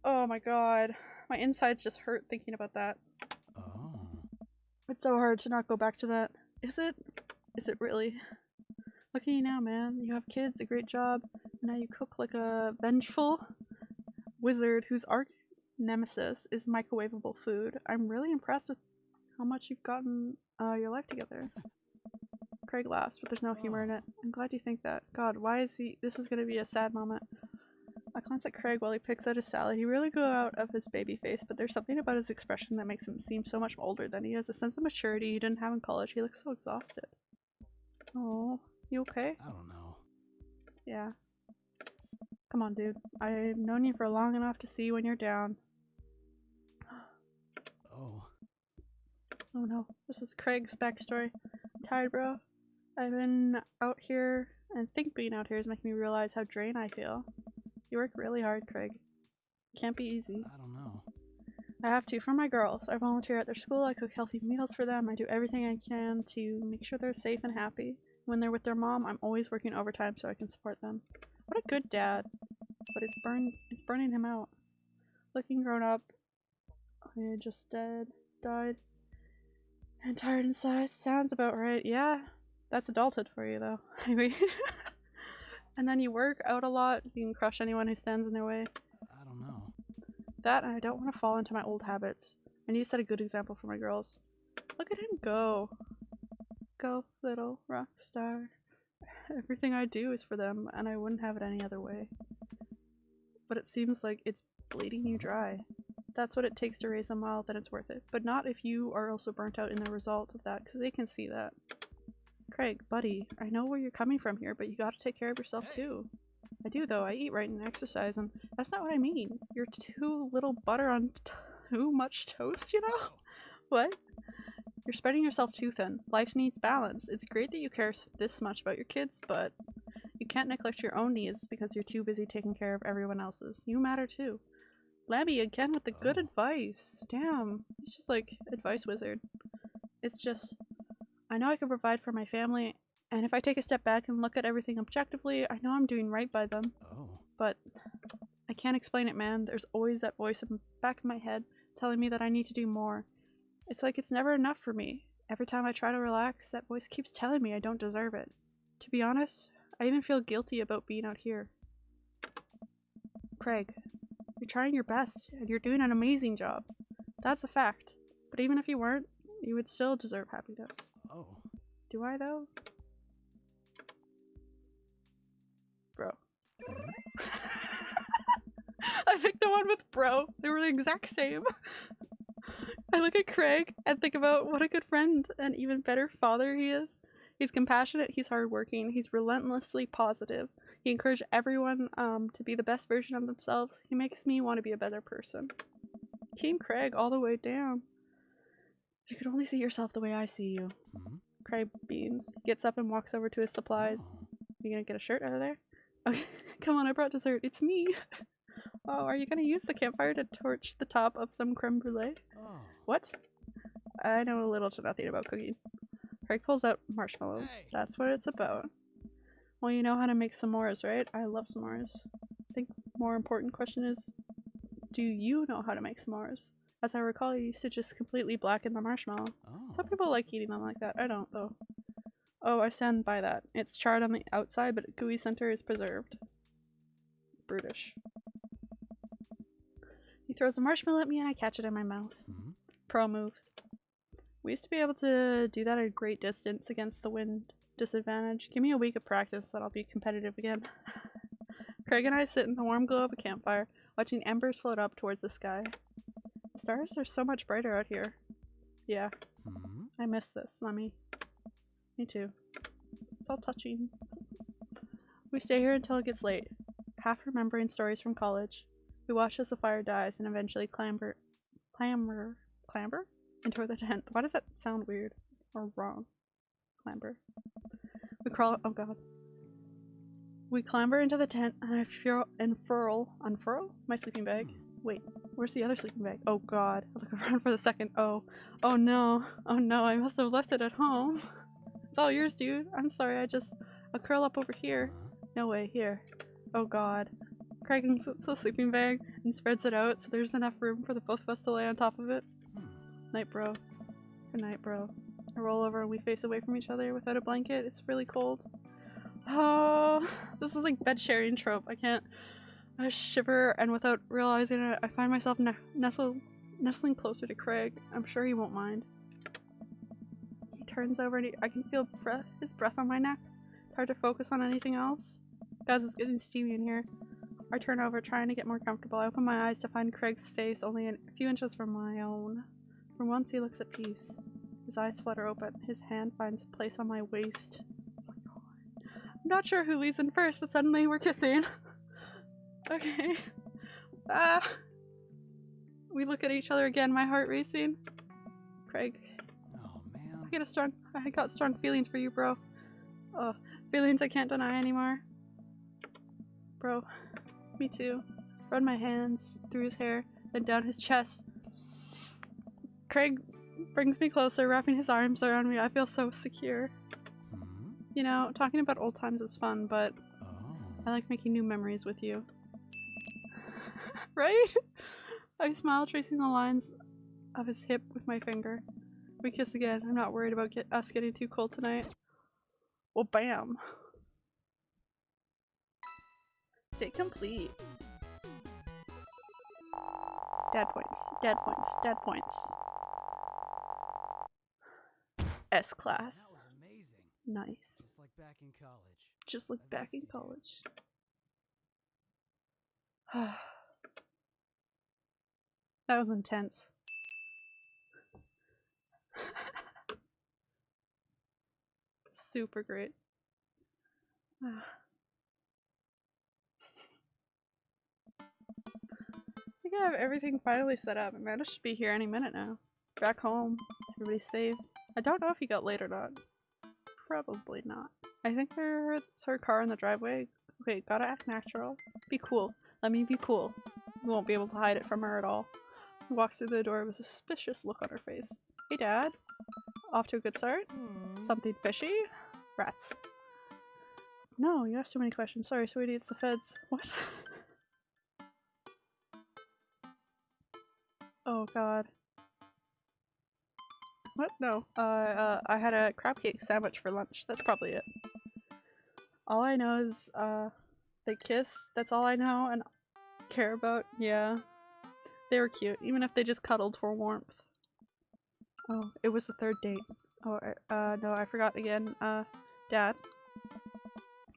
Oh my god. My insides just hurt thinking about that. Oh. It's so hard to not go back to that. Is it? Is it really? Look at you now, man. You have kids, a great job, and now you cook like a vengeful wizard whose arch nemesis is microwavable food. I'm really impressed with how much you've gotten uh, your life together. Craig laughs, but there's no humor in it. I'm glad you think that. God, why is he? This is gonna be a sad moment. I glance at Craig while he picks out his salad. He really grew out of his baby face, but there's something about his expression that makes him seem so much older than he has. A sense of maturity he didn't have in college. He looks so exhausted. Oh, you okay? I don't know. Yeah. Come on, dude. I've known you for long enough to see when you're down. Oh. Oh no, this is Craig's backstory. Tired, bro. I've been out here, and think being out here is making me realize how drained I feel. You work really hard, Craig. Can't be easy. I don't know. I have to for my girls. I volunteer at their school. I cook healthy meals for them. I do everything I can to make sure they're safe and happy. When they're with their mom, I'm always working overtime so I can support them. What a good dad. But it's burn it's burning him out. Looking grown up. I just dead died. And tired inside. Sounds about right. Yeah. That's adulthood for you though. I mean And then you work out a lot. You can crush anyone who stands in their way. I don't know. That and I don't want to fall into my old habits. I need to set a good example for my girls. Look at him go. Go, little rock star. Everything I do is for them, and I wouldn't have it any other way. But it seems like it's bleeding you dry. That's what it takes to raise a mile, then it's worth it. But not if you are also burnt out in the result of that, because they can see that. Craig, buddy, I know where you're coming from here, but you gotta take care of yourself too. I do though. I eat right and exercise, and that's not what I mean. You're too little butter on too much toast, you know? What? You're spreading yourself too thin. Life needs balance. It's great that you care this much about your kids, but you can't neglect your own needs because you're too busy taking care of everyone else's. You matter too. Labby again with the good Oh. advice. Damn. He's just like advice wizard. It's just I know I can provide for my family, and if I take a step back and look at everything objectively, I know I'm doing right by them Oh. but I can't explain it, man. There's always that voice in the back of my head telling me that I need to do more. It's like it's never enough for me. Every time I try to relax, that voice keeps telling me I don't deserve it. To be honest, I even feel guilty about being out here. Craig, you're You're trying your best, and you're doing an amazing job. That's a fact. But even if you weren't, you would still deserve happiness. Do I, though? Bro. I picked the one with bro. They were the exact same. I look at Craig and think about what a good friend and even better father he is. He's compassionate, he's hardworking, he's relentlessly positive. He encourages everyone um, to be the best version of themselves. He makes me want to be a better person. Team Craig all the way down. If you could only see yourself the way I see you. Hmm? Craig beams, gets up and walks over to his supplies. You gonna get a shirt out of there? Okay, come on, I brought dessert. It's me. Oh, are you gonna use the campfire to torch the top of some creme brulee? Oh. What? I know a little to nothing about cooking. Craig pulls out marshmallows. Hey. That's what it's about. Well, you know how to make s'mores, right? I love s'mores. I think more important question is, do you know how to make s'mores? As I recall, you used to just completely blacken the marshmallow. Oh. Some people like eating them like that. I don't, though. Oh, I stand by that. It's charred on the outside, but gooey center is preserved. Brutish. He throws a marshmallow at me and I catch it in my mouth. Hmm? Pro move. We used to be able to do that at a great distance against the wind disadvantage. Give me a week of practice, that I'll be competitive again. Craig and I sit in the warm glow of a campfire, watching embers float up towards the sky. The stars are so much brighter out here. Yeah, Hmm? I miss this. Let me. Me too. It's all touching. We stay here until it gets late, half remembering stories from college. We watch as the fire dies and eventually clamber, clamber, clamber into the tent. Why does that sound weird or wrong? Clamber. We crawl. Oh god. We clamber into the tent and I furl, unfurl, unfurl my sleeping bag. Wait, where's the other sleeping bag? Oh god. I look around for the second. Oh. Oh no. Oh no, I must have left it at home. It's all yours, dude. I'm sorry, I just. I'll curl up over here. No way, here. Oh god. Unzips the sleeping bag and spreads it out so there's enough room for the both of us to lay on top of it. Night, bro. Good night, bro. I roll over and we face away from each other without a blanket. It's really cold. Oh, this is like bed sharing trope. I can't. I shiver, and without realizing it, I find myself ne- nestle, nestling closer to Craig. I'm sure he won't mind. He turns over and he, I can feel breath, his breath on my neck. It's hard to focus on anything else. Guys, it's getting steamy in here. I turn over, trying to get more comfortable. I open my eyes to find Craig's face only a few inches from my own. For once, he looks at peace. His eyes flutter open. His hand finds a place on my waist. Oh my god. I'm not sure who leads in first, but suddenly we're kissing. okay. Ah. We look at each other again, my heart racing. Craig, Oh man. I get a strong I got strong feelings for you, bro. Oh, feelings I can't deny anymore. Bro, me too. Run my hands through his hair, then down his chest. Craig brings me closer, wrapping his arms around me. I feel so secure. Hmm? You know, talking about old times is fun, but Oh. I like making new memories with you. Right? I smile, tracing the lines of his hip with my finger. We kiss again. I'm not worried about get us getting too cold tonight. Well, bam. Stay complete. Dead points. Dad points. Dad points. S class. Nice. Just like back in college. Just like back in college. that was intense. Super great. I think I have everything finally set up. Amanda should be here any minute now. Back home. Everybody's safe. I don't know if he got late or not. Probably not. I think there's her car in the driveway. Okay, gotta act natural. Be cool. Let me be cool. We won't be able to hide it from her at all. Walks through the door with a suspicious look on her face. Hey, Dad. Off to a good start? Hmm. Something fishy? Rats. No, you asked too many questions. Sorry, sweetie, it's the feds. What? oh god. What? No. Uh, uh, I had a crab cake sandwich for lunch. That's probably it. All I know is, uh, they kiss. That's all I know, and care about. Yeah. They were cute, even if they just cuddled for warmth. Oh, it was the third date. Oh, uh, no, I forgot again. Uh, Dad.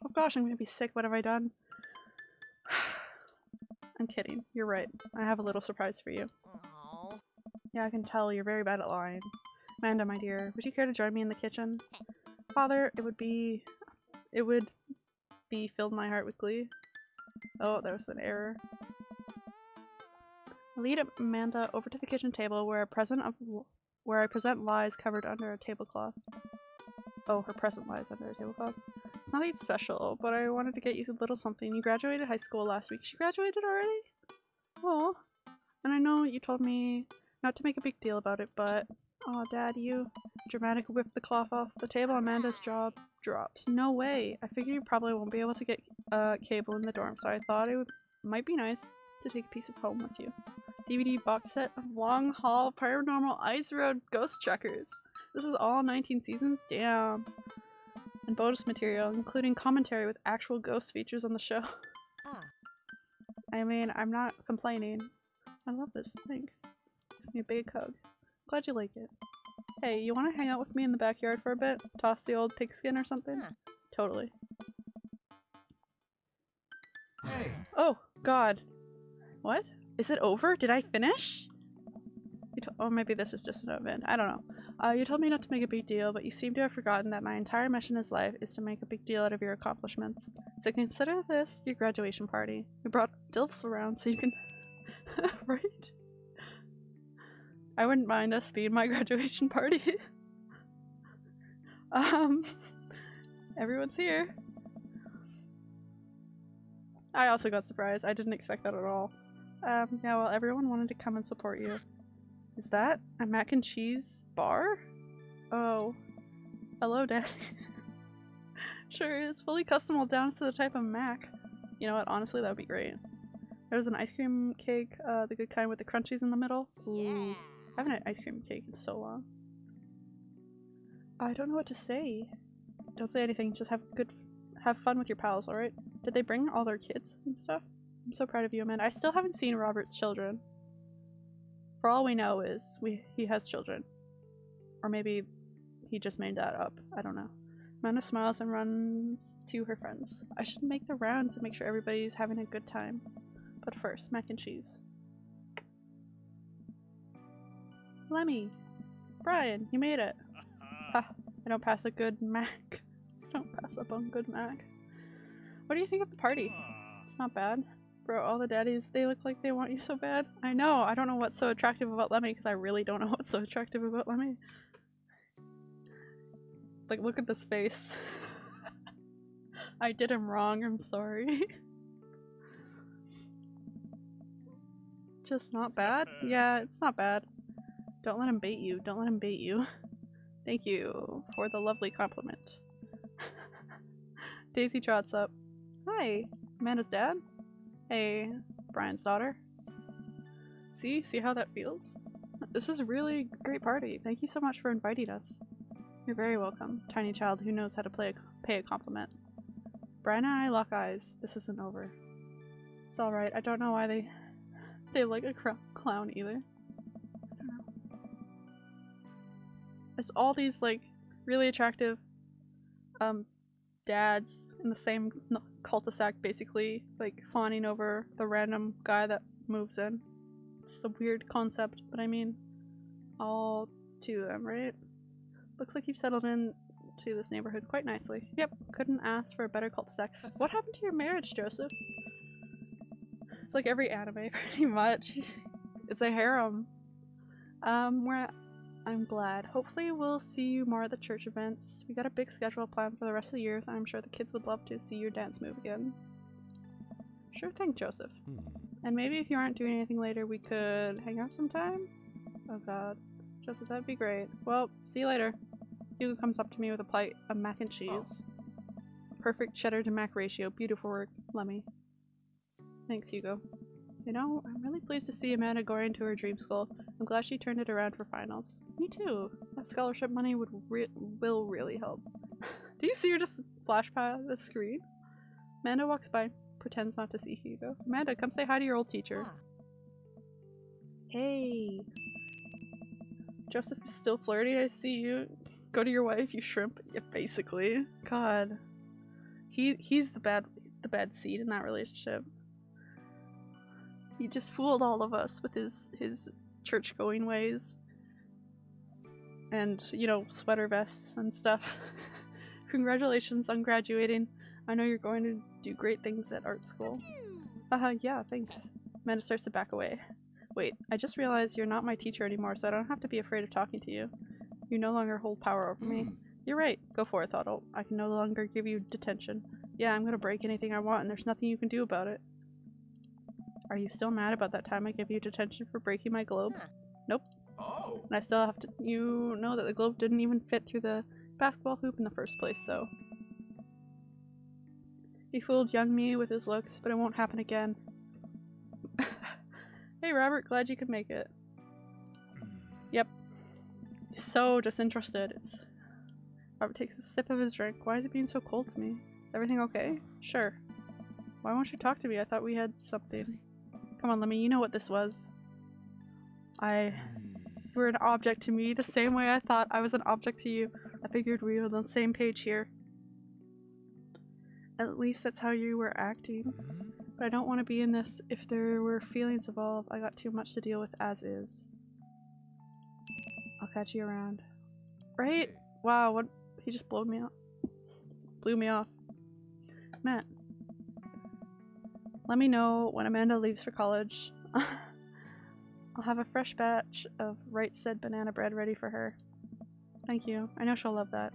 Oh gosh, I'm gonna be sick. What have I done? I'm kidding. You're right. I have a little surprise for you. Oh. Yeah, I can tell you're very bad at lying. Amanda, my dear, would you care to join me in the kitchen? Father, it would be... It would be filled my heart with glee. Oh, that was an error. Lead Amanda over to the kitchen table where a present of where I present lies covered under a tablecloth. Oh, her present lies under a tablecloth. It's nothing special, but I wanted to get you a little something. You graduated high school last week. She graduated already? Oh. And I know you told me not to make a big deal about it, but oh, Dad, you Dramatic whipped the cloth off the table. Amanda's jaw drops. No way. I figure you probably won't be able to get uh, cable in the dorm, so I thought it would might be nice to take a piece of home with you. DVD box set of Long Haul Paranormal Ice Road Ghost Trackers. This is all 19 seasons? Damn. And bonus material, including commentary with actual ghost features on the show. Ah. I mean, I'm not complaining. I love this. Thanks. Give me a big hug. Glad you like it. Hey, you want to hang out with me in the backyard for a bit? Toss the old pigskin or something? Huh. Totally. Hey, Oh, God. What? Is it over? Did I finish? Oh, maybe this is just an event. I don't know. Uh, you told me not to make a big deal, but you seem to have forgotten that my entire mission in life is to make a big deal out of your accomplishments. So consider this your graduation party. We brought Dilfs around so you can... right? I wouldn't mind us being my graduation party. um, everyone's here. I also got surprised. I didn't expect that at all. Um, yeah, well, everyone wanted to come and support you. Is that a mac and cheese bar? Oh. Hello, Daddy. sure is. Fully customable down to the type of mac. You know what? Honestly, that would be great. There's an ice cream cake, uh, the good kind with the crunchies in the middle. Ooh. Yeah. I haven't had ice cream cake in so long. I don't know what to say. Don't say anything. Just have good, have fun with your pals. All right? Did they bring all their kids and stuff? I'm so proud of you, Amanda. I still haven't seen Robert's children. For all we know is we he has children, or maybe he just made that up. I don't know. Amanda smiles and runs to her friends. I should make the rounds and make sure everybody's having a good time. But first, mac and cheese. Lemmy! Brian, you made it! Ha, ah, I don't pass a good Mac. I don't pass up on good Mac. What do you think of the party? It's not bad. Bro, all the daddies, they look like they want you so bad. I know, I don't know what's so attractive about Lemmy because I really don't know what's so attractive about Lemmy. Like, look at this face. I did him wrong, I'm sorry. Just not bad? Yeah, it's not bad. Don't let him bait you. Don't let him bait you. Thank you for the lovely compliment. Daisy trots up. Hi, Amanda's dad? Hey, Brian's daughter. See? See how that feels? This is a really great party. Thank you so much for inviting us. You're very welcome, tiny child who knows how to play a, pay a compliment. Brian and I lock eyes. This isn't over. It's alright. I don't know why they they like a clown either. It's all these like really attractive um dads in the same cul-de-sac basically like fawning over the random guy that moves in. It's a weird concept, but I mean all two of them, right? Looks like you've settled in to this neighborhood quite nicely. Yep, couldn't ask for a better cul-de-sac. What happened to your marriage, Joseph? It's like every anime, pretty much. It's a harem. Um, we're at, I'm glad. Hopefully we'll see you more at the church events. We got a big schedule planned for the rest of the year, so I'm sure the kids would love to see your dance move again. Sure thing, Joseph. Hmm. And maybe if you aren't doing anything later, we could hang out sometime? Oh god. Joseph, that'd be great. Well, see you later. Hugo comes up to me with a plate of mac and cheese. Perfect cheddar to mac ratio. Beautiful work, Lemmy. Thanks, Hugo. You know, I'm really pleased to see Amanda going to her dream school. I'm glad she turned it around for finals. Me too. That scholarship money would re- will really help. Do you see her just flash by the screen? Amanda walks by. pretends not to see Hugo. Amanda, come say hi to your old teacher. Ah. Hey. Joseph is still flirty. I see you. Go to your wife, you shrimp. Yeah, basically. God. He he's the bad the bad seed in that relationship. He just fooled all of us with his his church going ways. And, you know, sweater vests and stuff. Congratulations on graduating. I know you're going to do great things at art school. Haha, yeah, thanks. Amanda starts to back away. Wait, I just realized you're not my teacher anymore, so I don't have to be afraid of talking to you. You no longer hold power over me. You're right. Go for it, Thoddle. I can no longer give you detention. Yeah, I'm gonna break anything I want, and there's nothing you can do about it. Are you still mad about that time I gave you detention for breaking my globe? Huh. Nope. Oh. And I still have to- you know that the globe didn't even fit through the basketball hoop in the first place, so. He fooled young me with his looks, but it won't happen again. hey Robert, glad you could make it. Hmm. Yep. He's so disinterested. It's Robert takes a sip of his drink. Why is it being so cold to me? Everything okay? Sure. Why won't you talk to me? I thought we had something. Come on, Lemmy, you know what this was. I you were an object to me the same way I thought I was an object to you. I figured we were on the same page here. At least that's how you were acting. But I don't want to be in this if there were feelings involved. I got too much to deal with as is. I'll catch you around. Right? Wow, what he just blew me off. Blew me off. Mat. Let me know when Amanda leaves for college. I'll have a fresh batch of right said banana bread ready for her. Thank you. I know she'll love that.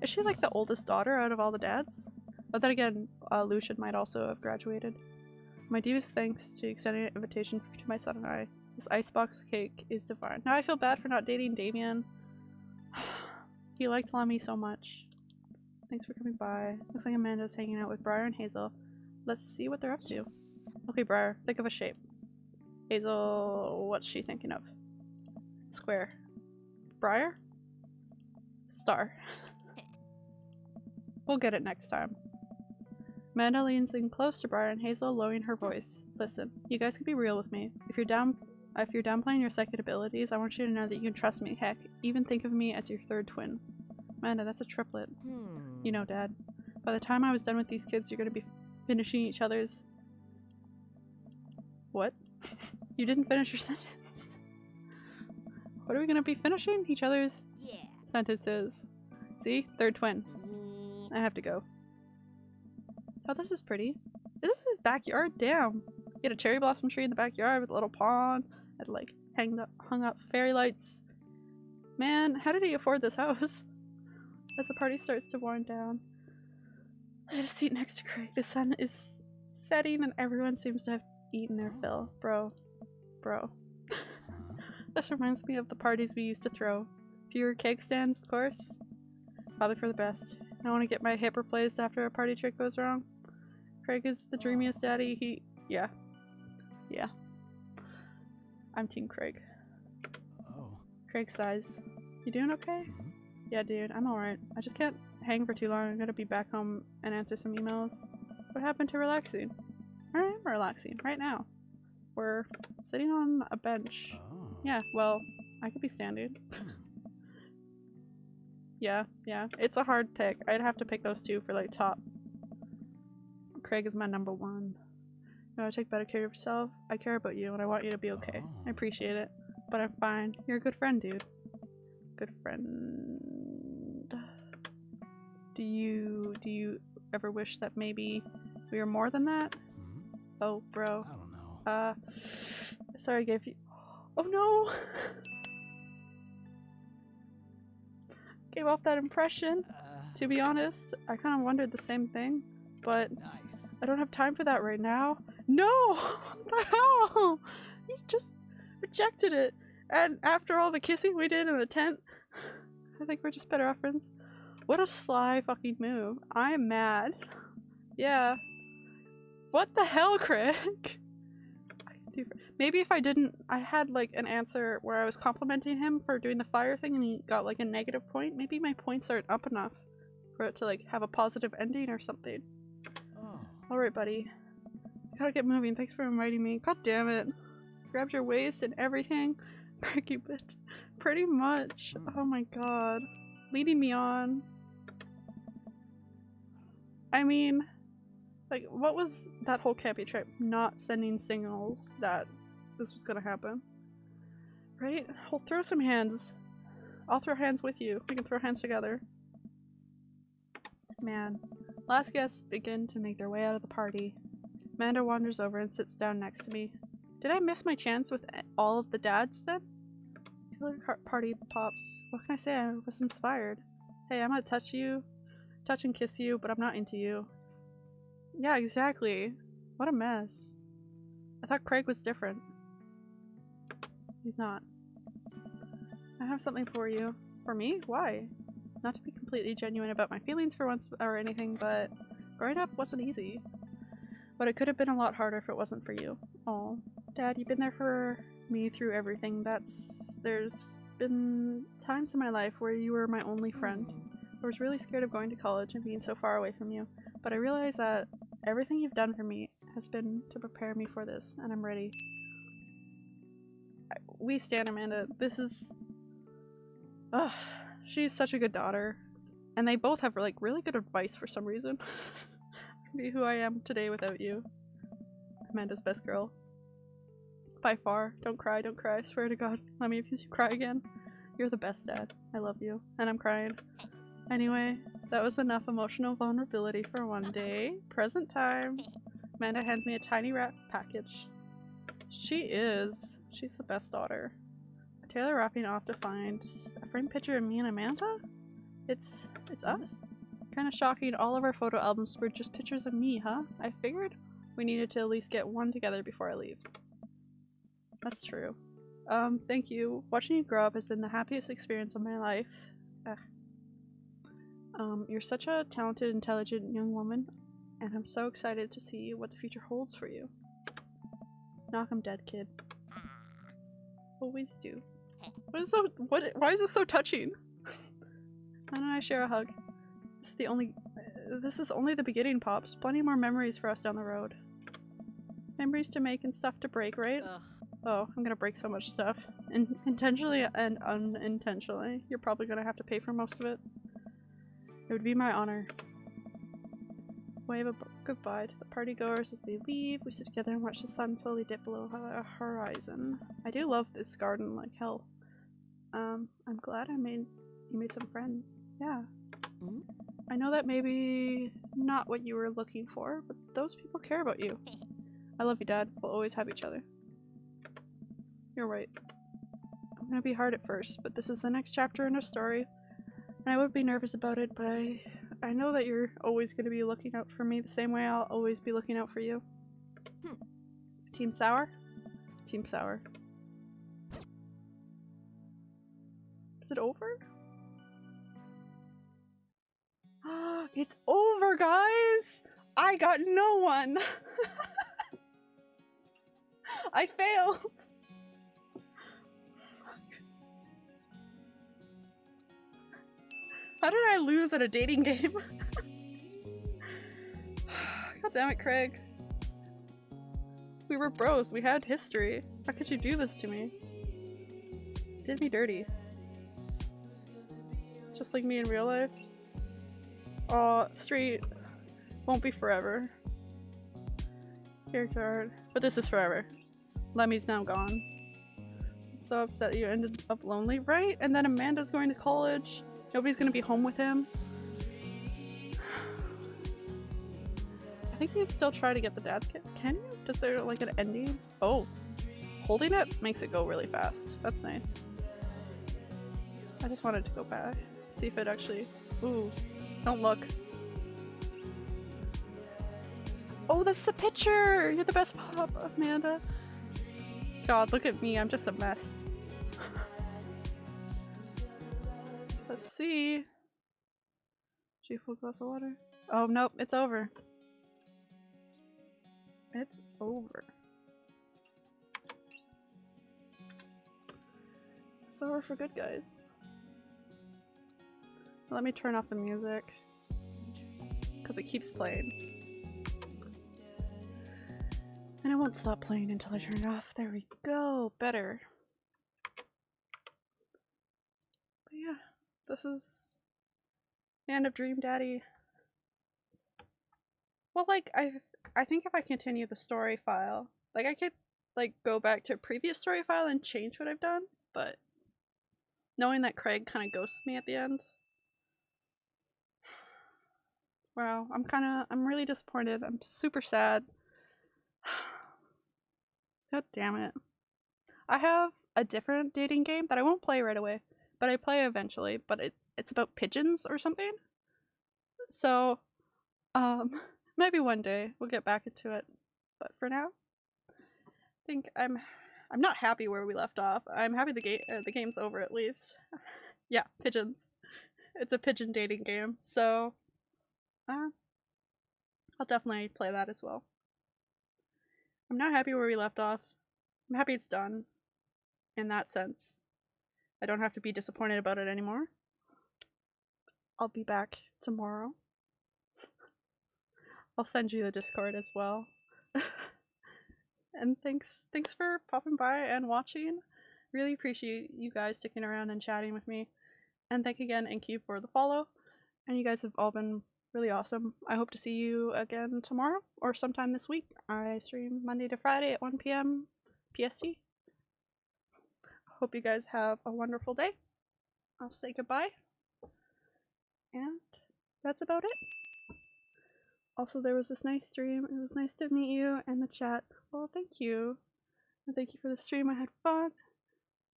Is she like the oldest daughter out of all the dads? But then again, uh, Lucien might also have graduated. My deepest thanks to extending an invitation to my son and I. This icebox cake is divine. Now I feel bad for not dating Damien. he liked Lemmy so much. Thanks for coming by. Looks like Amanda's hanging out with Briar and Hazel. Let's see what they're up to. Okay, Briar, think of a shape. Hazel, what's she thinking of? Square. Briar? Star. we'll get it next time. Amanda leans in close to Briar and Hazel, lowering her voice. Listen, you guys can be real with me. If you're down if you're downplaying your psychic abilities, I want you to know that you can trust me. Heck, even think of me as your third twin. Amanda, that's a triplet. Hmm. You know, Dad. By the time I was done with these kids, you're gonna be finishing each other's. What? You didn't finish your sentence. What are we gonna be finishing? Each other's Yeah. sentences. See? Third twin. I have to go. Oh, this is pretty. This is his backyard. Damn. He had a cherry blossom tree in the backyard with a little pond. Had like hanged up, hung up fairy lights. Man, how did he afford this house? As the party starts to wind down, I get a seat next to Craig. The sun is setting and everyone seems to have eaten their fill. Bro. Bro. this reminds me of the parties we used to throw. Fewer cake stands, of course. Probably for the best. I want to get my hip replaced after a party trick goes wrong. Craig is the dreamiest daddy. He, yeah, yeah. I'm Team Craig. Oh. Craig sighs. You doing okay? mhm. Yeah, dude, I'm alright. I just can't hang for too long. I'm gonna be back home and answer some emails. What happened to relaxing? I am relaxing right now. We're sitting on a bench. Oh. Yeah, well, I could be standing. Yeah, yeah. It's a hard pick. I'd have to pick those two for like top. Craig is my number one. You gotta take better care of yourself. I care about you and I want you to be okay. I Oh. appreciate it. But I'm fine. You're a good friend, dude. Good friend. Do you do you ever wish that maybe we were more than that? Hmm. Oh, bro. I don't know. Uh, sorry, I gave you. Oh no! Gave off that impression. Uh, To be honest, I kind of wondered the same thing, but nice. I don't have time for that right now. No! What the hell? He just rejected it. And after all the kissing we did in the tent, I think we're just better off friends. What a sly fucking move. I am mad. Yeah. What the hell, Craig? I can do- Maybe if I didn't, I had like an answer where I was complimenting him for doing the fire thing and he got like a negative point. Maybe my points aren't up enough for it to like have a positive ending or something. Oh. Alright, buddy. Gotta get moving. Thanks for inviting me. God damn it. Grabbed your waist and everything. Bit. Pretty much. Hmm. Oh my god. Leading me on. I mean, like, what was that whole campy trip? Not sending signals that this was gonna happen. Right? We'll throw some hands. I'll throw hands with you. We can throw hands together. Man. Last guests begin to make their way out of the party. Amanda wanders over and sits down next to me. Did I miss my chance with all of the dads then? Killer party pops. What can I say? I was inspired. Hey, I'm gonna touch you, touch and kiss you, but I'm not into you. Yeah, exactly. What a mess. I thought Craig was different. He's not. I have something for you. For me? Why? Not to be completely genuine about my feelings for once or anything, but growing up wasn't easy. But it could have been a lot harder if it wasn't for you. Oh, Dad, you've been there for me through everything. That's. There's been times in my life where you were my only friend. I was really scared of going to college and being so far away from you, but I realize that everything you've done for me has been to prepare me for this, and I'm ready. We stand Amanda. This is. Ugh, she's such a good daughter. And they both have like really good advice for some reason. Be who I am today without you. Amanda's best girl. By far. Don't cry, don't cry. I swear to God. Let me if you cry again. You're the best dad. I love you. And I'm crying. Anyway, that was enough emotional vulnerability for one day. Present time. Amanda hands me a tiny wrap package. She is. She's the best daughter. Taylor wrapping off to find a framed picture of me and Amanda? It's it's us. Kinda shocking all of our photo albums were just pictures of me, huh? I figured we needed to at least get one together before I leave. That's true. Um, thank you. Watching you grow up has been the happiest experience of my life. Ugh. Um, you're such a talented, intelligent young woman, and I'm so excited to see what the future holds for you. Knock 'em dead, kid. Always do. What is so? What? Why is this so touching? Why don't I share a hug? This is the only. Uh, this is only the beginning, pops. Plenty more memories for us down the road. Memories to make and stuff to break, right? Ugh. Oh, I'm gonna break so much stuff. In intentionally and unintentionally. You're probably gonna have to pay for most of it. It would be my honor. Wave a goodbye to the party goers as they leave. We sit together and watch the sun slowly dip below the horizon. I do love this garden like hell. Um, I'm glad I made you made some friends. Yeah. Mhm. I know that maybe not what you were looking for, but those people care about you. I love you, Dad. We'll always have each other. You're right. I'm gonna be hard at first, but this is the next chapter in our story. And I would be nervous about it, but I I know that you're always gonna be looking out for me the same way I'll always be looking out for you. Hmm. Team Sour? Team Sour. Is it over? it's over, guys! I got no one! I failed! How did I lose at a dating game? God damn it, Craig. We were bros, we had history. How could you do this to me? Did me dirty. Just like me in real life. Aw, street won't be forever. Character art. But this is forever. Lemmy's now gone. So upset you ended up lonely, right? And then Amanda's going to college. Nobody's gonna be home with him. I think you'd still try to get the dad's kit. Can you? Does there like an ending? Oh. Holding it makes it go really fast. That's nice. I just wanted to go back. See if it actually. Ooh. Don't look. Oh, that's the picture! You're the best pop, Amanda. God, look at me. I'm just a mess. Let's see. She full glass of water. Oh nope, it's over. It's over. It's over for good, guys. Let me turn off the music. Because it keeps playing. And I won't stop playing until I turn it off. There we go. Better. But yeah, this is end of Dream Daddy. Well, like I, I think if I continue the story file, like I could like go back to a previous story file and change what I've done, but knowing that Craig kind of ghosts me at the end. Wow, I'm kind of, I'm really disappointed. I'm super sad. God damn it. I have a different dating game that I won't play right away, but I play eventually, but it, it's about pigeons or something. So, um, maybe one day we'll get back into it. But for now, I think I'm I'm not happy where we left off. I'm happy the game uh, the game's over at least. yeah, pigeons. It's a pigeon dating game. So, uh, I'll definitely play that as well. I'm not happy where we left off. I'm happy it's done. In that sense. I don't have to be disappointed about it anymore. I'll be back tomorrow. I'll send you the Discord as well. and thanks thanks for popping by and watching. Really appreciate you guys sticking around and chatting with me. And thank again Inky for the follow. And you guys have all been really awesome. I hope to see you again tomorrow or sometime this week. I stream Monday to Friday at 1 p.m. PST. Hope you guys have a wonderful day. I'll say goodbye. And that's about it. Also, there was this nice stream. It was nice to meet you and the chat. Well, thank you. And thank you for the stream. I had fun.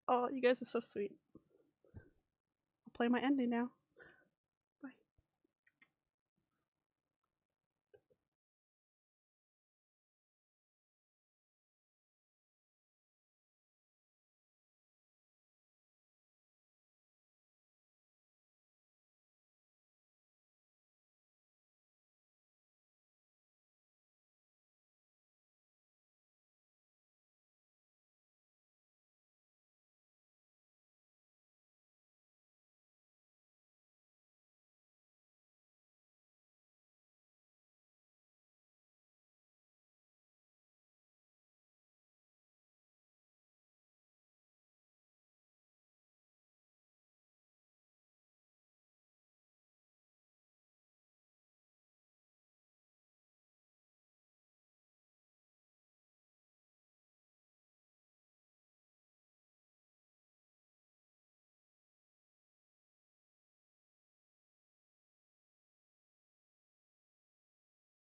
Oh, you guys are so sweet. I'll play my ending now.